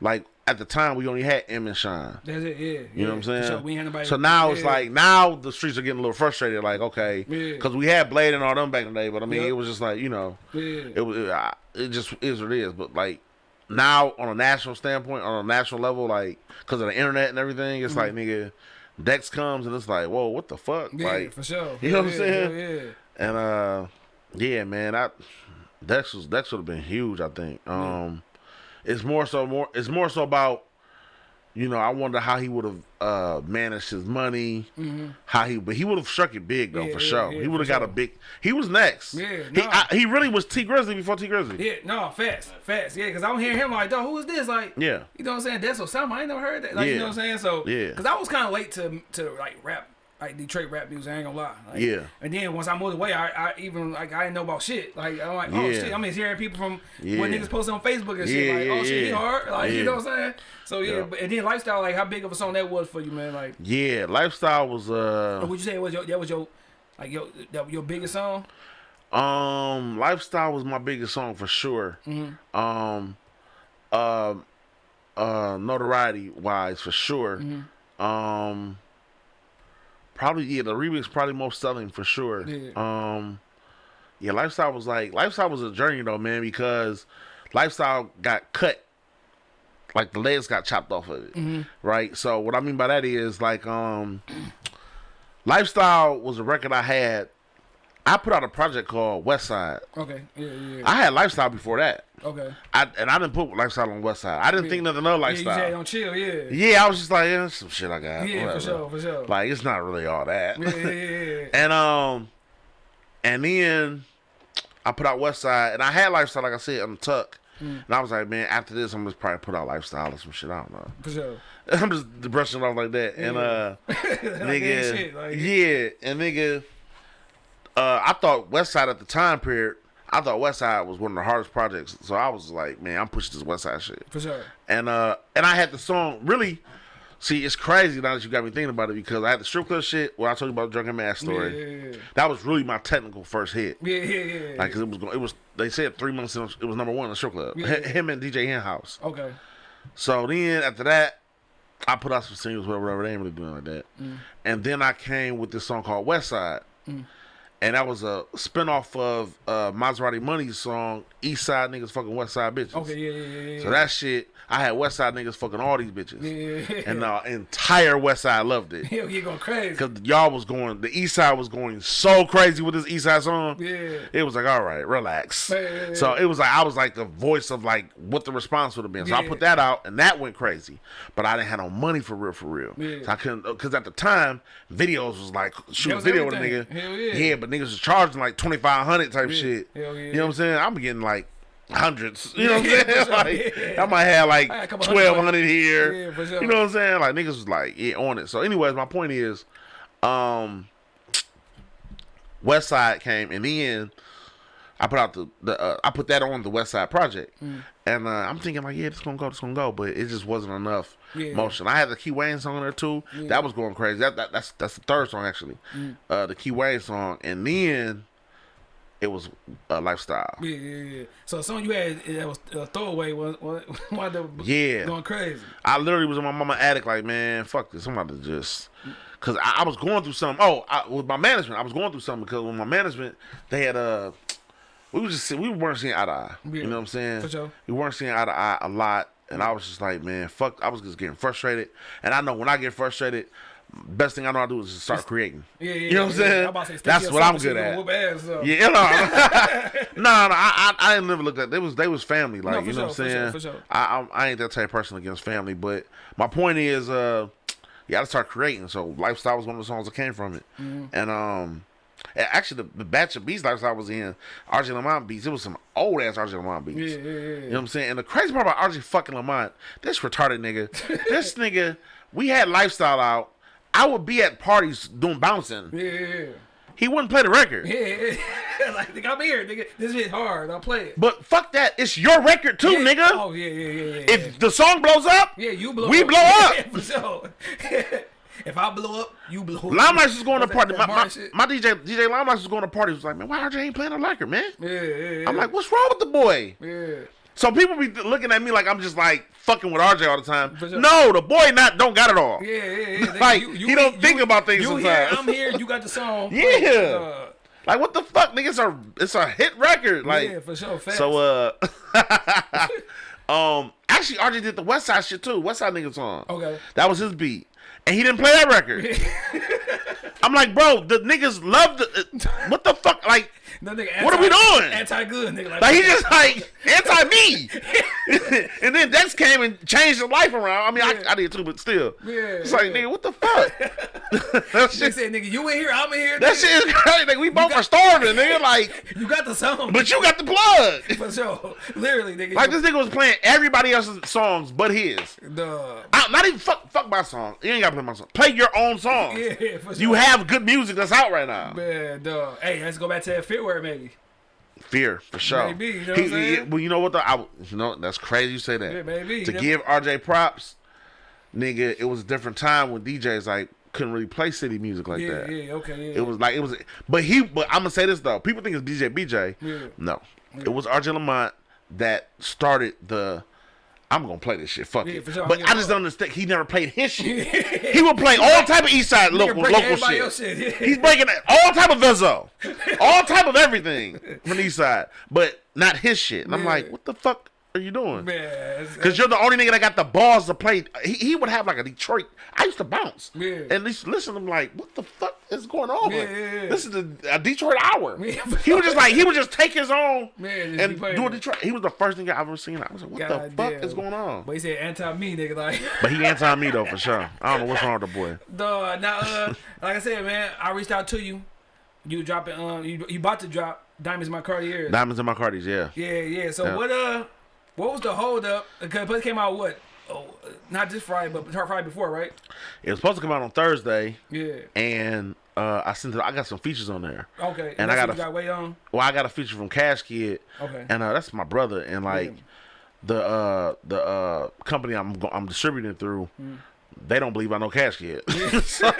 B: like at the time we only had M and Shine.
A: That's it. Yeah.
B: You know what I'm saying?
A: So, we had nobody.
B: So now it's like now the streets are getting a little frustrated. Like okay,
A: Yeah.
B: because we had Blade and all them back in the day, but I mean
A: Yep.
B: it was just like you know
A: Yeah.
B: it was it, I- it just is what it is. But like now on a national standpoint, on a national level, like because of the internet and everything, it's like nigga, Dex comes and it's like whoa, what the fuck?
A: Mm-hmm. yeah,
B: like
A: for sure.
B: you know what I'm saying?
A: Yeah. yeah.
B: and uh, yeah, man, I Dex was Dex would have been huge. I think. Um, it's more so more. It's more so about. You know, I wonder how he would have uh, managed his money. How he, but he would have struck it big though
A: Mm-hmm. Yeah,
B: for
A: yeah,
B: sure.
A: yeah,
B: he would have got a big. He was next.
A: Yeah,
B: he. I, he really was Tee Grizzley before Tee Grizzley.
A: Yeah, no, fast, fast. Yeah, because I'm hearing him like, dog, who is this? Like,
B: Yeah.
A: you know what I'm saying? That's Osama. I ain't never heard that. Like, you know what I'm saying? So,
B: Yeah.
A: because I was kind of late to to like rap, like Detroit rap music. I ain't gonna lie. Like,
B: Yeah.
A: And then once I moved away, I, I even like I didn't know about shit. Like I'm like, oh
B: Yeah.
A: shit. I'm just hearing people from
B: Yeah.
A: when niggas post on Facebook and shit.
B: Yeah,
A: Like,
B: yeah,
A: oh shit, he hard. Like, you know what I'm saying? So yeah, but and then lifestyle, like how big of a song that was for you, man? Like,
B: Yeah, lifestyle was uh
A: would you say it was your that was your like your that your biggest song?
B: Um, lifestyle was my biggest song for sure.
A: Mm-hmm.
B: Um, um, uh, notoriety wise for sure.
A: Mm-hmm.
B: Um, probably yeah, the remix probably most selling for sure.
A: Yeah.
B: Um, yeah, lifestyle was like lifestyle was a journey though, man, because lifestyle got cut. Like the legs got chopped off of it,
A: Mm-hmm.
B: right? So what I mean by that is like, um, lifestyle was a record I had. I put out a project called West Side.
A: Okay, yeah, yeah,
B: I had lifestyle before that.
A: Okay.
B: I and I didn't put lifestyle on West Side. I didn't think nothing of
A: Yeah, you
B: lifestyle.
A: chill, yeah.
B: Yeah, I was just like, yeah, some shit I got.
A: Yeah,
B: whatever.
A: for sure, for sure.
B: Like it's not really all that.
A: yeah, yeah, yeah, yeah. (laughs)
B: and um, and then I put out West Side, and I had lifestyle, like I said, on the tuck.
A: Mm.
B: And I was like, man, after this, I'm just probably put out lifestyle or some shit. I don't know.
A: for sure. (laughs)
B: I'm just brushing it off like that. And uh, (laughs) nigga,
A: shit, like-
B: yeah, and nigga, uh, I thought West Side at the time period. I thought West Side was one of the hardest projects, so I was like, man, I'm pushing this West Side shit.
A: For sure.
B: And uh, and I had the song really. See, it's crazy now that you got me thinking about it because I had the strip club shit where I told you about the drunken man story.
A: Yeah, yeah,
B: That was really my technical first hit.
A: yeah, yeah, yeah. yeah.
B: Like 'cause it was going, it was they said three months in, it was number one in the strip club.
A: Yeah.
B: Him and DJ Henhouse.
A: okay.
B: So then after that, I put out some singles, whatever, whatever. They ain't really doing like that.
A: Mm.
B: And then I came with this song called West Side. And that was a spinoff of uh, Maserati Money's song, East Side Niggas Fucking West Side Bitches.
A: Okay, yeah, yeah, yeah, yeah.
B: So that shit, I had West Side niggas fucking all these bitches.
A: yeah, yeah.
B: And the entire West Side loved it. (laughs)
A: Hell, you going crazy.
B: Because y'all was going, the East Side was going so crazy with this East Side song.
A: Yeah.
B: It was like, all right, relax.
A: Yeah, yeah, yeah.
B: So it was like, I was like the voice of like what the response would have been. So I put that out and that went crazy. But I didn't have no money for real, for real.
A: Yeah.
B: So I couldn't, because at the time, videos was like, shoot a video with a nigga.
A: everything. Hell yeah.
B: but niggas was charging like 2500 type shit.
A: Hell yeah.
B: You know what I'm saying? I'm getting like hundreds. (laughs) You know what I'm
A: Yeah,
B: saying? like,
A: Yeah.
B: I might have like
A: I had a couple hundred
B: 1200 here.
A: Yeah, sure.
B: You know what I'm saying? Like niggas was like, yeah, on it. So, anyways, my point is, um, West Side came and then I put out the, the uh, I put that on the West Side Project, and uh, I'm thinking like, yeah, it's gonna go, it's gonna go, but it just wasn't enough
A: Yeah.
B: motion. I had the Key Wayne song there too. That was going crazy. That, that that's that's the third song actually, uh, the Key Wayne song, and then it was uh, lifestyle.
A: Yeah, yeah, yeah. So the song you had that was a throwaway was (laughs) wound up
B: Yeah.
A: going crazy.
B: I literally was in my mama attic like, man, fuck this. I'm about to just, cause I, I was going through something. Oh, I, with my management, I was going through something because with my management, they had uh, we was just we weren't seeing eye to eye.
A: Yeah,
B: You know what I'm saying?
A: for sure.
B: We weren't seeing eye to eye a lot, and I was just like, man, fuck. I was just getting frustrated, and I know when I get frustrated. Best thing I know how to do is just start creating.
A: Yeah, yeah.
B: You know what I'm
A: yeah.
B: saying?
A: I'm about to say,
B: That's what I'm good at.
A: Ass up.
B: Yeah, no, no, (laughs) no. I, I, I didn't never look at. They was they was family, like
A: No,
B: you know what I'm
A: sure, for sure,
B: saying.
A: for sure.
B: I, I I ain't that type of person against family, but my point is, uh, you got to start creating. So lifestyle was one of the songs that came from it,
A: Mm-hmm.
B: and um, actually the, the batch of beats I was in RJ Lamont beats. It was some old ass RJ Lamont beats.
A: Yeah, yeah, yeah.
B: You know what I'm saying? And the crazy part about RJ fucking Lamont, this retarded nigga, (laughs) this nigga, we had lifestyle out. I would be at parties doing bouncing.
A: Yeah, yeah, yeah.
B: He wouldn't play the record.
A: Yeah, yeah. (laughs) like, nigga, I'm here, nigga. This shit hard. I'll play it.
B: But fuck that. It's your record too, nigga.
A: Oh, yeah, yeah, yeah, yeah.
B: If the song blows up,
A: yeah, you blow
B: we
A: up.
B: blow (laughs) up.
A: Yeah, for sure. if I blow up, you blow up.
B: Limelight was going to party. My, my, my DJ DJ Limelight was going to party. Was like, man, why RJ ain't playing a record, man?
A: Yeah, yeah, yeah.
B: I'm like, what's wrong with the boy?
A: yeah.
B: So people be looking at me like I'm just like fucking with RJ all the time.
A: Sure.
B: No, the boy not don't got it all.
A: Yeah, yeah, yeah. (laughs)
B: Like, he don't think about things
A: you Here. I'm here. You got the song. (laughs)
B: Yeah.
A: Uh,
B: Like what the fuck, nigga? It's a it's a hit record. Like
A: yeah, for sure. Facts.
B: so. Uh, (laughs) um, actually, RJ did the West Side shit too. West Side nigga song.
A: Okay.
B: That was his beat, and he didn't play that record. (laughs) I'm like, bro, the niggas love the. uh, what the fuck? Like, (laughs)
A: No, nigga,
B: What are we doing?
A: Anti-good, nigga. Like,
B: like he just like anti me. (laughs) (laughs) and then Dex came and changed his life around. I mean,
A: Yeah.
B: I, I did too, but still.
A: Yeah,
B: It's like,
A: yeah.
B: nigga, what the fuck? (laughs) that
A: They
B: shit,
A: said, nigga, you in here, I'm in here.
B: that
A: nigga.
B: shit is crazy. Like, we both are starving, nigga. Like, (laughs)
A: You got the song.
B: but you got the plug.
A: for sure. Literally, nigga.
B: Like this nigga was playing everybody else's songs but his.
A: The
B: I, not even fuck fuck my song. You ain't gotta play my song. Play your own song.
A: yeah, for sure.
B: You have good music that's out right now.
A: Man, dog. Hey, let's go back to that footwear, maybe.
B: Fear for sure.
A: Maybe, you know
B: He- he- well, you know what? The, I, you know that's crazy. You say that.
A: Yeah, maybe.
B: To give RJ props, nigga, it was a different time when DJs like couldn't really play city music like
A: Yeah,
B: that.
A: yeah, okay, yeah.
B: It was like it was, but he. But I'm gonna say this though. People think it's DJ BJ. No, it was RJ Lamont that started the. I'm gonna play this shit. Fuck
A: Yeah,
B: it.
A: sure.
B: But
A: Yeah,
B: I just don't understand. He never played his shit. he would play all type of East Side (laughs) local local shit.
A: shit.
B: He's breaking all type of Vezzo, all type of everything from East Side, but not his shit. And I'm like, what the fuck are you doing?
A: Man,
B: Because you're the only nigga that got the balls to play. He, he would have like a Detroit. I used to bounce.
A: Yeah.
B: And least listen, I'm like, what the fuck is going on?
A: Yeah, yeah, yeah.
B: This is a, a Detroit hour.
A: Yeah. (laughs)
B: he was just like, he would just take his own
A: Man,
B: and do a
A: it.
B: Detroit. He was the first nigga I've ever seen. I was like, what the
A: God
B: fuck
A: damn.
B: is going on?
A: But he said anti-me, nigga. Like, (laughs)
B: But he anti me though, for sure. I don't know what's wrong with the boy. (laughs)
A: dog. Now, uh, like I said, man, I reached out to you. You dropping, um, you, you about to drop Diamonds in My Cartier.
B: Diamonds in my Cardis, yeah.
A: Yeah, yeah. So
B: Yeah.
A: what, uh, what was the hold up? Because it came out what? Oh, not this Friday, but Friday before, right?
B: It was supposed to come out on Thursday,
A: Yeah.
B: and uh, I sent it. I got some features on there.
A: Okay.
B: And I got a-
A: got way on.
B: Well, I got a feature from Cash Kidd,
A: Okay.
B: and uh, that's my brother. And like
A: Yeah.
B: the uh, the uh, company I'm I'm distributing through, they don't believe I know Cash Kidd. (laughs) so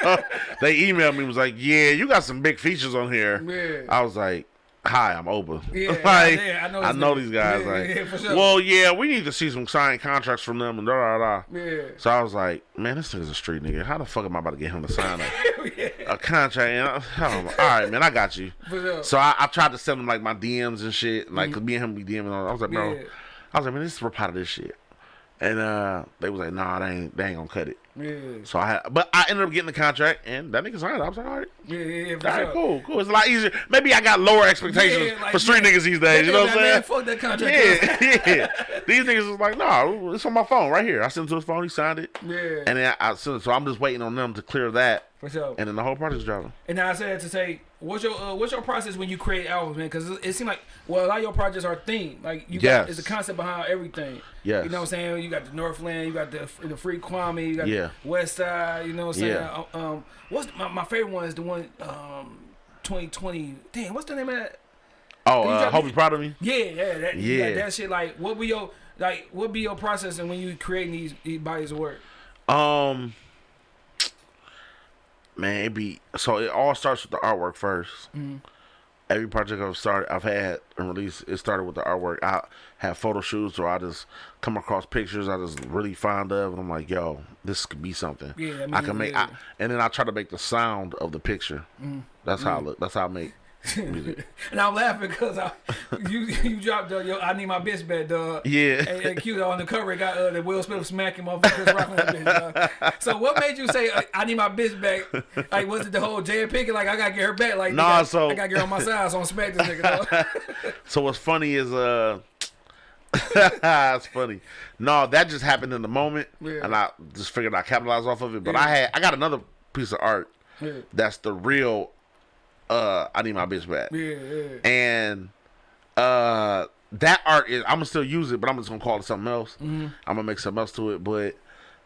B: they emailed me and was like, "Yeah, you got some big features on here."
A: Yeah.
B: I was like. Hi, I'm Oba. (laughs)
A: Yeah,
B: like,
A: yeah, I know
B: I
A: these
B: know these guys.
A: Yeah,
B: like,
A: yeah, for sure.
B: well, yeah, we need to see some signed contracts from them and da da da.
A: Yeah.
B: So I was like, man, this nigga's a street nigga. How the fuck am I about to get him to sign a, (laughs)
A: yeah.
B: a contract? And I, I. All right, man, I got you.
A: Sure.
B: So I, I tried to send him like my DMs and shit, like mm-hmm. 'cause me and him be DMing. I was like, bro. I was like, man, this is repetitive shit. And uh, they was like, nah, they ain't, they ain't gonna cut it.
A: Yeah.
B: So I had, but I ended up getting the contract, and that nigga signed. it. I was like, all right,
A: Yeah, yeah, yeah.
B: All right,
A: sure.
B: cool, cool. It's a lot easier. Maybe I got lower expectations
A: Yeah, like,
B: for street
A: yeah.
B: niggas these days. You know what I'm
A: Man,
B: saying?
A: fuck that contract.
B: Yeah, (laughs) yeah. These niggas was like, nah, it's on my phone right here. I sent it to his phone. He signed it.
A: Yeah.
B: And then I, I sent it, so I'm just waiting on them to clear that,
A: For sure.
B: and then the whole project's dropping.
A: And now I said to say, what's your uh, what's your process when you create albums, man? Because it, it seems like well, a lot of your projects are themed. Like you got
B: Yes.
A: it's the concept behind everything.
B: Yes.
A: You know what I'm saying? You got the Northland, you got the the Free Kwame, you got
B: Yeah.
A: the West Side. You know what I'm saying?
B: Yeah.
A: Uh, Um, what's my, my favorite one is the one um 2020. Damn, what's the name of that?
B: Oh, uh, hope you proud of me.
A: Yeah, yeah, that, yeah.
B: Yeah.
A: that shit. Like, what be your like? What be your process and when you creating these, these bodies of work?
B: Um, man, it be so it all starts with the artwork 1st mm-hmm. Every project I've started, I've had and released, it started with the artwork. I have photo shoots, or I just come across pictures I just really fond of, and I'm like, yo, this could be something.
A: Yeah, I
B: I,
A: mean,
B: can make,
A: yeah.
B: I, and then I try to make the sound of the picture. Mm-hmm. That's how I mm-hmm. look. That's how I make. (laughs)
A: And I'm laughing because I, you you dropped uh, yo, I need my bitch back, dog.
B: Yeah.
A: And, and cute on the cover, it got uh, the Will Smith smacking motherfuckers Chris Rock that bitch. dog. So what made you say uh, I need my bitch back? Like was it the whole Jada Pinkett? Like I gotta get her back. Like
B: Nah,
A: nigga,
B: so-
A: I gotta get her on my side. So I'm smack this nigga. Dog. (laughs)
B: So what's funny is uh (laughs) it's funny. No, that just happened in the moment
A: Yeah.
B: and I just figured I capitalized off of it. But
A: Yeah.
B: I had I got another piece of art
A: Yeah.
B: that's the real uh I need my bitch back.
A: Yeah, yeah.
B: And uh that art is I'm gonna still use it, but I'm just gonna call it something else.
A: Mm-hmm.
B: I'm gonna make something else to it. But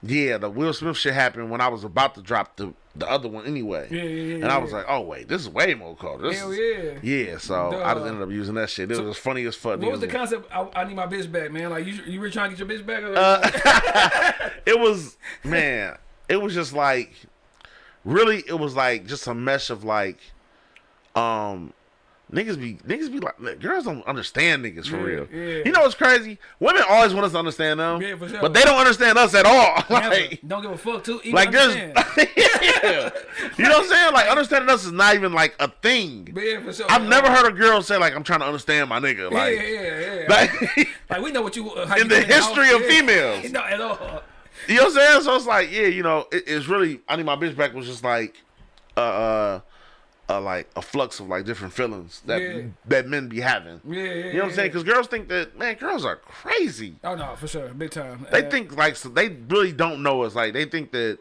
B: yeah, the Will Smith shit happened when I was about to drop the the other one anyway.
A: Yeah, yeah, yeah,
B: And I was like, oh wait, this is way more cool. This
A: Hell
B: is-
A: yeah.
B: yeah, so I just ended up using that shit. It was funny as fuck.
A: What was the concept? I, I need my bitch back, man. Like you, you were trying to get your bitch back. Or,
B: Uh, (laughs) it was man it was just like really it was like just a mesh of like um niggas be niggas be like girls don't understand niggas for
A: Yeah,
B: real
A: yeah.
B: you know what's crazy women always want us to understand them
A: Yeah, sure.
B: but they don't understand us at all (laughs) like
A: don't give a fuck too. Even
B: like there's (laughs) yeah. you know what i'm saying like understanding us is not even like a thing
A: yeah, for sure.
B: i've never heard a girl say like i'm trying to understand my nigga like
A: yeah, yeah. yeah.
B: like (laughs)
A: Like we know what you uh,
B: In
A: you
B: the history of females.
A: No, at all.
B: You know what I'm saying? So it's like, yeah, you know, it, it's really. I need my bitch back was just like, uh, uh, uh, like a flux of like different feelings that
A: Yeah.
B: that men be having.
A: Yeah, yeah.
B: You know what I'm saying? Because girls think that man, girls are crazy.
A: Oh no, for sure, big time.
B: They
A: Uh,
B: think like so they really don't know us. Like they think that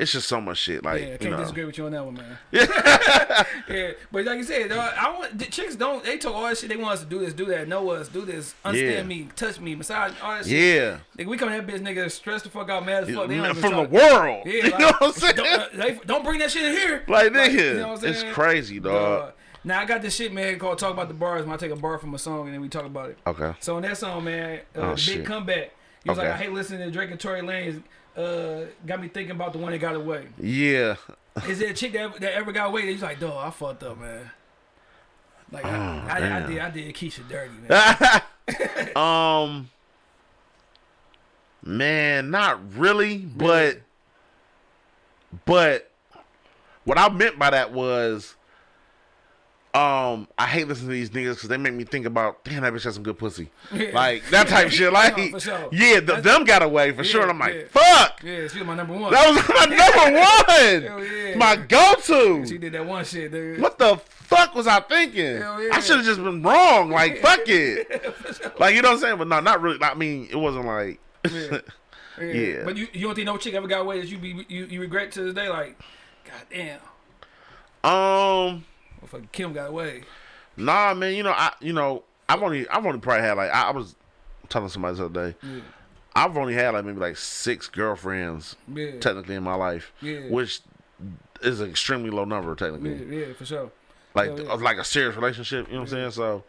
B: it's just so much shit. Like
A: Yeah, I can't
B: know,
A: disagree with you on that one, man. (laughs) yeah, (laughs) yeah. but like you said, dog, I want the chicks don't. They talk all that shit. They want us to do this, do that, know us, do this, understand
B: Yeah.
A: me, touch me, massage, all that shit.
B: yeah,
A: Nigga, we come to that bitch, nigga, stressed the fuck out, mad as fuck. They don't
B: from the world.
A: Yeah, (laughs)
B: you know what I'm saying?
A: Don't, uh, they, don't bring that shit in here.
B: like nigga,
A: you know what I'm
B: it's crazy, dog.
A: Now I got this shit, man, called "Talk About the Bars." When I take a bar from a song and then we talk about it.
B: Okay.
A: So in that song, man, uh,
B: Oh,
A: big
B: shit.
A: comeback. He was like, "I hate listening to Drake and Tory Lanez." Uh, got me thinking about the one that got away.
B: Yeah.
A: Is there a chick that, that ever got away? He's like, dog, I fucked up, man. Like I, I, I
B: Oh,
A: did, I did Keisha dirty, man. (laughs)
B: um man not really but but what i meant by that was um i hate listening to these niggas because they make me think about damn that bitch has some good pussy (laughs)
A: Yeah.
B: like that type of shit like (laughs)
A: No, sure.
B: yeah th-
A: That's-
B: them got away for sure and i'm like
A: yeah.
B: fuck
A: yeah, she was my number one.
B: that was (laughs) my number
A: Hell
B: one
A: yeah.
B: my go-to
A: she did that one shit, dude.
B: what the fuck was I thinking?
A: Hell yeah.
B: I should have just been wrong. Like fuck it. Like you know what I'm saying? But no, not really. I mean, it wasn't like.
A: Yeah. Yeah.
B: Yeah.
A: But you, you don't think no chick ever got away that you be you, you regret to this day? Like, god damn,
B: um,
A: motherfucking Kim got away.
B: nah, man. You know, I you know, I've only I've only probably had like I, I was telling somebody the other day.
A: Yeah.
B: I've only had like maybe like six girlfriends
A: Yeah.
B: technically in my life,
A: Yeah.
B: which is an extremely low number technically.
A: Yeah, yeah, for sure.
B: Like
A: yeah.
B: of like a serious relationship. You know what I'm saying? So,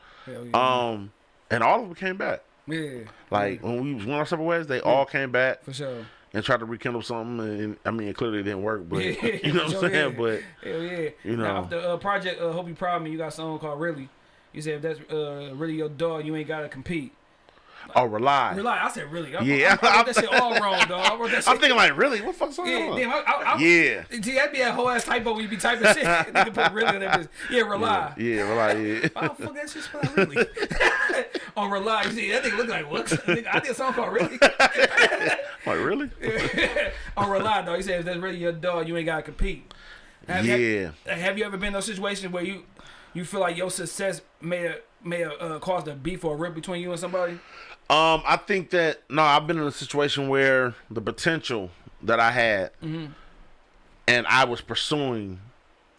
B: um, and all of them came back.
A: yeah.
B: Like when we went our separate ways, they all came back.
A: For sure.
B: And tried to rekindle something. And I mean, it clearly didn't work, but (laughs)
A: Yeah, (laughs)
B: you know what I'm saying.
A: yeah.
B: But
A: Hell yeah.
B: You
A: Now,
B: know.
A: off the uh, project, uh, Hope You Proud of Me, you got a song called Really. You said if that's uh, really your dog, you ain't got to compete.
B: Oh, rely.
A: Rely, I said really. I,
B: Yeah.
A: I, I wrote that shit all (laughs) wrong, dog. I wrote that shit.
B: I'm thinking like, really, what the fuck's going
A: yeah,
B: on?
A: damn, I, I, I,
B: Yeah.
A: See, that'd be a whole ass typo when you be typing shit. (laughs) Nigga put really on that bitch. Yeah, rely.
B: Yeah, rely. Yeah. (laughs)
A: Why the fuck that shit spelled really? on rely. You see, that thing look like what? I did a song called really.
B: like really?
A: on rely, dog. He said if that's really your dog, you ain't gotta compete. Have,
B: Yeah.
A: Have, have you ever been in those situations where you you feel like your success may have may have uh, caused a beef or a rip between you and somebody?
B: Um, I think that no, I've been in a situation where the potential that I had
A: Mm-hmm.
B: and I was pursuing,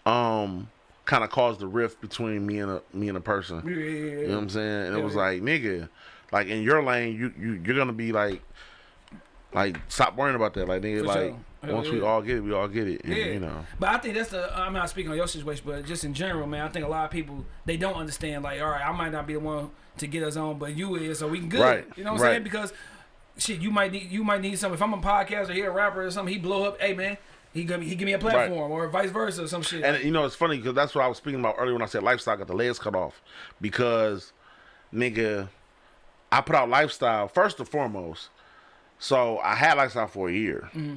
B: um, kind of caused a rift between me and a me and a person.
A: Yeah, yeah,
B: You know what I'm saying? And it was
A: yeah.
B: like, nigga, like in your lane, you you you're gonna be like, Like, stop worrying about that. Like, nigga,
A: For
B: like
A: sure.
B: Once we all get it, we all get it. And,
A: Yeah,
B: You know.
A: But I think that's the. I'm not speaking on your situation, but just in general, man. I think a lot of people they don't understand. Like, all right, I might not be the one to get us on, but you is, so we can good.
B: Right,
A: You know what I'm saying? Because shit, you might need you might need something. If I'm a podcast or hear a rapper or something, he blow up. Hey, man, he give me he give me a platform or vice versa or some shit.
B: And you know, it's funny because that's what I was speaking about earlier when I said lifestyle got the legs cut off. Because, nigga, I put out lifestyle first and foremost. So I had lifestyle for a year mm-hmm.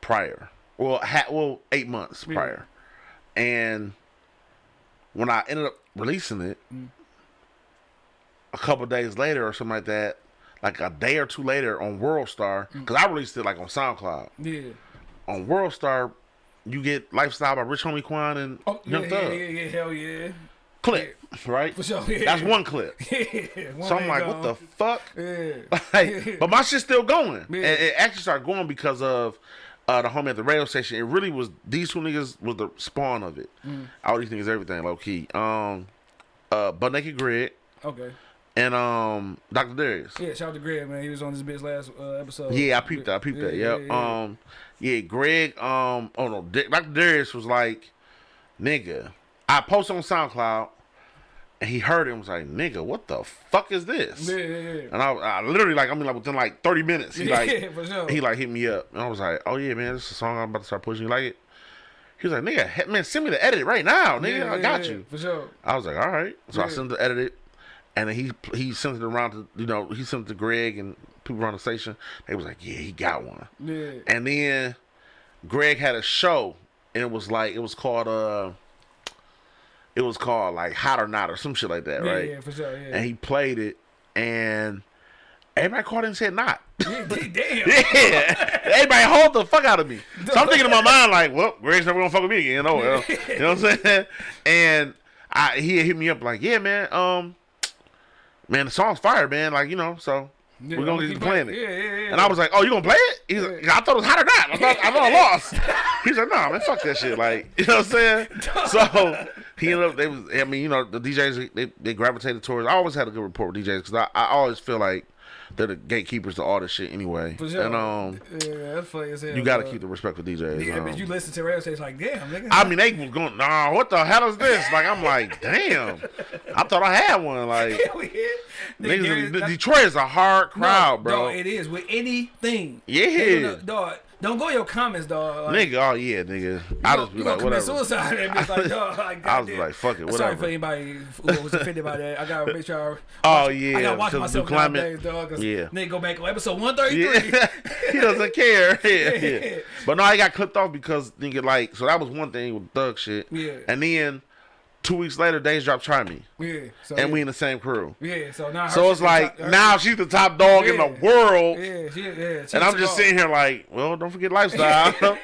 B: prior. Well, ha- well, eight months prior. And when I ended up releasing it, mm. A couple days later or something like that, like a day or two later on World Star, because I released it like on SoundCloud.
A: yeah.
B: On World Star, you get Lifestyle by Rich Homie Quan and
A: Oh, yeah,
B: Young
A: yeah,
B: Thug
A: yeah, yeah, hell yeah.
B: clip, right?
A: For sure, yeah.
B: That's one clip. (laughs)
A: Yeah, one
B: So I'm like, what the fuck?
A: Yeah. (laughs)
B: Like, (laughs) but my shit's still going.
A: Yeah.
B: And it actually started going because of uh, the homie at the radio station. It really was these two niggas was the spawn of it.
A: Mm.
B: All these niggas, everything low key. Um, uh, but naked Greg
A: Okay.
B: And um, Dr. Darius.
A: Yeah, shout out to Greg, man. He was on this bitch last uh, episode.
B: Yeah, I peeped that. I peeped that.
A: Yeah,
B: Yep.
A: yeah, yeah.
B: Um, yeah, Greg. Um, oh no, Dr. Darius was like, nigga. I posted on SoundCloud, and he heard it and was like, nigga, what the fuck is this?
A: Yeah, yeah, yeah.
B: And I, I literally like, I mean, like within like thirty minutes, he
A: Yeah,
B: like, (laughs)
A: for sure.
B: he like hit me up, and I was like, oh yeah, man, this is a song I'm about to start pushing. You like it? He was like, nigga, man, send me the edit right now, nigga.
A: Yeah,
B: I got
A: yeah,
B: you.
A: For sure.
B: I was like, all right. So I
A: Yeah.
B: sent the edit it, and then he he sent it around to you know he sent it to Greg and people around the station. They was like, yeah, he got one.
A: Yeah.
B: And then Greg had a show, and it was like it was called uh, it was called like Hot or Not or some shit like that,
A: Yeah,
B: right?
A: yeah, for sure. Yeah.
B: And he played it, and everybody called it and said not.
A: Yeah, (laughs) damn.
B: yeah, everybody hold the fuck out of me. So I'm thinking in my (laughs) mind like, well, Greg's never gonna fuck with me again. Oh well, (laughs) you know what I'm saying? And I he hit me up like, yeah, man, um, man, the song's fire, man. Like you know, so
A: Yeah,
B: we're gonna get to playing it.
A: Yeah, yeah, yeah.
B: And I was like, "Oh, you gonna play it?" He's like, "I thought it was hot or not. I thought I, thought I (laughs) lost." (laughs) He's like, "Nah, man, fuck that shit." Like, (laughs) you know what I'm saying? So he ended up. They was. I mean, you know, the DJs they, they gravitated towards. I always had a good rapport with DJs because I, I always feel like they're the gatekeepers to all this shit anyway.
A: For sure.
B: And um,
A: yeah, that's funny as hell.
B: you got to keep the respect for DJs.
A: Yeah,
B: um,
A: but you listen to radio station like, damn, nigga.
B: I mean, they was going, nah, what the hell is this? Like, I'm like, (laughs) damn. I thought I had one. Like, (laughs)
A: Hell yeah. Nigga,
B: niggas,
A: Gary-
B: in-
A: that's-
B: Detroit is a hard crowd,
A: no,
B: bro.
A: Dog, it is with anything.
B: Yeah.
A: No, dog. Don't go in your comments, dog. Like,
B: Nigga, oh yeah, nigga. I just be like, whatever.
A: suicide. And it's (laughs) like, dog, like,
B: I was
A: goddamn.
B: like, fuck it,
A: I'm Sorry for anybody who was offended by that. I gotta make sure. I. (laughs)
B: Oh yeah, I
A: gotta watch myself nowadays, dog. Cause
B: Yeah.
A: Nigga, go back on episode 133.
B: Yeah, (laughs) he doesn't care. Yeah, yeah. But no, I got clipped off because nigga like so that was one thing with thug shit.
A: Yeah.
B: And then two weeks later, Dej Drop Try Me,
A: Yeah. So,
B: and
A: yeah.
B: we in the same crew.
A: Yeah. So now.
B: So it's like
A: her
B: now she's the top dog in the world,
A: Yeah. She, yeah. she
B: and I'm just
A: off.
B: sitting here like, well, don't forget lifestyle. (laughs)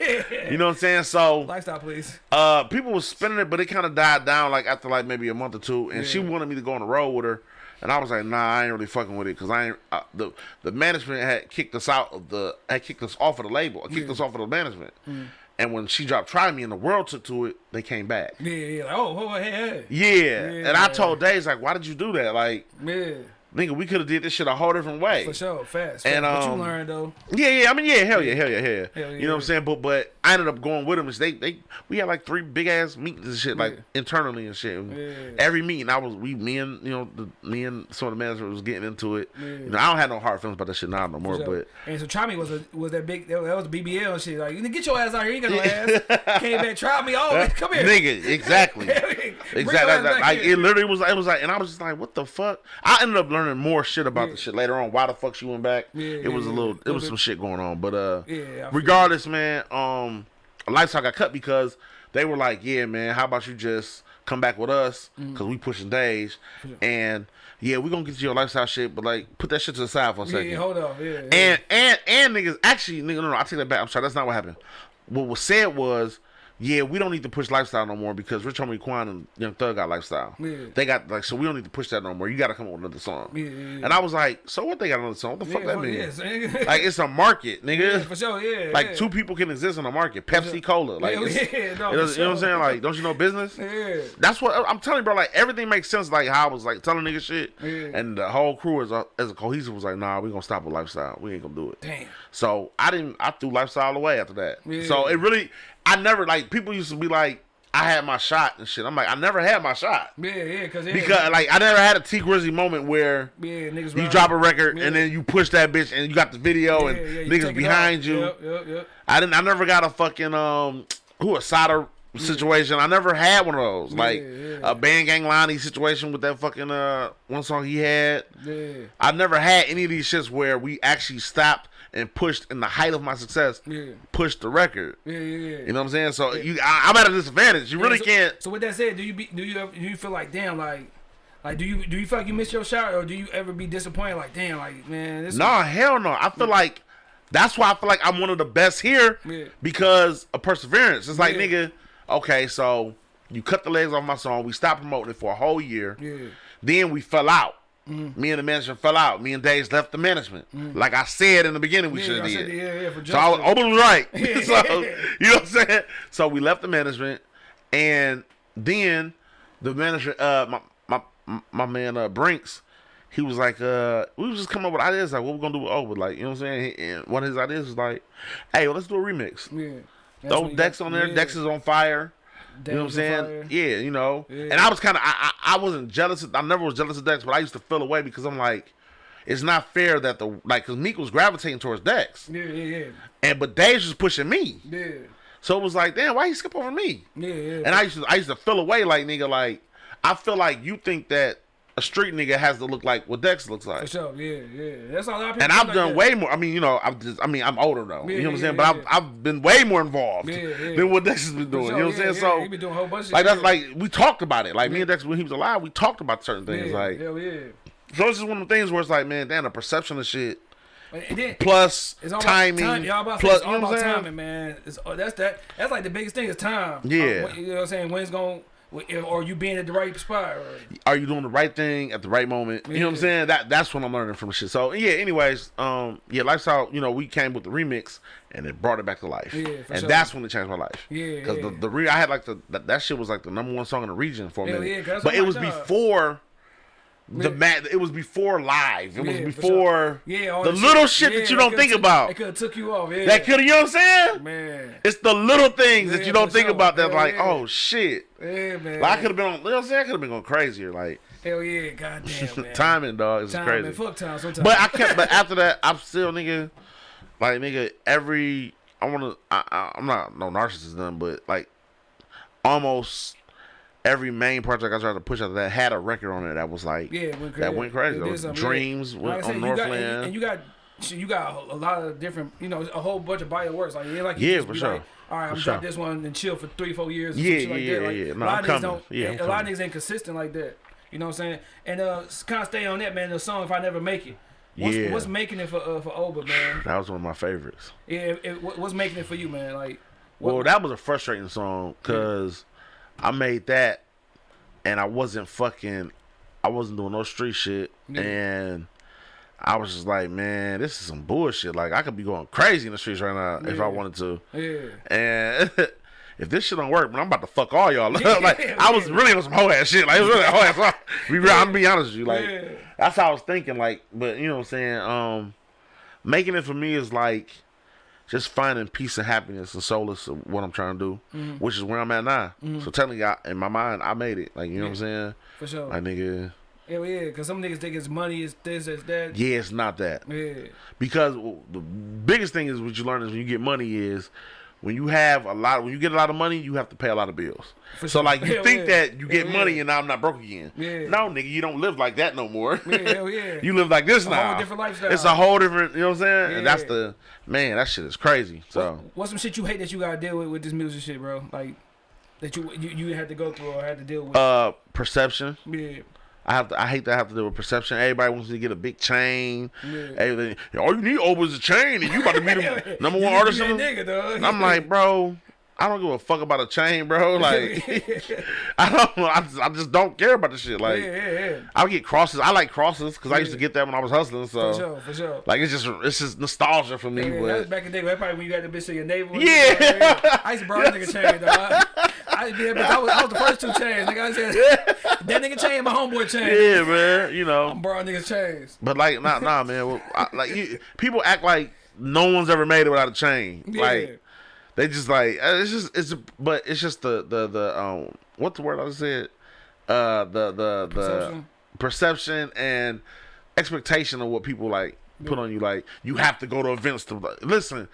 B: you know what I'm saying? So
A: Lifestyle, please.
B: uh, people was spinning it, but it kind of died down like after like maybe a month or two, and she wanted me to go on the road with her, and I was like, nah, I ain't really fucking with it because I ain't uh, the the management had kicked us out of the had kicked us off of the label, kicked
A: Yeah.
B: us off of the management,
A: Mm.
B: And when she dropped Try Me and the world took to it, they came back.
A: Yeah. Yeah. Like, oh, oh, hey, hey.
B: Yeah, and I told Dej like, why did you do that? Like,
A: Yeah.
B: Nigga, we could have did this shit a whole different way.
A: For sure. Fast.
B: And,
A: but
B: um,
A: you learned though.
B: Yeah, yeah. I mean, yeah, hell yeah, hell yeah, hell yeah.
A: Hell
B: You know what I'm saying? But but I ended up going with them. They they we had like three big ass meetings and shit, like
A: Yeah.
B: internally and shit.
A: Yeah.
B: Every meeting, I was we me and you know the, me and some of the management was getting into it.
A: Yeah.
B: You know, I don't have no hard feelings about that shit now no more.
A: So-
B: But
A: and so try me was a was that big that was BBL and shit like you get your ass out here you ain't got no ass came back try me oh (laughs) come here
B: nigga, exactly. (laughs) Exactly.
A: ass
B: That- that- like it literally was. It was like, and I was just like, "What the fuck?" I ended up learning more shit about
A: Yeah.
B: the shit later on. Why the fuck she went back?
A: Yeah,
B: it was a little. It was some shit going on. But uh,
A: Yeah,
B: regardless, man. Um, lifestyle got cut because they were like, "Yeah, man, how about you just come back with us? Because we pushing Dej, and yeah, we gonna get you your lifestyle shit, but like put that shit to the side for a second.
A: yeah hold on yeah, yeah.
B: And and and niggas actually nigga no no I take that back. I'm sorry, that's not what happened. What was said was yeah, we don't need to push lifestyle no more because Rich Homie Quan and Young Thug got lifestyle.
A: Yeah.
B: They got like so we don't need to push that no more. You got to come up with another song.
A: Yeah, yeah, yeah.
B: And I was like, so what? They got another song? What the fuck
A: Yeah,
B: that
A: fuck
B: mean?
A: yeah, son. (laughs)
B: Like it's a market, nigga.
A: for sure, yeah.
B: Like
A: yeah.
B: two people can exist in a market. Pepsi Cola. Like
A: Yeah, (laughs) yeah, no,
B: you, know,
A: for
B: you know what I'm saying? Like, don't you know business?
A: Yeah.
B: That's what I'm telling you, bro. Like everything makes sense. Like how I was like telling niggas shit,
A: Yeah.
B: and the whole crew as a, as a cohesive was like, nah, we gonna stop with lifestyle. We ain't gonna do it.
A: Damn.
B: So I didn't. I threw lifestyle away after that.
A: Yeah.
B: So it really, I never like people used to be like, I had my shot and shit. I'm like, I never had my shot
A: Yeah, yeah, cause yeah,
B: because like I never had a Tee Grizzley moment where
A: yeah, niggas
B: you drop a record
A: Yeah.
B: and then you push that bitch and you got the video
A: Yeah,
B: and
A: yeah,
B: niggas behind you.
A: Yep, yep, yep.
B: I didn't. I never got a fucking um who a solder situation. I never had one of those. like
A: yeah.
B: a Band Gang Lonnie situation with that fucking uh one song he had.
A: Yeah,
B: I never had any of these shits where we actually stopped and pushed in the height of my success.
A: Yeah.
B: Pushed the record.
A: yeah, yeah, yeah.
B: You know what I'm saying? So you, I, I'm at a disadvantage. You
A: Yeah,
B: really
A: so,
B: can't.
A: So with that said, do you be, do you ever, do you feel like damn like like do you do you feel like you missed your shot or do you ever be disappointed like damn like man this
B: No, hell no. I feel like that's why I feel like I'm one of the best here
A: Yeah.
B: because of perseverance. It's like
A: Yeah.
B: nigga, okay, so you cut the legs off my song. We stopped promoting it for a whole year.
A: yeah
B: Then we fell out.
A: Mm-hmm.
B: Me and the management fell out. Me and Dej left the management. Like I said in the beginning, we
A: yeah,
B: should have did.
A: yeah yeah for
B: So I was. Open was right. (laughs) (laughs) so you know what I'm saying? So we left the management, and then the manager, uh, my my my man uh, Brinks, he was like, uh, we was just coming up with ideas like what we gonna do with Open, like you know what I'm saying? And one of his ideas was like, hey, well, let's do a remix.
A: yeah. That's
B: Throw Dex
A: got-
B: on there.
A: yeah.
B: Dex is on fire. You know what I'm saying?
A: fire.
B: Yeah, you know.
A: Yeah.
B: And I was kind of, I, I, I wasn't jealous. Of, I never was jealous of Dex, but I used to feel away because I'm like, it's not fair that the like, cause Meek was gravitating towards Dex,
A: Yeah, yeah, yeah,
B: and but Dave's was pushing me.
A: yeah,
B: So it was like, damn, why he skip over me?
A: yeah, yeah.
B: And I used to, I used to feel away like nigga, like I feel like you think that a street nigga has to look like what Dex looks like.
A: For sure, yeah, yeah. That's all a lot of people
B: And I've
A: like
B: done
A: that.
B: way more. I mean, you know, I'm just, I mean, I'm older though.
A: Yeah,
B: you know what I'm saying? but. I've, I've been way more involved than what Dex has been doing.
A: For
B: you know what I'm saying? so
A: he been doing a whole bunch of
B: like that's like we talked about it. Like me and Dex when he was alive, we talked about certain things. Like
A: hell yeah.
B: so, it's just one of the things where it's like, man, damn, the perception of shit
A: then
B: plus
A: it's all
B: timing,
A: time. Y'all about,
B: plus
A: it's all
B: you know what
A: about
B: I'm saying?
A: timing, man. It's, that's that. That's like the biggest thing is time.
B: Yeah.
A: Uh, what- you know what I'm saying? When it's going, or you being at the right spot. Or,
B: Are you doing the right thing at the right moment? You know what I'm saying? That that's what I'm learning from shit. So yeah. Anyways, um, yeah, lifestyle. You know, we came with the remix and it brought it back to life.
A: Yeah,
B: and
A: sure.
B: that's when it changed my life.
A: Yeah,
B: because
A: yeah.
B: the the re- I had like the that, that shit was like the number one song in the region for a
A: Hell
B: minute.
A: yeah,
B: but it was before. The
A: Yeah.
B: mat, it was before live. It was
A: Yeah, for
B: before
A: yeah, all
B: the little shit,
A: Yeah,
B: that you don't think
A: took-
B: about.
A: It could have took you off. Yeah.
B: That could, you know what I'm saying?
A: Man.
B: It's the little things that you don't think
A: sure.
B: about. That like,
A: yeah.
B: oh shit.
A: Yeah, man.
B: Like I could have been on. You know what I'm saying? I could have been going crazier. Like
A: Hell yeah, goddamn, (laughs) man.
B: timing, dog, is crazy.
A: Fuck time sometimes.
B: But I kept. But (laughs) after that, I'm still nigga. Like nigga, every I want to. I, I, I'm not no narcissist, but like almost every main project I tried to push out that had a record on it that was like
A: yeah, went crazy.
B: that went crazy. Was Dreams
A: yeah.
B: went
A: Like I
B: on
A: said, you got-
B: Northland.
A: and, and you got you got a lot of different, you know, a whole bunch of of works. Like yeah, like
B: Yeah, for sure.
A: Like, All right, I'm
B: For
A: gonna drop this one and chill for three, four years. Or
B: Yeah,
A: some like
B: yeah,
A: that. Like,
B: yeah, yeah. No,
A: a lot
B: I'm
A: of niggas
B: coming.
A: don't.
B: Yeah, I'm
A: a lot of niggas ain't consistent like that. You know what I'm saying? And uh, kind of stay on that, man. The song "If I Never Make It." What's,
B: Yeah.
A: what's making it for uh, for Oba, man?
B: that was one of my favorites.
A: Yeah, it, it- what's making it for you, man? Like, what,
B: Well, that was a frustrating song because I made that and I wasn't fucking, I wasn't doing no street shit,
A: Yeah.
B: and I was just like, man, this is some bullshit. Like I could be going crazy in the streets right now if I wanted to,
A: yeah,
B: and. (laughs) If this shit don't work, man, I'm about to fuck all y'all. (laughs)
A: Yeah,
B: like I was really on some hoe ass shit. Like it was really hoe ass. Be real, I'm be honest with you. Like
A: Yeah.
B: that's how I was thinking. Like, but you know what I'm saying. Um, making it for me is like just finding peace and happiness and solace of what I'm trying to do,
A: Mm-hmm.
B: which is where I'm at now. So telling y'all, in my mind, I made it. Like you know what I'm saying.
A: for sure.
B: Like nigga,
A: Hell yeah, because some niggas think it's money, it's this, it's that.
B: yeah, it's not that.
A: Yeah,
B: because the biggest thing is what you learn is when you get money is when you have a lot when you get a lot of money you have to pay a lot of bills
A: For
B: so
A: sure.
B: like you
A: Hell
B: think
A: yeah.
B: that you get
A: Hell
B: money
A: yeah.
B: and now i'm not broke again
A: Yeah.
B: no nigga you don't live like that no more
A: Yeah, hell (laughs) yeah.
B: you live like this
A: A
B: now
A: different lifestyle.
B: it's a whole different you know what i'm saying and that's the man that shit is crazy so
A: What's some shit you hate that you gotta deal with with this music shit, bro? Like that you you, you had to go through or had to deal with.
B: uh perception
A: yeah,
B: I have to. I hate to have to deal with perception. Everybody wants to get a big chain.
A: Yeah.
B: All you need over is a chain, and you about to be the (laughs) number one artist. in the-
A: nigga.
B: I'm like, bro, I don't give a fuck about a chain, bro. (laughs) Like, (laughs) I don't. I just, I just don't care about the shit. Like,
A: yeah, yeah, yeah.
B: I get crosses. I like crosses because I used to get that when I was hustling. So,
A: For sure, for sure.
B: like, it's just it's just nostalgia for me.
A: Yeah, that was back in the day. That probably when you got the bitch to your neighbor.
B: Yeah.
A: I used to borrow a nigga (laughs) chain, dog. I, to be. I was, I was the first two chains. Nigga, I said, that nigga chain, my homeboy chain.
B: yeah, man, you know.
A: I'm borrowing niggas chains.
B: But like, nah, nah, man. Well, I, like, you, people act like no one's ever made it without a chain.
A: Yeah.
B: Like, they just like uh, it's just it's but it's just the the the um what's the word I said uh the the the
A: Perception.
B: perception and expectation of what people like put on you like you have to go to events to like, listen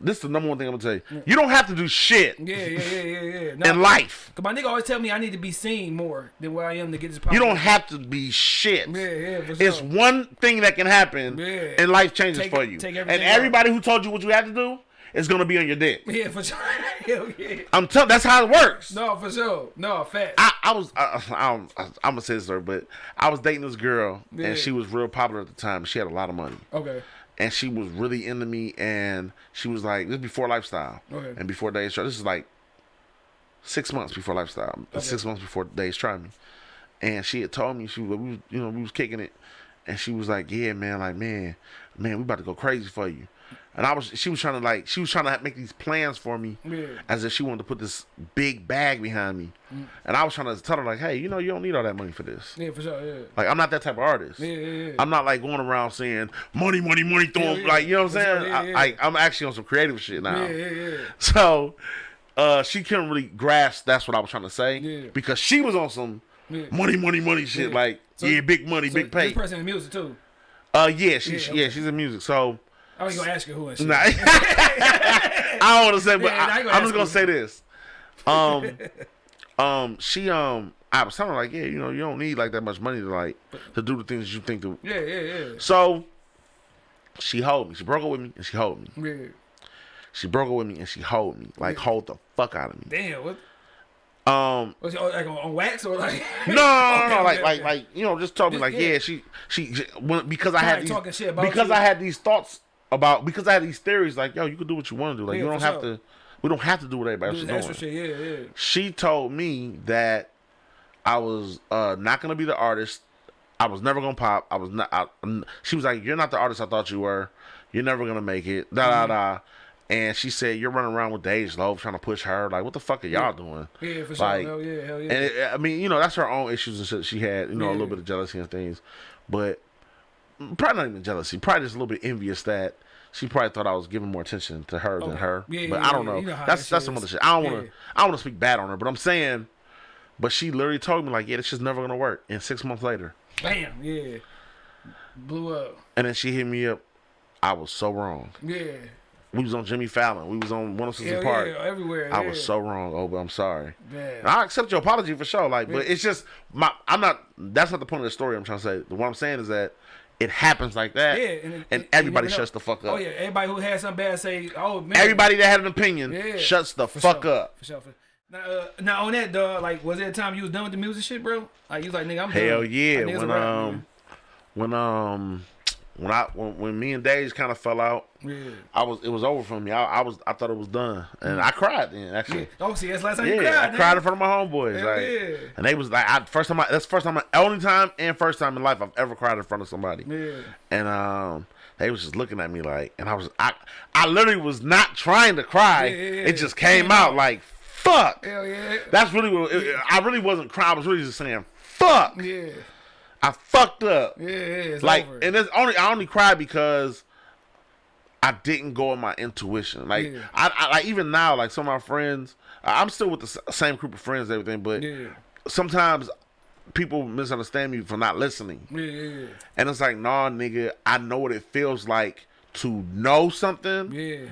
B: this is the number one thing I'm gonna tell you you don't have to do shit
A: Yeah, yeah, yeah, yeah, yeah. (laughs) No,
B: in life
A: Cause my nigga always tell me I need to be seen more than where I am to get this.
B: you don't have to be shit
A: Yeah, yeah,
B: it's
A: sure.
B: one thing that can happen
A: Yeah.
B: and life changes
A: Take-
B: for you
A: take
B: and
A: everything out.
B: everybody who told you what you had to do is gonna be on your dick
A: Yeah, for sure. Hell (laughs) yeah.
B: I'm telling that's how it works
A: No, for sure. No, fact.
B: I, I was I, I, don't- I, I'm gonna say this, story, but I was dating this girl
A: Yeah.
B: and she was real popular at the time. She had a lot of money
A: Okay.
B: and she was really into me. And she was like, this is before lifestyle
A: Okay.
B: and before Dej. Try. This is like six months before lifestyle. Six months before Dej try me. And she had told me she was, we was you know we was kicking it, and she was like, yeah man, like man, man, we about to go crazy for you. And I was she was trying to like she was trying to make these plans for me
A: Yeah.
B: as if she wanted to put this big bag behind me.
A: Mm.
B: And I was trying to tell her like, hey, you know, you don't need all that money for this.
A: Yeah, for sure. Yeah.
B: Like I'm not that type of artist.
A: Yeah, yeah, yeah.
B: I'm not like going around saying money, money, money, throw
A: Yeah, yeah.
B: like you know what I'm
A: For sure,
B: saying.
A: yeah,
B: I, I I'm actually on some creative shit now.
A: Yeah, yeah, yeah.
B: So uh, she couldn't really grasp that's what I was trying to say
A: Yeah.
B: because she was on some money, money, money shit. Like
A: So-
B: yeah, big money,
A: So
B: big pay.
A: This person in music too.
B: Uh, yeah, she,
A: Yeah, okay.
B: yeah, she's in music. So
A: I was gonna ask you who and shit.
B: Nah. (laughs) I don't want to say, but
A: Yeah, I
B: I,
A: ain't gonna
B: I'm just gonna say this. Um, (laughs) um, she um, I was telling her like, yeah, you know, you don't need like that much money to like to do the things you think to.
A: Yeah, yeah, yeah.
B: So she hold me. She broke up with me and she hold me.
A: Yeah.
B: She broke up with me and she hold me. Like hold the fuck out of me.
A: Damn. What?
B: Um,
A: Was it oh, like on, wax or like? (laughs)
B: no, no, no, no, like, like, like, you know, just told me like,
A: yeah.
B: yeah, she, she, she when, because I had these,
A: talking shit about
B: because. I had these thoughts about, because I had these theories, like, yo, you can do what you want to do, like,
A: Yeah,
B: you don't have
A: sure.
B: to, we don't have to do what everybody
A: Do
B: else is doing.
A: shit. Yeah, yeah.
B: She told me that I was uh, not gonna be the artist. I was never gonna pop. I was not. I, she was like, "You're not the artist I thought you were. You're never gonna make it." Da
A: Mm-hmm.
B: da da. And she said, "You're running around with Dej Loaf trying to push her. Like, what the fuck are y'all doing?"
A: Yeah, for sure.
B: Like,
A: hell yeah, hell yeah.
B: And it, I mean, you know, that's her own issues and shit she had. You know, a little bit of jealousy and things, but probably not even jealousy. Probably just a little bit envious that she probably thought I was giving more attention to her than her.
A: Yeah,
B: but
A: yeah,
B: I don't know.
A: You know
B: that's
A: that
B: that's some other shit. I don't want to. I don't want to speak bad on her, but I'm saying. But she literally told me like, yeah, this shit's never gonna work. And six months later,
A: Bam. Yeah. Blew up.
B: and then she hit me up. I was so wrong.
A: Yeah.
B: We was on Jimmy Fallon. We was on One 106
A: Hell
B: Park.
A: yeah. Everywhere.
B: I
A: yeah.
B: was so wrong. Oh, but I'm sorry.
A: Man.
B: I accept your apology for sure. Like, but it's just my. I'm not. That's not the point of the story. I'm trying to say. What I'm saying is that it happens like that.
A: Yeah, and, it-
B: and everybody shuts the fuck up.
A: Oh yeah, everybody who had something bad say, "Oh man."
B: Everybody that had an opinion
A: Yeah.
B: shuts the fuck
A: sure,
B: up.
A: For sure. For, now, uh, now on that, dog. Like, was there a time you was done with the music shit, bro? Like, you was like, nigga, I'm
B: Hell
A: done.
B: yeah.
A: Like,
B: when um, when um, when I when, when me and Dej kind of fell out,
A: yeah.
B: I was it was over for me. I, I was I thought it was done, and I cried then
A: Yeah.
B: actually.
A: Oh, see, that's the last time
B: Yeah,
A: you cried.
B: I cried in front of my homeboys,
A: Hell
B: like,
A: yeah.
B: and they was like, I, first time I, that's first time, I, only time and first time in life I've ever cried in front of somebody.
A: Yeah.
B: and um they was just looking at me like and i was i i literally was not trying to cry
A: Yeah, yeah, yeah.
B: it just came out. like fuck
A: Hell yeah.
B: that's really what it, i really wasn't crying i was really just saying fuck
A: Yeah.
B: I fucked up
A: Yeah. yeah it's
B: like
A: over.
B: and it's only i only cried because i didn't go with my intuition like
A: Yeah.
B: I, I like even now like some of my friends i'm still with the same group of friends and everything but
A: yeah.
B: sometimes people misunderstand me for not listening
A: Yeah. Yeah.
B: and it's like, nah, nigga, I know what it feels like to know something
A: Yeah.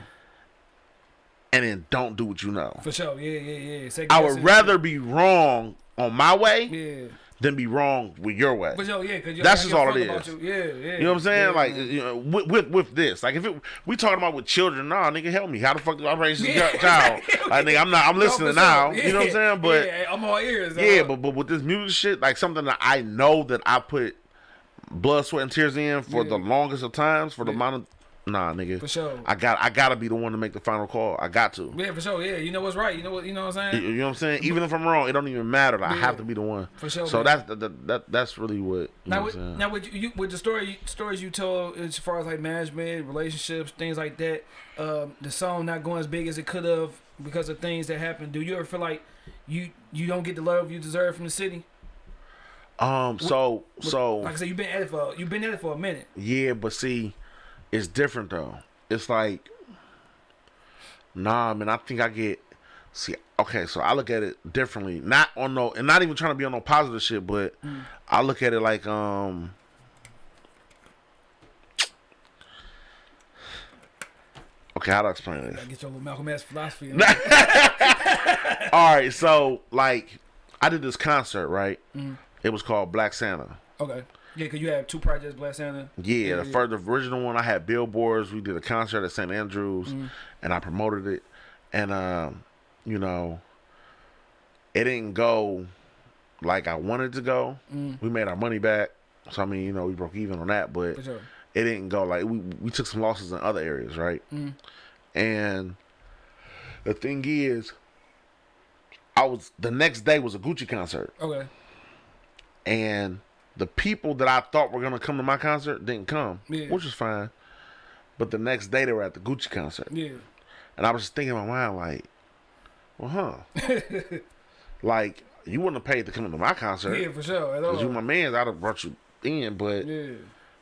B: and then don't do what you know.
A: For sure. Yeah. Yeah. Yeah. Second
B: I would rather be wrong on my way
A: Yeah.
B: Than be wrong with your way.
A: For sure. Yeah. Cause
B: That's just all it is.
A: You. Yeah. Yeah.
B: You know what I'm saying?
A: Yeah,
B: like,
A: man.
B: you know, with, with with this, like, if it, we talking about with children, nah, nigga, help me. How the fuck do I raise this
A: Yeah.
B: child? (laughs) Like, nigga, I'm not. I'm listening now.
A: Yeah.
B: You know what I'm saying? But
A: yeah, I'm all ears.
B: Yeah, but but with this music shit, like something that I know that I put blood, sweat, and tears in for
A: Yeah.
B: the longest of times, for the amount of nah, nigga.
A: For sure.
B: I got I gotta be the one to make the final call. I got to.
A: Yeah, for sure. Yeah, you know what's right. You know what you know what I'm saying.
B: you know what I'm saying? Even if I'm wrong, it don't even matter. Like, I have to be the one.
A: For sure,
B: So
A: man.
B: that's that, that, that that's really what. You know
A: Now,
B: what
A: with, now with you, with the story stories you told as far as like management, relationships, things like that, um, the song not going as big as it could have because of things that happened. Do you ever feel like you you don't get the love you deserve from the city?
B: um. So so
A: Like I said, you've been at it for you've been at it for a minute.
B: yeah, but see, it's different though. It's like, nah, man. I think I get. See, okay, so I look at it differently. Not on no, and not even trying to be on no positive shit, but
A: Mm.
B: I look at it like um. Okay, how do I explain this?
A: Get your little Malcolm X philosophy. (laughs)
B: All right, so like I did this concert, right?
A: Mm.
B: It was called Black Santa.
A: okay. Yeah, cause you have two projects, Black Santa.
B: Yeah, the
A: yeah.
B: first the original one I had billboards. We did a concert at St. Andrews,
A: Mm.
B: and I promoted it. And um, you know, it didn't go like I wanted to go.
A: Mm.
B: We made our money back, so I mean, you know, we broke even on that, but
A: sure.
B: it didn't go like we we took some losses in other areas, right?
A: Mm.
B: And the thing is, I was the next day was a Gucci concert,
A: Okay.
B: and the people that I thought were gonna come to my concert didn't come,
A: Yeah.
B: which is fine. But the next day they were at the Gucci concert,
A: Yeah.
B: and I was just thinking in my mind like, well, huh, (laughs) like you wouldn't have paid to come to my concert
A: Yeah, for sure. At
B: because you my man. I'd have brought you in, but
A: Yeah.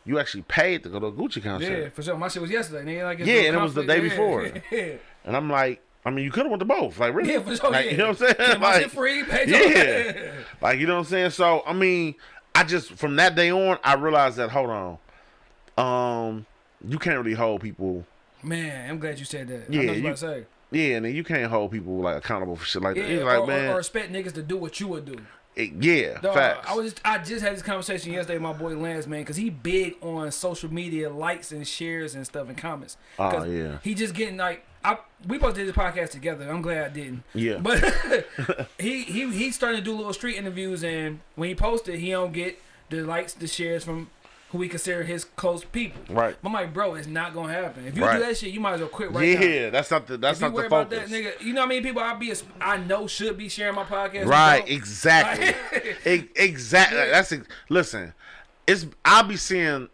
B: you actually paid to go to a Gucci concert.
A: Yeah, for sure. My shit was yesterday, nigga. Like,
B: Yeah, and it was the day
A: Yeah,
B: before. (laughs)
A: Yeah.
B: And I'm like, I mean, you could have went to both, like really,
A: Yeah, for sure.
B: like,
A: yeah.
B: you know what I'm saying?
A: My (laughs)
B: Like,
A: free. Your-
B: Yeah. like you know what I'm saying. So I mean, I just from that day on, I realized that hold on, um, you can't really hold people.
A: Man, I'm glad you said that. I
B: Yeah,
A: you
B: you-
A: about to say.
B: Yeah, and then you can't hold people like accountable for shit like
A: Yeah,
B: that. It's like
A: or,
B: man,
A: or expect niggas to do what you would do.
B: it- yeah,
A: Dog,
B: facts.
A: I was just, I just had this conversation yesterday with my boy Lance, man, because he big on social media likes and shares and stuff and comments.
B: Oh, yeah.
A: He just getting like I we both did this podcast together. I'm glad I didn't.
B: Yeah.
A: But (laughs) (laughs) he he he's starting to do little street interviews and when he posted he don't get the likes, the shares from who we consider his close people.
B: Right.
A: I'm like, bro, it's not gonna happen. If you
B: Right.
A: do that shit, you might as well quit right now.
B: yeah, that's not the that's
A: If you
B: not
A: worry
B: the
A: about
B: focus.
A: that nigga, you know how many people I be I know should be sharing my podcast.
B: Right, exactly. E- (laughs) exactly. That's listen. It's I'll be seeing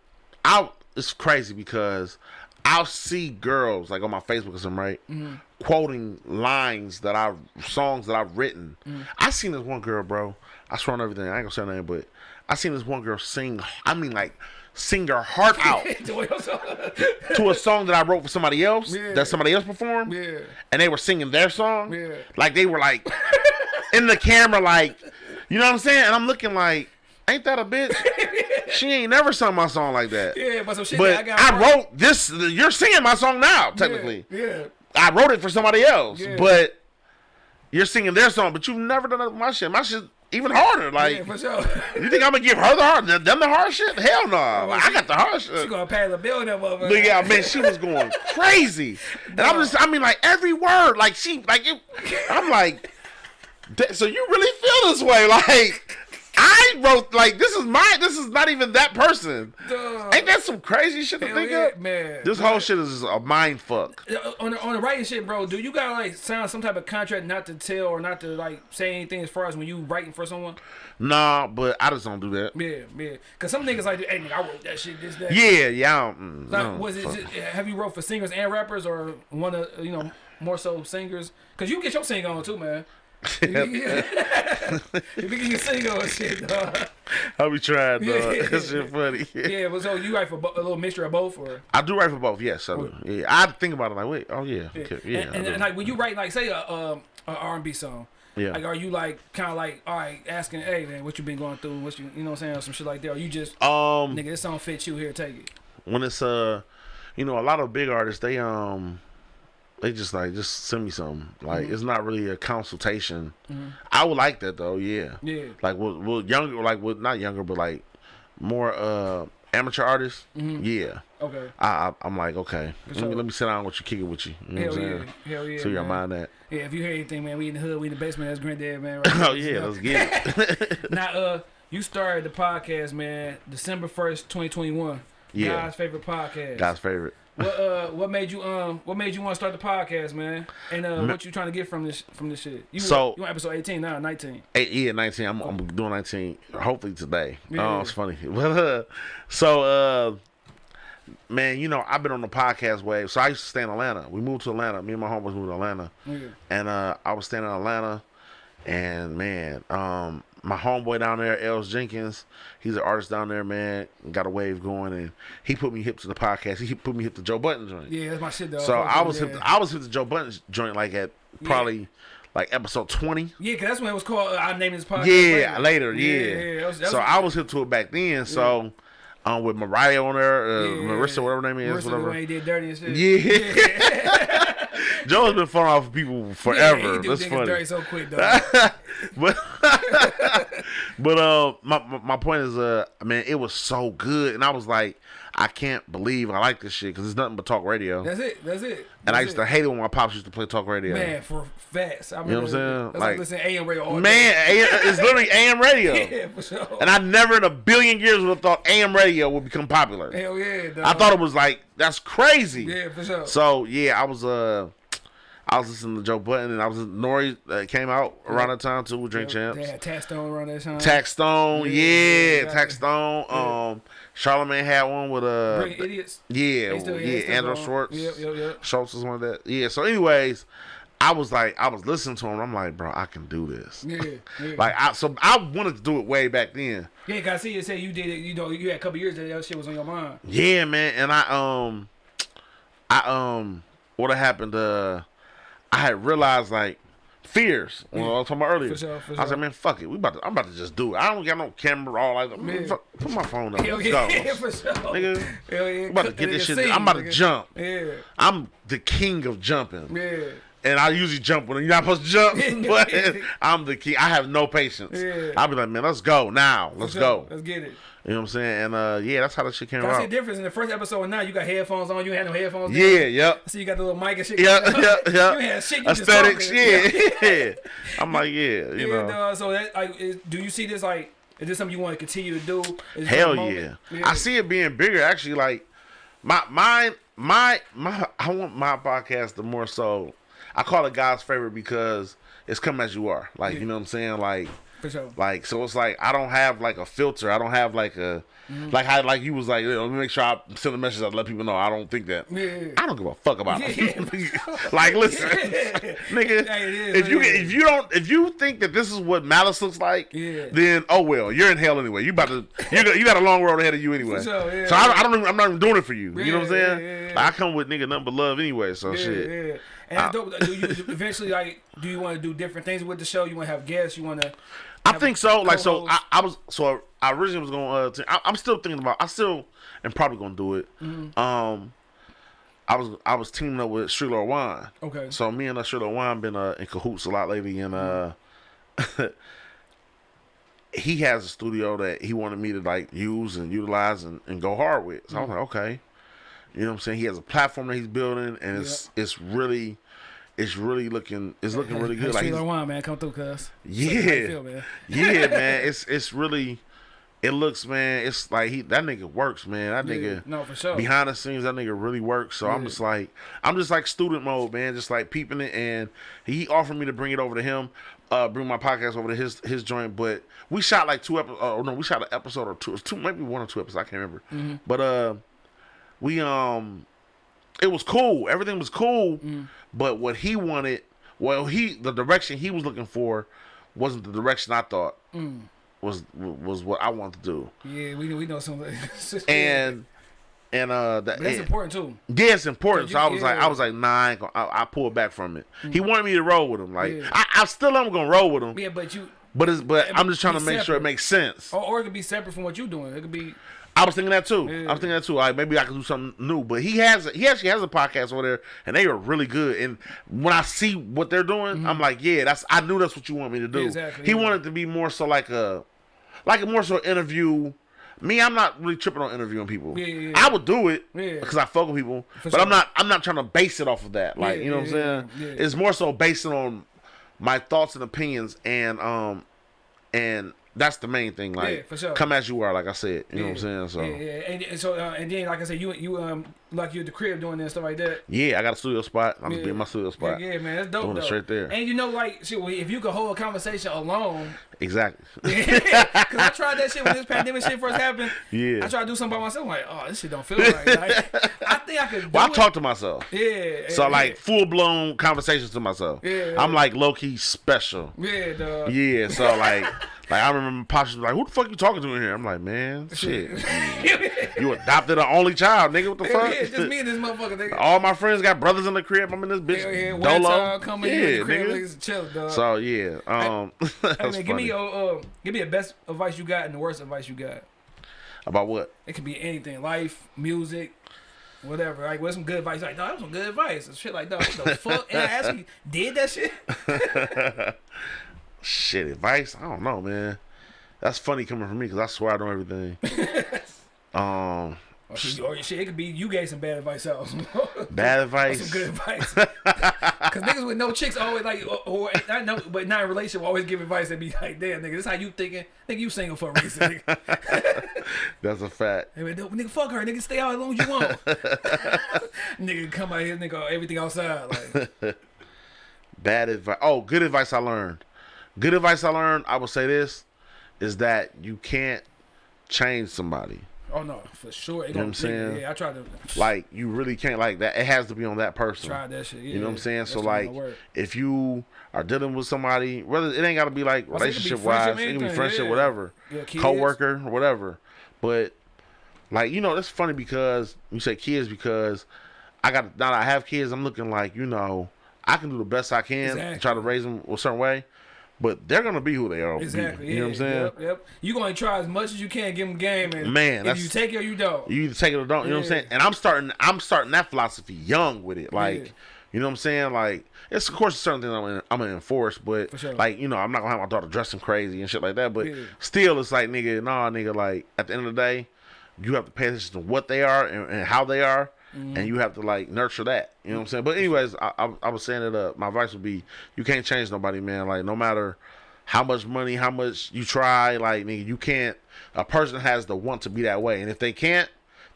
B: out. It's crazy because I'll see girls like on my Facebook or something, right?
A: Mm-hmm.
B: Quoting lines that I songs that I've written.
A: Mm-hmm.
B: I seen this one girl, bro. I swear on everything. I ain't gonna say her name, but I seen this one girl sing. I mean, like sing her heart out (laughs) to a song that I wrote for somebody else
A: Yeah.
B: that somebody else performed
A: yeah.
B: and they were singing their song.
A: Yeah.
B: Like they were like in the camera, like you know what I'm saying? And I'm looking like, ain't that a bitch? she ain't never sung my song like that.
A: Yeah, but some shit
B: But
A: that I got.
B: I
A: right.
B: wrote this. You're singing my song now, technically.
A: Yeah.
B: I wrote it for somebody else,
A: Yeah.
B: but you're singing their song. But you've never done that with my shit. My shit even harder. Like
A: yeah, for sure. (laughs)
B: you think I'm gonna give her the hard, them the hard shit? Hell no. Oh, I got the hard
A: she
B: shit.
A: gonna pay the bill that motherfucker.
B: But yeah, man, she was going (laughs) crazy, and I'm just, I mean, like every word, like she, like it, I'm like, so you really feel this way? (laughs) Like, I wrote, like, this is my, this is not even that person.
A: Dog.
B: Ain't that some crazy shit to
A: Hell
B: think
A: yeah,
B: of?
A: man.
B: This whole shit is a mind fuck.
A: Uh, on the, on the writing shit, bro. Do you gotta like sign some type of contract not to tell or not to like say anything as far as when you writing for someone?
B: Nah, but I just don't do that.
A: Yeah, yeah. Cause some niggas like, hey, nigga, I wrote that shit. This that.
B: Yeah, yeah. Mm,
A: Like,
B: no,
A: was it? Just, have you wrote for singers and rappers, or one of you know more so singers? Cause you get your sing on too, man. (laughs) you can get sing on and shit, dog.
B: I be trying, dog.
A: Yeah.
B: That shit funny.
A: Yeah, but so you write for a little mixture of both, or
B: I do write for both. Yes, I do. Yeah, I think about it like, wait, oh yeah, okay, yeah,
A: and, and, and, like when you write like say a um a R and B song.
B: Yeah.
A: Like, are you like kind of like, all right, asking, hey man, what you been going through? What you, you know, what I'm saying, or some shit like that? Or you just,
B: um,
A: nigga, this song fits you here, take it.
B: when it's uh you know a lot of big artists they um they just like just send me something like
A: Mm-hmm.
B: it's not really a consultation i would like that though yeah
A: Yeah.
B: like with, with younger like with not younger but like more uh amateur artists
A: Mm-hmm.
B: yeah
A: Okay.
B: I, I i'm like okay let, me, let me sit down with you kick it with you you know
A: Hell yeah.
B: saying
A: Hell yeah.
B: so you
A: man.
B: mind that
A: Yeah, if you hear anything, man, we in the hood, we in the basement. That's Granddad, man. (laughs) Right
B: oh yeah let's get it (laughs)
A: Now, uh, you started the podcast, man, December first, twenty twenty one.
B: Yeah.
A: God's favorite podcast.
B: God's favorite.
A: What uh what made you um what made you want to start the podcast, man? And uh what you trying to get from this from this shit? You
B: So-
A: you on episode 18 now, 19.
B: Eight, yeah, 19. I'm, I'm doing 19 hopefully today.
A: Yeah.
B: Oh, it's funny. (laughs) So, uh, man, you know, I've been on the podcast wave. So I used to stay in Atlanta. We moved to Atlanta. Me and my homeboys moved to Atlanta.
A: Yeah.
B: And uh, I was staying in Atlanta. And, man, um, my homeboy down there, Els Jenkins, he's an artist down there, man. Got a wave going. And he put me hip to the podcast. He put me hip to Joe Budden joint.
A: Yeah, that's my shit though.
B: So I was hip. To, I was hip to Joe Budden joint like at probably like episode 20.
A: Yeah, cause that's when it was called. Uh, I named this podcast.
B: Yeah, later, yeah.
A: yeah. that was- that
B: so
A: was-
B: I was hip to it back then. So, um, with Mariah on there, uh,
A: yeah.
B: Marissa, whatever her name is,
A: Marissa,
B: whatever.
A: did dirty and shit.
B: Yeah. (laughs) (laughs) Joe's been falling off of people forever.
A: Yeah,
B: That's funny.
A: dirty so quick though. (laughs)
B: but (laughs) but uh, my my- point is, uh, man, it was so good, and I was like, I can't believe I like this shit because it's nothing but talk radio.
A: that's it. That's it.
B: and I used
A: it.
B: to hate it when my pops used to play talk radio.
A: Man, for facts. I
B: You know what I'm saying?
A: That's like,
B: Like-
A: listening to AM radio all
B: Man,
A: day.
B: A- it's literally AM radio. (laughs)
A: Yeah, for sure.
B: And I never in a billion years would have thought AM radio would become popular.
A: Hell yeah, dog.
B: I thought it was like that's crazy.
A: Yeah, for sure.
B: So yeah, I was uh, I was listening to Joe Budden, and I was Nore uh, came out around that time too with Drink Champs.
A: They had Taxstone around that time.
B: Taxstone,
A: Yeah,
B: yeah,
A: yeah.
B: Tax Stone. Um, Charlemagne had one with uh,
A: Brilliant idiots.
B: yeah,
A: They still-
B: yeah, Andrew. Schulz.
A: Yep, yep, yep.
B: Schulz was one of that. Yeah. So, anyways, I was like, I was listening to him. I'm like, bro, I can do this.
A: Yeah, (laughs) yeah.
B: Like, I so I wanted to do it way back then.
A: yeah, cause I see you say you did it. You know, you had a couple years that that shit was on your mind.
B: Yeah, man, and I um, I um, what happened? Uh, I had realized like fears. When I was talking about earlier,
A: For sure, for
B: I was like, man, fuck it, we about to, I'm about to just do it. I don't got no camera, all like,
A: Yeah.
B: fuck, put my phone up, (laughs)
A: Hell yeah,
B: go. (laughs)
A: for sure.
B: Nigga,
A: Hell yeah.
B: I'm about to get this shit.
A: scene,
B: I'm about to jump.
A: Yeah,
B: I'm the king of jumping,
A: yeah.
B: And I usually jump when you're not supposed to jump, (laughs) (laughs) but I'm the king. I have no patience.
A: Yeah.
B: I'll be like, man, let's go now, let's go.
A: Let's get it.
B: You know what I'm saying? And uh, yeah, that's how that shit came
A: I see
B: out.
A: difference in the first episode and now you got headphones on. You had no headphones.
B: Yeah, yep.
A: I see you got the little mic and shit.
B: Yeah, yeah, yeah.
A: You had shit. You just
B: Aesthetics,
A: talking.
B: yeah, (laughs) yeah. I'm like, yeah, you
A: Yeah,
B: know.
A: dog. So that like, is, do you see this like? Is this something you want to continue to do? Is
B: Hell
A: a
B: yeah. I see it being bigger. Actually, like my mine, my my. I want my podcast to more so. I call it God's favorite because it's come as you are. Like you know what I'm saying. Like
A: for sure.
B: like so it's like I don't have like a filter. I don't have like a mm-hmm. like how like you was like let me make sure I send a message I let people know I don't think that.
A: Yeah.
B: I don't give a fuck about
A: Yeah.
B: it. (laughs) like listen, (laughs) nigga.
A: Hey, it is
B: if you if you don't if you think that this is what malice looks like,
A: Yeah.
B: then oh well, you're in hell anyway. You about to you got, you got a long road ahead of you anyway.
A: sure, yeah,
B: so I. I don't even, I'm not even doing it for you. you know what I'm saying?
A: yeah, yeah, yeah.
B: Like, I come with nigga nothing but love anyway. So
A: Yeah,
B: shit.
A: And it's do you eventually like? Do you want to do different things with the show? You want to have guests? You want to?
B: I think so. Like so, I. I was so I originally was going. Uh, to, I, I'm still thinking about. I still am probably gonna do it.
A: Mm-hmm.
B: Um, I was I was teaming up with Shrilo Wine.
A: Okay.
B: So me and uh, Wine been uh, in cahoots a lot lately, and uh, (laughs) he has a studio that he wanted me to like use and utilize and, and go hard with. So I was like, okay, you know what I'm saying. He has a platform that he's building, and it's it's really. It's really looking. It's looking really good. Like he's-
A: Wine, man, come through, cuz.
B: yeah,
A: feel, man?
B: yeah, (laughs) man. It's it's really, it looks, man. It's like he that nigga works, man. That
A: Yeah,
B: nigga
A: no, for sure.
B: behind the scenes, that nigga really works. So I'm just like, I'm just like student mode, man. Just like peeping it, and he offered me to bring it over to him, uh, bring my podcast over to his his joint. But we shot like two episodes. Oh no, we shot an episode or two, two maybe one or two episodes. I can't remember.
A: Mm-hmm.
B: But uh, we um, it was cool. Everything was cool.
A: Mm.
B: But what he wanted, well, he the direction he was looking for wasn't the direction I thought
A: Mm.
B: was was what I wanted to do.
A: Yeah, we we know some. (laughs)
B: And and uh, that,
A: that's
B: and-
A: important too.
B: yeah, it's important. So I was like. I was like, nah, I, ain't gonna- I, I pulled back from it. He wanted me to roll with him. Like,
A: Yeah.
B: I, I still am gonna roll with him,
A: Yeah, but you,
B: but it's but I'm just trying to make sure it makes sense.
A: or, or it could be separate from what you're doing. It could be.
B: I was thinking that too.
A: Yeah.
B: I was thinking that too. Like maybe I could do something new. But he has he actually has a podcast over there, and they are really good. And when I see what they're doing, I'm like, yeah, that's I knew that's what you want me to do.
A: Mm-hmm. Exactly,
B: He
A: yeah.
B: wanted to be more so like a like a more so interview. Me, I'm not really tripping on interviewing people.
A: Yeah.
B: I would do it
A: Yeah.
B: because I fuck with people,
A: For
B: but I'm not. I'm not trying to base it off of that. Like you know what I'm saying? It's more so based on my thoughts and opinions and um and that's the main thing. Like,
A: Yeah, for sure.
B: come as you are, like I said. You know what I'm saying? So
A: yeah, yeah. And, and so uh, and then like I said, you you um like you at the crib doing that stuff like that.
B: yeah, I got a studio spot. I'm just
A: Yeah.
B: be in my studio spot.
A: Yeah, yeah, man, that's dope.
B: Doing it straight there.
A: And you know, like, shit, if you could hold a conversation alone,
B: Exactly. (laughs)
A: because I tried that shit when this (laughs) pandemic shit first happened.
B: Yeah.
A: I tried to do something by myself. I'm like, oh, this shit don't feel right. Like, I (laughs) think I could. Do
B: well, I talk to myself.
A: Yeah.
B: So
A: yeah,
B: like full blown conversations to myself.
A: Yeah.
B: I'm like low key special.
A: Yeah, dog.
B: Yeah. So like, like I remember Pops was like, "Who the fuck you talking to in here?" I'm like, "Man, shit, you adopted an only child, nigga. What the fuck?"
A: yeah, just me and this motherfucker. Nigga.
B: All my friends got brothers in the crib. I'm in this bitch
A: Hell yeah,
B: dolo.
A: coming
B: yeah,
A: in the crib,
B: nigga.
A: niggas chill, dog.
B: So yeah, um, that's
A: man, give
B: funny.
A: Me uh, give me the best advice you got and the worst advice you got.
B: about what?
A: It could be anything, life, music, whatever. Like, what's some good advice? Like, dog, that was some good advice. And shit like that. What the (laughs) fuck? And I actually did that shit. (laughs)
B: Shit, advice? I don't know, man. That's funny coming from me because I swear I don't know everything. (laughs) um,
A: Or shit, or shit, it could be you gave some bad advice out. (laughs)
B: bad advice.
A: some good advice. (laughs) Cause niggas with no chicks always like, or, or not no, but not in relationship always give advice and be like, damn nigga, this how you thinking? Nigga, you single for a reason. Nigga, (laughs)
B: That's a fact.
A: nigga fuck her, nigga, stay out as long as you want. nigga come out here, nigga, everything outside, like,
B: Bad advice. Oh, good advice I learned. Good advice I learned. I will say this is that you can't change somebody.
A: Oh no, for sure. It
B: know what I'm saying?
A: Yeah, I tried to (laughs)
B: Like you really can't like that. It has to be on that person.
A: try that shit. Yeah,
B: You know what I'm saying? So like, if you are dealing with somebody, whether it ain't got to be like
A: I said it could be
B: relationship wise, it can be friendship,
A: yeah.
B: whatever, co-worker, whatever. But like, you know, that's funny because you say kids because I got now that I have kids, I'm looking like you know I can do the best I can,
A: Exactly.
B: try to raise them a certain way, but they're gonna be who they are.
A: Exactly.
B: You know what I'm saying?
A: Yep, yep. You gonna try as much as you can, give them game, and
B: Man,
A: if you take it or you don't.
B: You either take it or don't. You know what I'm saying? And I'm starting. I'm starting that philosophy young with it. Like,
A: Yeah.
B: you know what I'm saying? Like, it's of course certain things I'm gonna, I'm gonna enforce, but
A: sure.
B: like, you know, I'm not gonna have my daughter dressing crazy and shit like that. But
A: Yeah.
B: still, it's like, nigga, nah, nigga. Like, at the end of the day, you have to pay attention to what they are and, and how they are.
A: Mm-hmm.
B: And you have to like nurture that, you know what I'm saying. But anyways, I, I, I was saying it up. My advice would be, you can't change nobody, man. Like no matter how much money, how much you try, like nigga, you can't. A person has the want to be that way, and if they can't,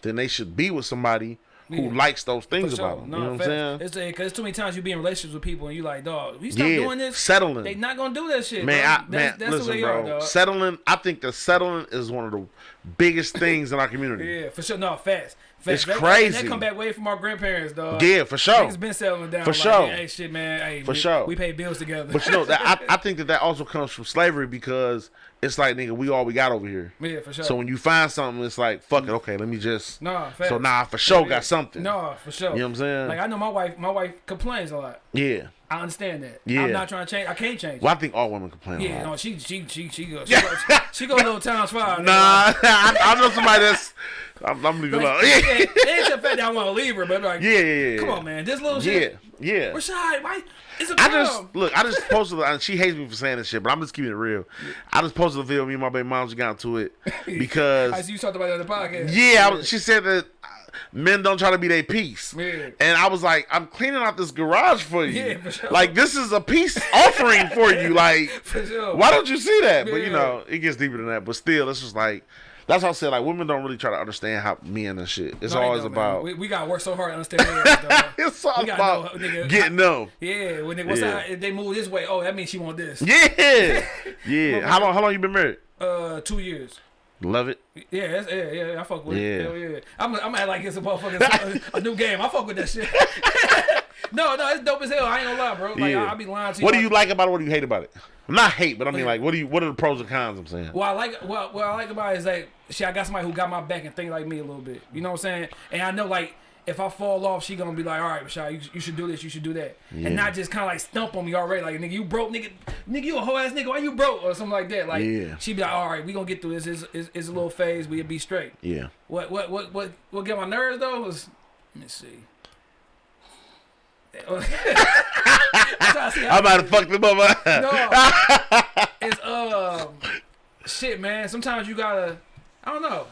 B: then they should be with somebody who
A: Yeah.
B: likes those things
A: sure.
B: about them.
A: No,
B: you know what I'm saying?
A: It's cause it's too many times you be in relationships with people and you like, dog, we stop
B: Yeah,
A: doing this.
B: settling.
A: They not gonna do that shit,
B: Man. I,
A: that's,
B: man,
A: that's
B: listen, bro.
A: are, dog.
B: Settling, I think that settling is one of the biggest things in our community.
A: yeah, for sure. No, fast.
B: It's
A: That-
B: crazy.
A: That come back way from our grandparents, dog.
B: Yeah, for sure.
A: Niggas been settling down.
B: For
A: like,
B: sure.
A: Hey, shit, man. Hey,
B: For
A: we,
B: sure.
A: We pay bills together.
B: But you know that I, (laughs) I think that that also comes from slavery because it's like nigga, we all we got over here.
A: yeah, for sure.
B: So when you find something, it's like fuck it. Okay, let me just.
A: Nah, facts.
B: So nah, for sure
A: Yeah.
B: got something.
A: Nah, for sure.
B: You know what I'm saying?
A: Like I know my wife. My wife complains a lot.
B: Yeah.
A: I understand that.
B: Yeah.
A: I'm not trying to change. I can't change.
B: Well, I think all women complain.
A: Yeah, no, she she she she go she, go, she go a little times five. (laughs)
B: Nah, I, I know somebody that's. I'm, I'm leaving
A: Like,
B: alone.
A: it
B: Yeah. (laughs)
A: it ain't the fact that I want to leave her, but like,
B: Yeah, yeah, yeah.
A: come on, man, this little
B: Yeah,
A: shit.
B: yeah.
A: Rashad, why? It's a
B: I
A: problem.
B: just look. I just (laughs) posted. And she hates me for saying this shit, but I'm just keeping it real. I just posted a video. of Me and my baby mom just got into it because
A: I see you talked about that on the podcast.
B: Yeah, I she said that men don't try to be their peace.
A: Yeah.
B: And I was like, I'm cleaning out this garage for you.
A: Yeah, for sure.
B: Like this is a peace offering for you. (laughs) Like,
A: For sure.
B: why don't you see that? But you know, it gets deeper than that. But still, it's just like that's why I said like women don't really try to understand how men and shit. It's
A: No,
B: always about.
A: We, we gotta work so hard to understand that. (laughs)
B: it's all about
A: know, nigga,
B: getting them.
A: Yeah, when they, what's
B: Yeah.
A: that? If they move this way, oh, that means she want this.
B: Yeah, (laughs) yeah. How long? How long you been married?
A: Uh, two years.
B: Love it.
A: Yeah, yeah, yeah. I fuck with
B: Yeah.
A: it. Hell yeah. I'm, I'm act like it's a motherfucking a, new game. I fuck with that shit. (laughs) no, no, it's dope as hell. I ain't gonna lie, bro. Like
B: Yeah.
A: I, I be lying to you.
B: What do you like about it? What do you hate about it? Not hate, but I mean like, what do you? What are the pros and cons? I'm saying.
A: Well, I like, what, what I like about it is like, shit, I got somebody who got my back and think like me a little bit. You know what I'm saying? And I know like. If I fall off, she gonna be like, "All right, Rashad, you, you should do this, you should do that,"
B: Yeah.
A: and not just kind of like stump on me already, like, "Nigga, you broke, nigga, nigga, you a whole ass nigga, why you broke?" or something like that. Like,
B: Yeah.
A: she be like, "All right, we gonna get through this. It's, it's, it's a little phase. We'll be straight."
B: Yeah.
A: What what what what what get my nerves though was let me see. I'm trying to see how-
B: I'm about to fuck them up.
A: no, (laughs) it's um shit, man. Sometimes you gotta, I don't know.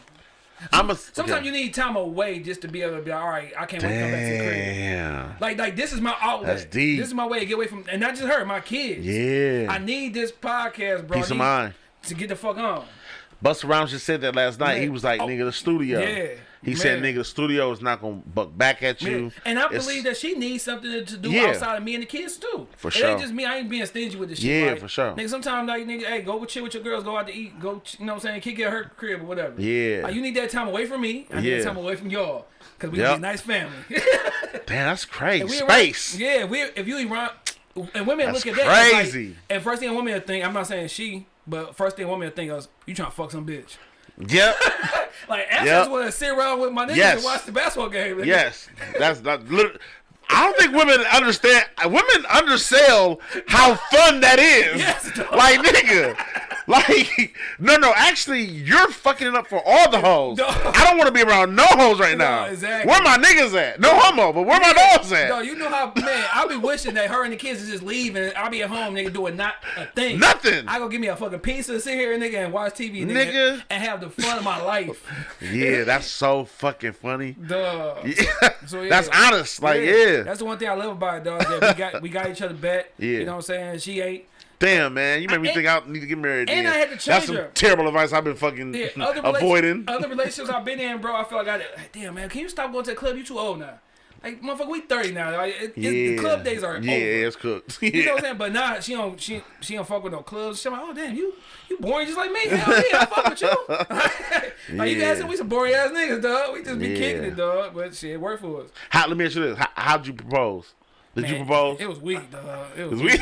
B: I'm a.
A: Sometimes
B: okay.
A: you need time away just to be able to be like, all right. I can't wait to come back to the crib.
B: Damn.
A: Like like this is my outlet.
B: That's deep.
A: This is my way to get away from, and not just her, my kids.
B: Yeah.
A: I need this podcast, bro.
B: Peace of mind.
A: to get the fuck on.
B: Busta Rhymes just said that last night.
A: Yeah.
B: He was like,
A: Oh,
B: "Nigga, the studio."
A: yeah,
B: He said, "Nigga, the studio is not gonna buck back at you."
A: Yeah. And I
B: It's-
A: believe that she needs something to, do
B: Yeah.
A: outside of me and the kids too.
B: For
A: it
B: sure.
A: ain't just me. I ain't being stingy with this shit.
B: Yeah,
A: like,
B: for sure.
A: Nigga, sometimes like nigga, hey, go chill with your girls, go out to eat, go, you know what I'm saying, kick at her crib or whatever.
B: Yeah.
A: Like, you need that time away from me. I need
B: Yeah.
A: that time away from y'all. Cause we
B: Yep.
A: a nice family. (laughs)
B: Damn, that's crazy. Space.
A: Around, yeah, we if you around and women
B: That's
A: look at that it's like-
B: crazy.
A: and first thing a woman will think, I'm not saying she, but first thing a woman will think is you trying to fuck some bitch.
B: Yep. (laughs)
A: Like I just want to sit around with my niggas
B: Yes.
A: and watch the basketball game. nigga.
B: yes. That's not. lit- I don't think women understand. Women undersell how fun that is. (laughs)
A: Yes, dog.
B: like nigga. (laughs) Like no, no. Actually, you're fucking it up for all the hoes. (laughs)
A: Dog.
B: I don't want to be around no hoes right now.
A: exactly.
B: Where my niggas at? No homo, but where my dogs at?
A: No, you know how man, I'll be wishing that her and the kids is just leave and I'll be at home, nigga, doing not a thing.
B: Nothing.
A: I go give me a fucking pizza, sit here, nigga, and watch TV, nigga,
B: Nigga.
A: and have the fun of my life. (laughs)
B: Yeah, that's so fucking funny.
A: Duh.
B: Yeah.
A: So, yeah.
B: That's honest. Like, yeah.
A: That's the one thing I love about it, dog. That we got we got each other back.
B: Yeah.
A: You know what I'm saying? She ain't.
B: Damn, man. You made me think I need to get married.
A: and
B: then.
A: I had to change That's
B: some
A: her.
B: terrible advice I've been fucking
A: Yeah, other
B: avoiding.
A: Other (laughs) relationships I've been in, bro. I feel like I. like, Damn, man, can you stop going to the club? You too old now. Like, motherfucker, we 30 now. Like, it,
B: yeah.
A: it's, the club days are
B: Yeah,
A: over.
B: it's cooked.
A: You know what I'm (laughs) saying? But nah, she don't she she don't fuck with no clubs. She's like, oh damn, you you boring just like me. Hell yeah, I fuck with you. (laughs) like you guys,
B: Yeah.
A: we some boring ass niggas, dog. We just be kicking it, dog. But shit, it worked for us.
B: How, let me ask you this: How, How'd you propose? Did you
A: Man,
B: propose?
A: It was weak, dog. It was
B: Was
A: weak.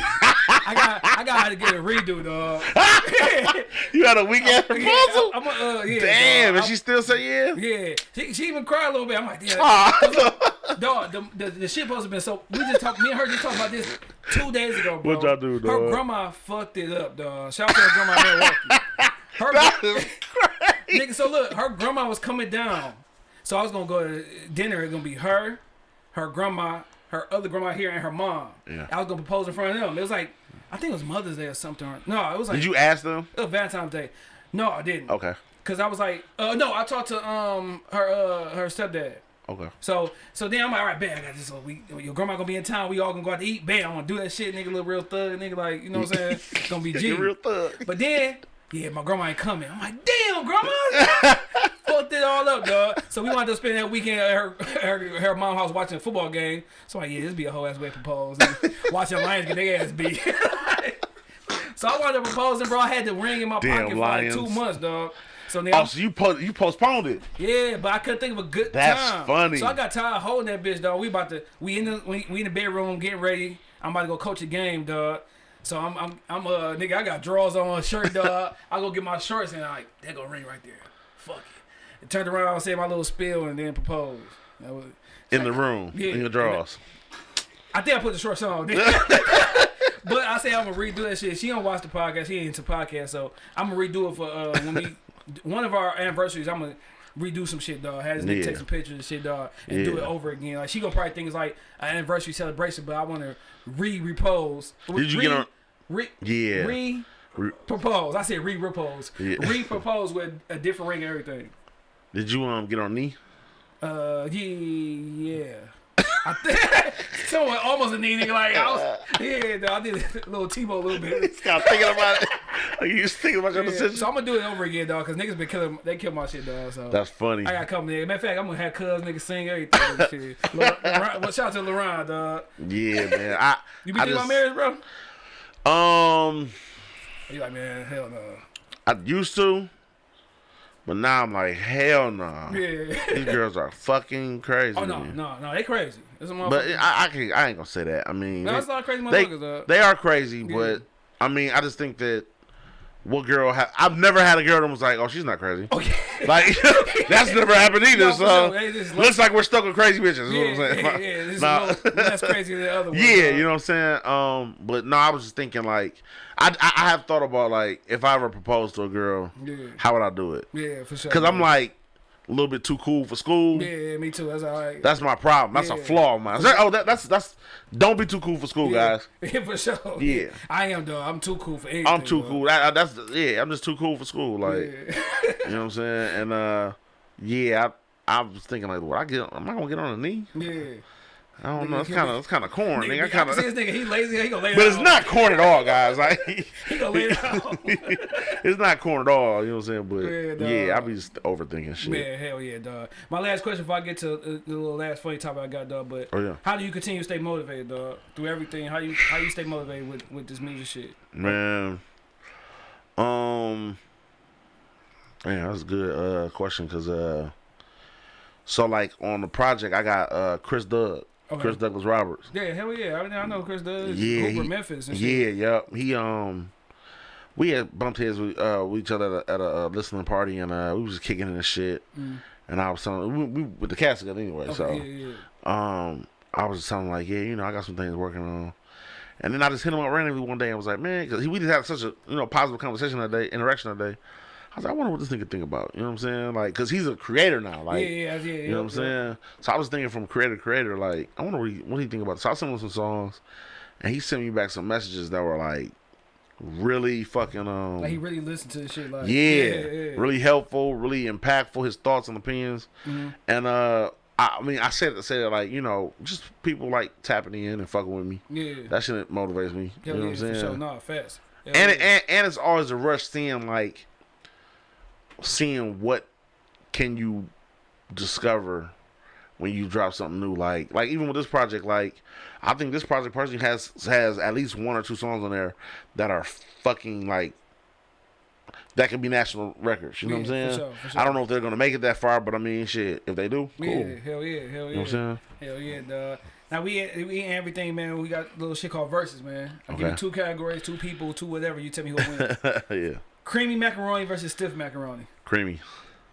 A: I got I got to get a redo, dog. (laughs)
B: you had a weak ass proposal.
A: Yeah, I'm, a, uh, yeah,
B: Damn,
A: dog.
B: and she still say yeah.
A: Yeah, she, she even cried a little bit. I'm like, damn.
B: Aw.
A: Dog, the, the, the shit supposed to been so. We just talked. Me and her just talked about this two days ago, bro.
B: What y'all do, dog?
A: Her grandma fucked it up, dog. Shout out to her grandma Milwaukee. Her
B: That is crazy.
A: nigga. So look, her grandma was coming down. So I was gonna go to dinner. It's gonna be her, her grandma, her other grandma here, and her mom.
B: Yeah.
A: I was gonna propose in front of them. It was like, I think it was Mother's Day or something. No, it was like
B: Did you ask them?
A: it was Valentine's Day. No, I didn't.
B: Okay.
A: Cause I was like, uh, no, I talked to um her uh her stepdad.
B: Okay.
A: So so then I'm like, all right, bam, I got this. So we your grandma gonna be in town. We all gonna go out to eat. Bam, I'm gonna do that shit, nigga. Little real thug, nigga. Like you know what I'm saying? It's (laughs) gonna be G.
B: Real thug.
A: But then, yeah, my grandma ain't coming. I'm like, damn, grandma. (laughs) Fucked it all up, dog. So we wanted to spend that weekend at her her, her mom house watching a football game. So I'm like, yeah, this be a whole ass way to propose. And (laughs) watching Lions get their ass beat. (laughs) so I wanted to propose, and bro, I had the ring in my
B: Damn
A: pocket for like two months, dog. So now,
B: Oh, so you po- you postponed it?
A: yeah, but I couldn't think of a good
B: That's
A: time.
B: funny.
A: So I got tired of holding that bitch, dog. We about to we in the we, we in the bedroom getting ready. I'm about to go coach a game, dog. So I'm I'm I'm uh nigga. I got drawers on, shirt, dog. (laughs) I go get my shorts and I like that go ring right there. Fuck it. And turned around, said my little spiel, and then proposed. That was.
B: In the room,
A: Yeah.
B: in the drawers.
A: I think I put the shorts on. (laughs) but I say I'm gonna redo that shit. She don't watch the podcast. She ain't into podcasts, so I'm gonna redo it for uh, when we (laughs) one of our anniversaries. I'm gonna redo some shit, dog. Nigga
B: Yeah.
A: take some pictures and shit, dog, and do it over again. Like she gonna probably think it's like an anniversary celebration, but I want to re-repose.
B: Did you
A: re,
B: get on-
A: Re,
B: Yeah.
A: Re. Propose. I said re-repose.
B: Yeah. (laughs)
A: Re-propose with a different ring and everything.
B: Did you um get on knee?
A: Uh, yeah, yeah. I think (laughs) someone almost a knee nigga like I was, yeah. Though, I did a little Tebow a little bit. (laughs)
B: Stop thinking about it. (laughs) Like you just thinking about your
A: Yeah,
B: decision.
A: so I'm gonna do it over again, dog, because niggas been killing. They kill my shit, dog. So
B: That's funny.
A: I got coming in. Matter of fact, I'm gonna have cuz niggas sing everything. shit. Lor- Lor- well, shout out to Laron, dog.
B: Yeah, man. I
A: You be
B: I
A: about marriage, bro?
B: Um,
A: You like, man, hell no.
B: I used to, but now I'm like, hell no.
A: Yeah.
B: These girls are fucking crazy.
A: oh no, no, no, they crazy. It's a motherfucker.
B: But I, I can I ain't gonna say that. I mean,
A: no,
B: they-
A: it's of crazy
B: they they are crazy, but I mean, I just think that what girl ha- I've never had a girl that was like, oh, she's not crazy.
A: okay. (laughs)
B: Like (laughs) that's never happened either.
A: No,
B: so
A: just
B: looks like we're stuck with crazy bitches.
A: yeah,
B: is what I'm saying.
A: yeah, yeah. This is (laughs)
B: Nah.
A: a little less crazy than the other one.
B: Yeah, you know what I'm saying. Um, but no, I was just thinking like, I, I I have thought about like if I ever proposed to a girl,
A: Yeah.
B: how would I do it?
A: Yeah, for sure.
B: Because I'm like a little bit too cool for school.
A: Yeah, me too. That's all right.
B: That's my problem. That's a flaw of mine. Oh, that, that's that's. Don't be too cool for school,
A: yeah.
B: guys. (laughs)
A: Yeah, for sure.
B: Yeah.
A: I am though. I'm too cool for anything.
B: I'm too cool. That, that's yeah. I'm just too cool for school. Like
A: Yeah. (laughs)
B: you know what I'm saying. And uh, yeah, I I was thinking like, what I get? Am I gonna get on a knee?
A: yeah.
B: I don't know. It's kind of it's kind of corn. Nigga, I
A: I
B: kind
A: can see this nigga. He lazy. He gonna lay it
B: But it's
A: out.
B: not corn at all, guys. (laughs) Like
A: He gonna lay it (laughs) out.
B: it's not corn at all. You know what I'm saying? But
A: Yeah,
B: yeah, I be just overthinking shit.
A: Man, hell yeah, dog. My last question before I get to uh, the little last funny topic I got, dog. But
B: Oh, yeah.
A: how do you continue to stay motivated, dog? Through everything, how you how you stay motivated with with this music shit?
B: Man, um, man, that's a good uh question because uh, so like on the project I got uh Chris Doug,
A: Okay.
B: Chris Douglas Roberts.
A: Yeah, hell yeah. I, I know Chris Douglas.
B: Yeah,
A: Hooper,
B: he-
A: Memphis, and shit.
B: Yeah, yep. He um, we had bumped heads with uh with each other at a, at a uh, listening party and uh we was just kicking in and shit. And I was telling we, we with the cast together anyway,
A: Okay,
B: so
A: yeah, yeah.
B: um, I was just telling him like, yeah, you know, I got some things working on. And then I just hit him up randomly one day and was like, man, because we just had such a you know positive conversation that day, interaction that day. I was like, I wonder what this nigga think about. You know what I'm saying? Like, cause he's a creator now. Like,
A: yeah, yeah, yeah,
B: you know what I'm saying? So I was thinking from creator to creator, like, I wonder what he, what he think about. It. So I sent him some songs, and he sent me back some messages that were like really fucking um
A: Like he really listened to this shit. Like,
B: yeah,
A: yeah, yeah.
B: really helpful, really impactful. His thoughts and opinions,
A: Mm-hmm.
B: and uh, I, I mean, I said it, said it like you know, just people like tapping in and fucking with me.
A: Yeah.
B: That shit motivates me.
A: Hell
B: you know
A: yeah,
B: what I'm saying?
A: sure. Nah, fast. Hell
B: and,
A: yeah.
B: it, and and it's always a rush seeing like seeing what can you discover when you drop something new like like even with this project like i think this project personally has has at least one or two songs on there that are fucking like that could be national records you know what i'm
A: Yeah, for
B: saying
A: sure, for sure.
B: i don't know if they're gonna make it that far but i mean shit if they do cool
A: Yeah, hell yeah, hell yeah.
B: you know what i'm saying
A: Hell yeah, dog. Now we we ain't everything, man. We got a little shit called verses, man. I'll give you two categories, two people, two whatever. You tell me who wins. (laughs)
B: yeah
A: creamy macaroni versus stiff macaroni.
B: creamy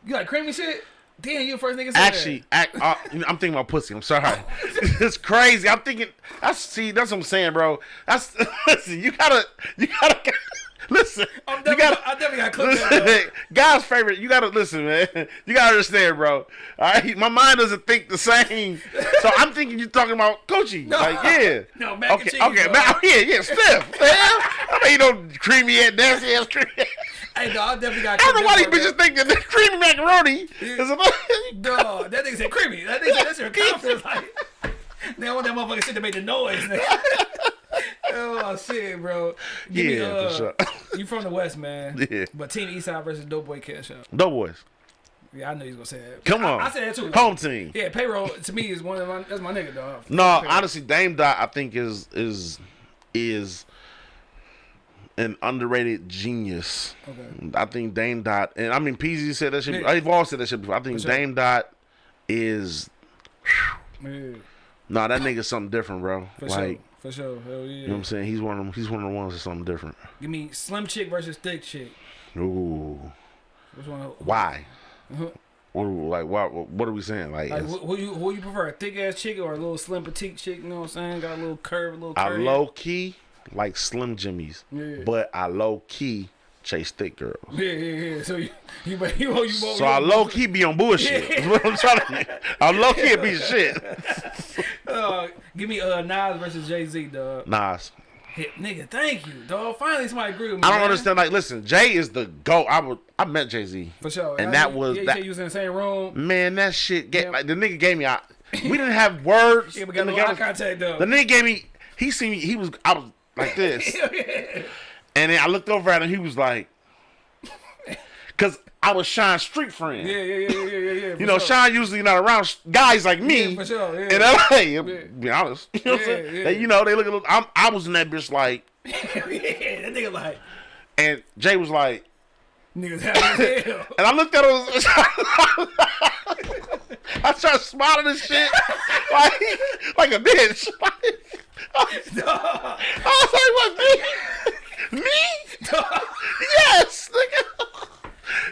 A: You like creamy shit? Damn, you the first nigga said
B: Actually, act, uh, I'm thinking about pussy. I'm sorry. (laughs) it's crazy. I'm thinking. That's see. That's what I'm saying, bro. That's (laughs) listen. You gotta. You gotta. (laughs) Listen.
A: I'm
B: you
A: definitely,
B: gotta.
A: I definitely got.
B: Listen, God's favorite. You gotta listen, man. You gotta understand, bro. All right, my mind doesn't think the same. So I'm thinking you're talking about Coachy.
A: No.
B: Like, yeah.
A: No, mac and
B: okay,
A: cheese,
B: okay,
A: bro.
B: man. Yeah, yeah, stiff. man. I mean, you know, creamy and nasty ass creamy.
A: Hey, dog, I definitely got
B: I don't know why these
A: clipped
B: bitches think that creamy macaroni is a.
A: Dog, that nigga said creamy. That nigga said that's your (laughs) confidence. Like, they want that motherfucking shit to make the noise. (laughs) oh shit, bro. Give me,
B: Yeah,
A: uh,
B: for sure.
A: You from the west, man. (laughs)
B: Yeah.
A: But Team Eastside versus Doughboy Cash Out.
B: Doughboys.
A: Yeah, I know was gonna say that.
B: Come on.
A: I, said that too.
B: Home team.
A: Yeah, payroll to me is one of my that's my nigga dog.
B: No,
A: Payroll.
B: honestly, Dame Dot I think is is is an underrated genius.
A: Okay.
B: I think Dame Dot and I mean Peezy said that shit.
A: Yeah.
B: I've all said that shit before. I think
A: sure.
B: Dame Dot is
A: Yeah,
B: nah that nigga's something different, bro.
A: for
B: like
A: sure. For sure. Hell yeah.
B: you know what I'm saying? He's one of them. He's one of the ones that's something different.
A: Give me slim chick versus thick chick.
B: Ooh,
A: Which one?
B: why? What like what? What are we saying? Like,
A: Like, who, who you who you prefer, a thick ass chick or a little slim petite chick? You know what I'm saying? Got a little curve, a little
B: I low key like Slim Jimmy's,
A: Yeah.
B: but I low key chase thick girls.
A: Yeah, yeah, yeah. So you (laughs) you you you, you, you
B: So I low key be on bullshit. That's (laughs) what I'm trying to. I low key be shit. (laughs)
A: Uh, give me uh Nas versus Jay Z, dog.
B: Nas.
A: Hit, nigga, thank you, dog. Finally, somebody agree with me.
B: I don't
A: man.
B: understand. Like, listen, Jay is the goat. I would. I met Jay Z.
A: For sure.
B: And
A: I-
B: that
A: you-
B: was
A: yeah, you
B: that.
A: you was in the same room.
B: Man, that shit. Get,
A: Yeah.
B: like the nigga gave me. I, we didn't have words.
A: Yeah, we got a
B: in the
A: little eye contact though.
B: The nigga gave me. He seen me. He was. I was like this. (laughs) And then I looked over at him. He was like, because I was Sean's street friend.
A: Yeah, yeah, yeah, yeah, yeah.
B: You know, Sean usually not around guys like me.
A: Yeah, for sure, yeah.
B: In LA,
A: Yeah.
B: be honest. (laughs) You know what I'm saying? They, you know, they look at. I'm, I was in that bitch like, (laughs)
A: yeah, that nigga like
B: and Jay was like,
A: niggas happy as hell.
B: and I looked at him. I started smiling and shit, like, like a bitch. (laughs) I was like, what me? Me? yes, nigga.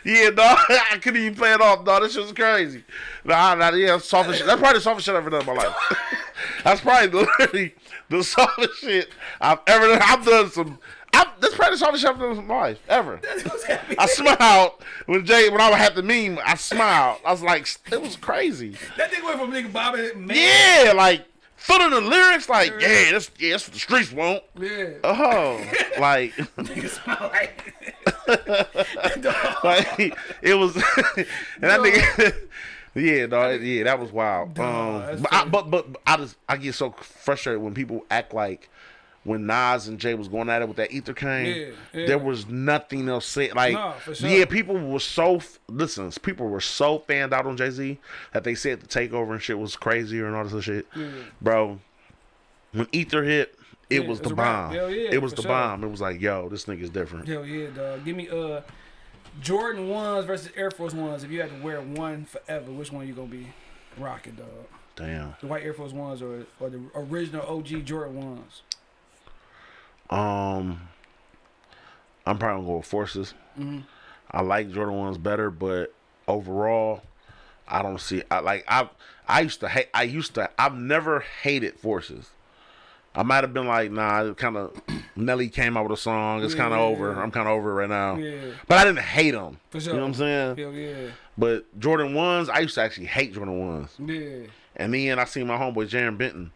B: Yeah, dog. (laughs) I couldn't even play it off, dog. This shit was crazy. Nah, nah, yeah, softest shit. That's probably the softest shit I've ever done in my life. (laughs) That's probably literally the softest shit I've ever done. I've done some. I, that's probably the shit I've done in my life ever. I smiled when Jay when I had the meme. I smiled. I was like, it was crazy.
A: That thing went from nigga Bobby man.
B: Yeah, like feeling the lyrics, like yeah, that's yeah, that's what the streets want.
A: Yeah.
B: Oh, (laughs) like.
A: Like. (laughs)
B: Like it was (laughs) and that nigga Yeah, dog. Yeah, that was wild.
A: That's
B: um, but, I, but but I just I get so frustrated when people act like when Nas and Jay was going at it with that ether cane,
A: Yeah, yeah.
B: there was nothing else said. Like,
A: No, for sure.
B: yeah, people were so f- listen. People were so fanned out on Jay Z that they said the takeover and shit was crazier and all this other shit, bro. When ether hit, it
A: Yeah,
B: was the bomb.
A: Yeah,
B: it was the
A: sure.
B: bomb. It was like, yo, this nigga's different.
A: Hell yeah, dog. Give me uh Jordan ones versus Air Force ones. If you had to wear one forever, which one you gonna be rocking, dog?
B: Damn.
A: The white Air Force ones or or the original OG Jordan ones?
B: Um, I'm probably gonna go with forces.
A: Mm-hmm.
B: I like Jordan ones better, but overall, I don't see. I like I I used to hate. I used to. I've never hated forces. I might have been like, nah, kind of. (clears throat) Nelly came out with a song. It's
A: Yeah,
B: kind of
A: yeah,
B: over.
A: yeah.
B: I'm kind of over it right now.
A: Yeah.
B: But I didn't hate them.
A: For sure.
B: You know what I'm saying?
A: Hell yeah.
B: But Jordan ones, I used to actually hate Jordan ones.
A: Yeah.
B: And then I seen my homeboy Jaron Benton.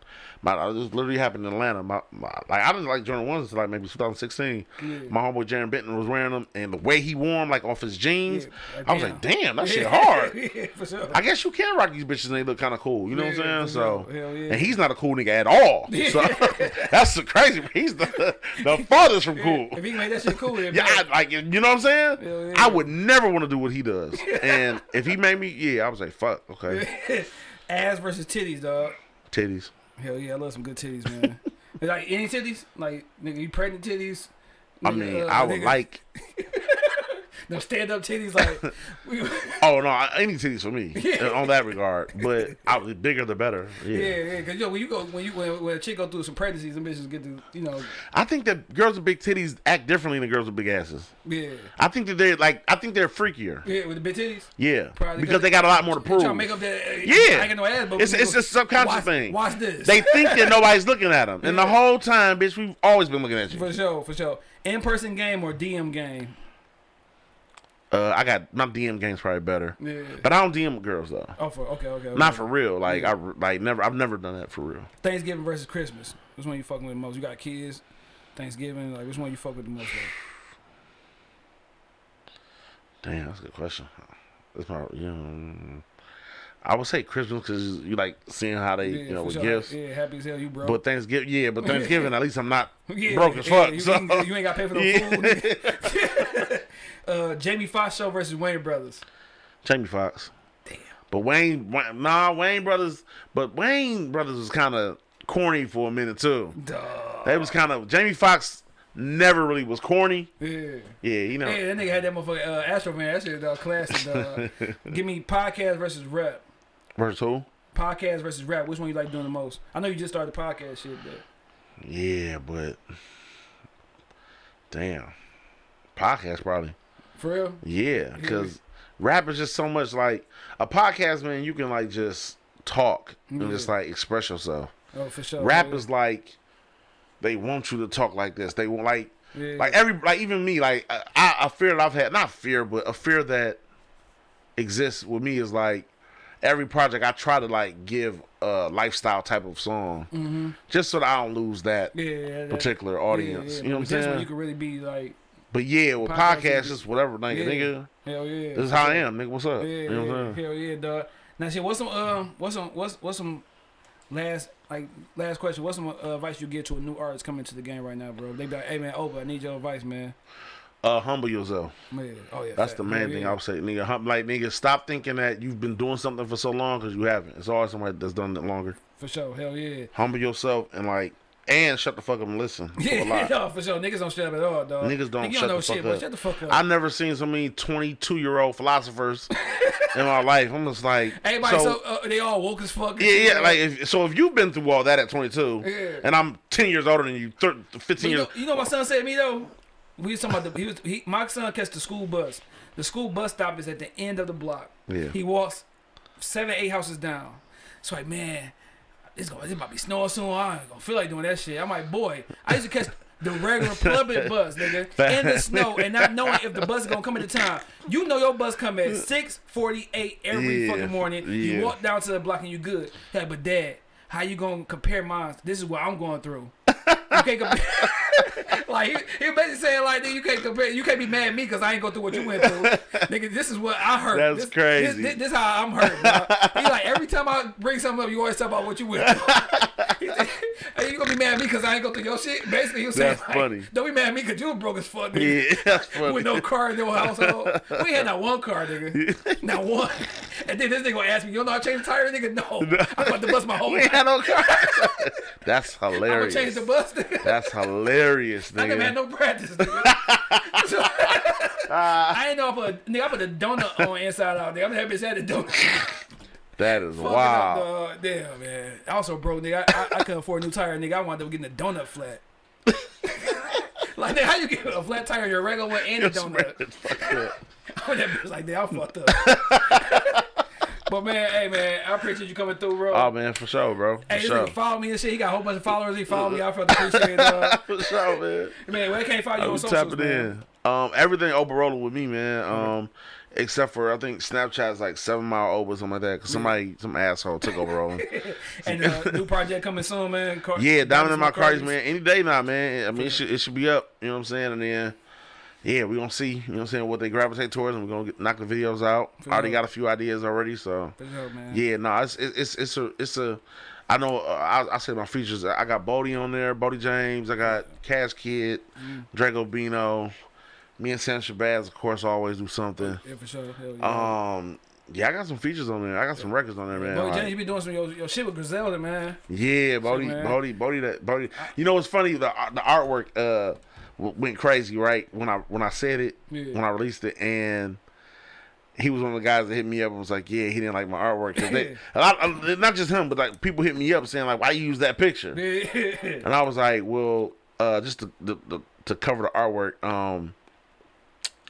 B: My this literally happened in Atlanta. My, my like I didn't like Jordan ones until like maybe 2016.
A: Yeah.
B: My homeboy Jaron Benton was wearing them, and the way he wore them, like off his jeans,
A: Yeah,
B: I was like, damn, that shit (laughs) hard.
A: yeah, for sure.
B: I guess you can rock these bitches and they look kind of cool. You know what I'm saying? So, and he's not a cool nigga at all. (laughs) So (laughs) that's the crazy. He's the the farthest from cool.
A: If he make that shit cool,
B: Yeah, I, like you know what I'm saying. I would never want to do what he does. And if he made me, yeah, I was like, fuck, okay,
A: ass versus titties, dog.
B: titties.
A: Hell yeah, I love some good titties, man. (laughs) like any titties, like nigga, you pregnant titties.
B: I mean,
A: uh,
B: I would
A: nigga,
B: like. (laughs) (laughs)
A: them stand up titties, like (laughs) we,
B: Oh no, any titties for me (laughs) on that regard. But I, the bigger the better. Yeah.
A: yeah, yeah. Cause yo, when you go, when you when, when a chick go through some pregnancies, them bitches get to, you know,
B: I think that girls with big titties act differently than girls with big asses.
A: yeah,
B: I think that they're like, I think they're freakier.
A: yeah, with the big titties.
B: Yeah,
A: Probably
B: because they got a lot more to
A: They trying
B: prove.
A: to make up that. uh,
B: Yeah.
A: I ain't got no ass, but
B: It's- it's
A: go-
B: a subconscious
A: watch,
B: thing.
A: Watch this.
B: They think that nobody's looking at them, and the whole time, bitch, we've always been looking at you.
A: for sure, for sure. In person game or DM game.
B: Uh, I got my DM game's probably better,
A: Yeah.
B: but I don't DM girls though.
A: Oh, for okay, okay. okay.
B: Not for real. Like I like never. I've never done that for real.
A: Thanksgiving versus Christmas. Which one you fucking with the most? You got kids. Thanksgiving, like which one you fuck with the most? Like?
B: Damn, that's a good question. That's my, you know, I would say Christmas because you like seeing how they, you know, with
A: sure.
B: gifts.
A: Yeah, happy as hell, you broke.
B: But Thanksgiving, yeah, but (laughs) Thanksgiving, at least I'm not
A: yeah,
B: broke as
A: yeah,
B: fuck.
A: You,
B: so.
A: ain't, you ain't got to pay for no (laughs)
B: Yeah.
A: food. (laughs) uh, Jamie Foxx show versus Wayans Brothers.
B: Jamie Foxx.
A: Damn.
B: But Wayans, Wayans, nah, Wayans Brothers, but Wayans Brothers was kind of corny for a minute too.
A: Duh.
B: They was kind of Jamie Foxx never really was corny.
A: Yeah.
B: Yeah, you know.
A: Hey, that nigga had that motherfucker uh, Astro Man. That shit uh, classic. Uh, (laughs) give me podcast versus rap.
B: Versus who?
A: Podcast versus rap. Which one you like doing the most? I know you just started the podcast shit, but
B: Yeah, but damn, podcast probably.
A: For real.
B: Yeah, because rap is just so much like a podcast, man. You can like just talk and
A: Yeah.
B: just like express yourself.
A: Oh, for sure.
B: Rap is like they want you to talk like this. They want like
A: Yeah.
B: like every like even me like I, I a fear that I've had not fear but a fear that exists with me is like every project I try to like give a lifestyle type of song mm-hmm. just so that I don't lose that
A: yeah,
B: particular audience. You know what I'm
A: but this one
B: saying?
A: You can really be like,
B: But yeah, with
A: Podcast,
B: podcasts, just whatever, nigga,
A: Yeah.
B: nigga.
A: hell yeah.
B: This is how I am, nigga. What's up?
A: Yeah,
B: you know what
A: yeah,
B: I'm saying?
A: hell yeah, dog. Now, shit, what's some, um, what's some, what's, what's some last, like, last question? What's some uh, advice you give to a new artist coming to the game right now, bro? They be like, hey man, over, I need your advice, man.
B: Uh, humble yourself.
A: Man, oh yeah,
B: That's
A: fact.
B: the main
A: Hell
B: thing
A: yeah.
B: I would say, nigga. Hum, like, nigga, stop thinking that you've been doing something for so long because you haven't. It's always somebody that's done it longer.
A: For sure, hell yeah.
B: Humble yourself and like, and shut the fuck up and listen. (laughs)
A: Yeah, no, for sure. Niggas don't shut up at all, dog.
B: Niggas don't
A: Nigga, you
B: shut
A: know
B: the fuck
A: shit,
B: up.
A: shut the fuck up.
B: I never seen so many 22 year old philosophers (laughs) in my life. I'm just like,
A: Everybody,
B: so,
A: so, uh, they all woke as fuck.
B: yeah, yeah. Like, if, so if you've been through all that at 22,
A: Yeah.
B: and I'm 10 years older than you, thir 15
A: But you,
B: years.
A: know, you know what my son said to me though? We was talking about the he was he, my son catch the school bus. The school bus stop is at the end of the block.
B: Yeah.
A: He walks seven, eight houses down. It's like, man, going this about to be snowing soon. I ain't gonna feel like doing that shit. I'm like, boy, I used to catch the regular public (laughs) bus, nigga, in the snow and not knowing if the bus is gonna come at the time. You know your bus come at six forty eight every
B: Yeah,
A: fucking morning.
B: yeah.
A: You walk down to the block and you good. Yeah, but dad, how you gonna compare mine? This is what I'm going through. You can't compare. (laughs) (laughs) like he, he basically saying like, you can't compare, you can't be mad at me because I ain't go through what you went through. (laughs) nigga, this is what I heard.
B: That's
A: this,
B: crazy.
A: This, this, how I'm hurt. Bro. He like every time I bring something up, you always talk about what you went through. (laughs) Hey, you gonna be mad at me because I ain't go through your shit? Basically, he was saying
B: That's
A: like,
B: funny.
A: don't be mad at me because you was broke as fuck. Nigga.
B: Yeah, that's funny.
A: With no car in your household. We had not one car, nigga. Not one. And then this nigga gonna ask me, you don't know how to change the tire, nigga? No. I'm about to bust my whole
B: we
A: life.
B: had no car. That's hilarious.
A: I'm gonna change the bus, nigga.
B: That's hilarious,
A: I never had
B: nigga.
A: no practice, nigga. So, (laughs) (laughs) I ain't know I put nigga. I put a donut on inside out. Nigga, I'm happy had a donut.
B: That is
A: Fucking. Up. Damn, man. I also bro, nigga. I, I, I couldn't afford a new tire, nigga. I wound up getting a donut flat. (laughs) like, nigga, how you get a flat tire on your regular one and a donut?
B: It's fucked up.
A: I'm that bitch like, damn, I fucked up. But man, hey man, I appreciate you coming through, bro.
B: Oh man, for sure, bro. For
A: hey, this
B: sure.
A: nigga follow me and shit. He got a whole bunch of followers. He follow me. I felt appreciate it. Uh, (laughs)
B: For sure, man.
A: man, where can't follow you
B: I'm
A: on socials,
B: tapping
A: man?
B: in. Um, everything Oberola with me, man. Um, except for I think Snapchat's like seven mile over something like that. Cause somebody, some asshole took Oberola. (laughs)
A: And uh, new project coming soon, man. Car-
B: yeah, Diamond in my
A: Cardi's.
B: cards, man. Any day now, man. I mean, it should it should be up. You know what I'm saying? And then. Yeah, we're gonna see. You know what I'm saying? What they gravitate towards, and we're gonna get, knock the videos out.
A: For
B: Already got a few ideas already, so
A: sure, man.
B: yeah, no, it's it's it's, a it's a. I know. Uh, I, I say my features. I got Boldy on there, Boldy James. I got Cash Kidd,
A: Mm.
B: Draco Bino. Me and Sam Shabazz, of course, always do something.
A: Yeah, for sure. Hell yeah.
B: Um, yeah, I got some features on there. I got some records on there, man.
A: Boy,
B: Like,
A: James, you be doing some your, your shit with Griselda, man.
B: yeah,
A: Boldy.
B: Boldy, Boldy, that Boldy. You know what's funny? The the artwork uh went crazy, right? When I when I said it,
A: Yeah.
B: when I released it, and he was one of the guys that hit me up and was like, "Yeah, he didn't like my artwork." 'Cause they, (laughs) lot, not just him, but like people hit me up saying like, "Why you use that picture?" (laughs) And I was like, "Well, uh, just to, the, the, to cover the artwork, um,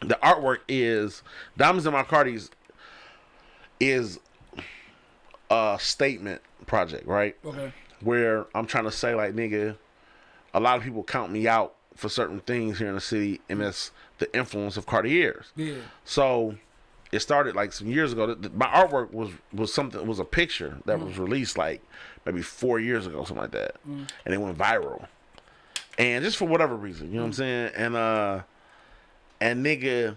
B: the artwork is Diamonds in My Cardi's is a statement project, right?
A: okay.
B: where I'm trying to say like nigga, a lot of people count me out for certain things here in the city, and that's the influence of Cartier's.
A: Yeah.
B: So it started like some years ago. My artwork was was something was a picture that was mm. released like maybe four years ago, something like that, mm. and it went viral. And just for whatever reason, you know what I'm mm. saying? And uh, and nigga,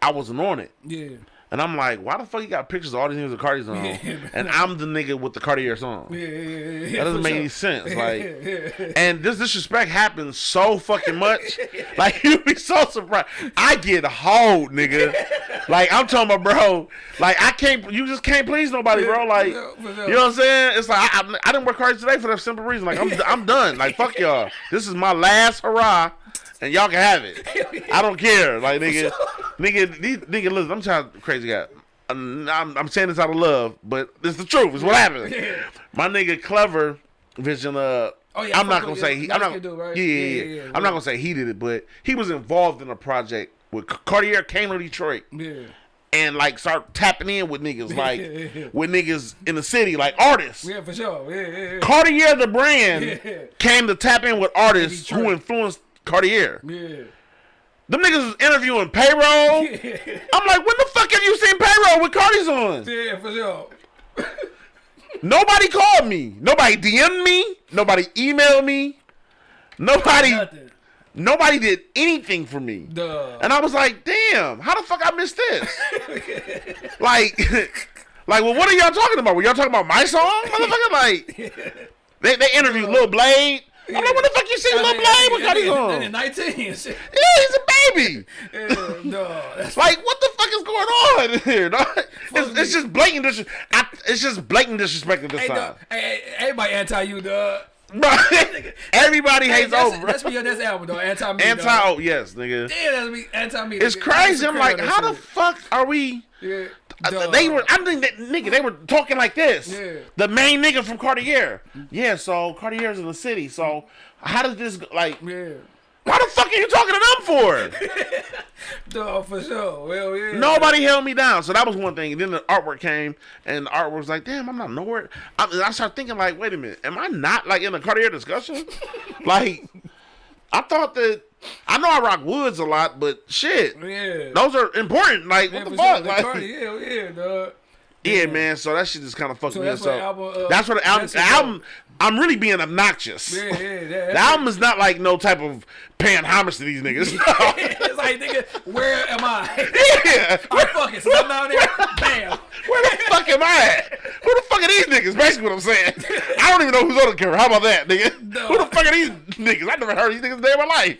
B: I wasn't on it.
A: Yeah.
B: And I'm like, why the fuck you got pictures of all these niggas with Cartiers on? (laughs)
A: Yeah.
B: and I'm the nigga with the Cartier song.
A: Yeah, yeah.
B: That doesn't make
A: sure.
B: any sense. (laughs) Like, and this disrespect happens so fucking much. (laughs) Like, you'd be so surprised. I get hold, nigga. Like, I'm talking about, bro. Like, I can't. You just can't please nobody, bro. Like,
A: Yeah, for sure.
B: you know what I'm saying? It's like I, I, I didn't work hard today for that simple reason. Like, I'm I'm done. Like, fuck y'all. This is my last hurrah. And y'all can have it. (laughs) I don't care. Like nigga, (laughs) nigga, these, nigga, listen. I'm trying to crazy guy. I'm, I'm saying this out of love, but it's the truth. It's what happened. My nigga, clever vision. Uh,
A: Oh, yeah,
B: I'm not gonna say he. I'm not.
A: dude, right?
B: Yeah, yeah,
A: Yeah,
B: yeah.
A: yeah, yeah,
B: I'm not gonna say he did it, but he was involved in a project with Cartier came to Detroit
A: Yeah.
B: and like start tapping in with niggas, (laughs) like with niggas in the city, like artists.
A: Yeah, for sure. Yeah, yeah.
B: Cartier, the brand, came to tap in with artists who influenced Cartier.
A: Yeah.
B: Them niggas was interviewing payroll. (laughs) I'm like, when the fuck have you seen payroll with Cardi's on?
A: Yeah, for sure.
B: Nobody called me. Nobody DM'd me. Nobody emailed me. Nobody,
A: Nothing.
B: nobody did anything for me.
A: Duh.
B: And I was like, damn, how the fuck I missed this? (laughs) like, (laughs) like, well, what are y'all talking about? Were y'all talking about my song, motherfucker? Like, they they interviewed Lil Blade. I'm like, what the fuck you seen Lil Blade with Cardi's on?
A: 19 and shit. (laughs)
B: Yeah, he's a baby.
A: Yeah. That's (laughs)
B: Like, what the fuck is going on (laughs) here? dog? It's, it's just blatant disrespect. I, it's just blatant disrespect at this
A: Hey,
B: time.
A: dog. Hey, hey, everybody anti you, dog.
B: Bro, everybody
A: Hey,
B: hates
A: that's,
B: over.
A: that's for your next album, though. Anti me.
B: Anti, oh yes, nigga.
A: Yeah, that's me. Anti me.
B: It's crazy. I'm like, how the fuck are we?
A: Yeah.
B: Uh, They were. I think that nigga. They were talking like this.
A: Yeah.
B: The main nigga from Cartier. Yeah. So Cartier's in the city. So how does this like?
A: Yeah.
B: Why the fuck are you talking to them for? (laughs)
A: Duh, for sure. Well, yeah.
B: Nobody held me down. So that was one thing. And then the artwork came, and the artwork was like, damn, I'm not nowhere. I, and I started thinking, like, wait a minute, am I not like in a Cartier discussion? (laughs) like, I thought that I know I rock woods a lot, but shit,
A: Yeah.
B: those are important. Like,
A: yeah,
B: what the fuck? Like,
A: Cardi, yeah, yeah, dog.
B: Yeah,
A: Yeah.
B: man. So that shit just kind of fucked
A: So
B: me
A: that's
B: up.
A: what
B: So
A: uh,
B: that's what the album. The album. I'm really being obnoxious.
A: Yeah, yeah, yeah. (laughs)
B: The album is not like no type of paying homage to these (laughs) niggas. (laughs)
A: it's like, nigga, where am I?
B: yeah.
A: All right, fuck it. So I'm down there. Bam.
B: Where the fuck am I at? Who the fuck are these niggas? Basically what I'm saying. I don't even know who's on the cover. How about that, nigga?
A: No.
B: Who the fuck are these niggas? I never heard these niggas a day in my life.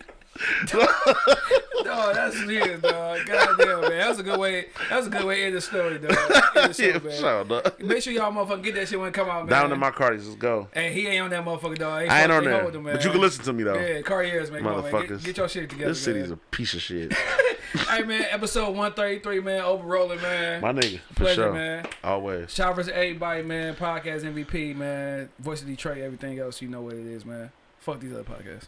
A: Dog, that's weird, dog. God damn, man. That was a good way. That was a good way to end the story, dog. End the show, (laughs)
B: yeah,
A: man.
B: sure, dog.
A: Make sure y'all motherfucker get that shit when it come out, man.
B: Down in my Cardi's, let's go.
A: And he ain't on that motherfucker, dog.
B: I ain't on there.
A: him,
B: But you can listen to me, though.
A: Yeah, Cartiers, man. Come on, man. Get,
B: Motherfuckers.
A: get your shit together.
B: This city's
A: man.
B: a piece of shit. (laughs)
A: Hey, man. Episode 133, man. Overrolling, man.
B: My nigga, for
A: Pleasure,
B: sure.
A: man.
B: Always.
A: Shout versus everybody, man. Podcast MVP, man. Voice of Detroit, everything else. You know what it is, man. Fuck these other podcasts.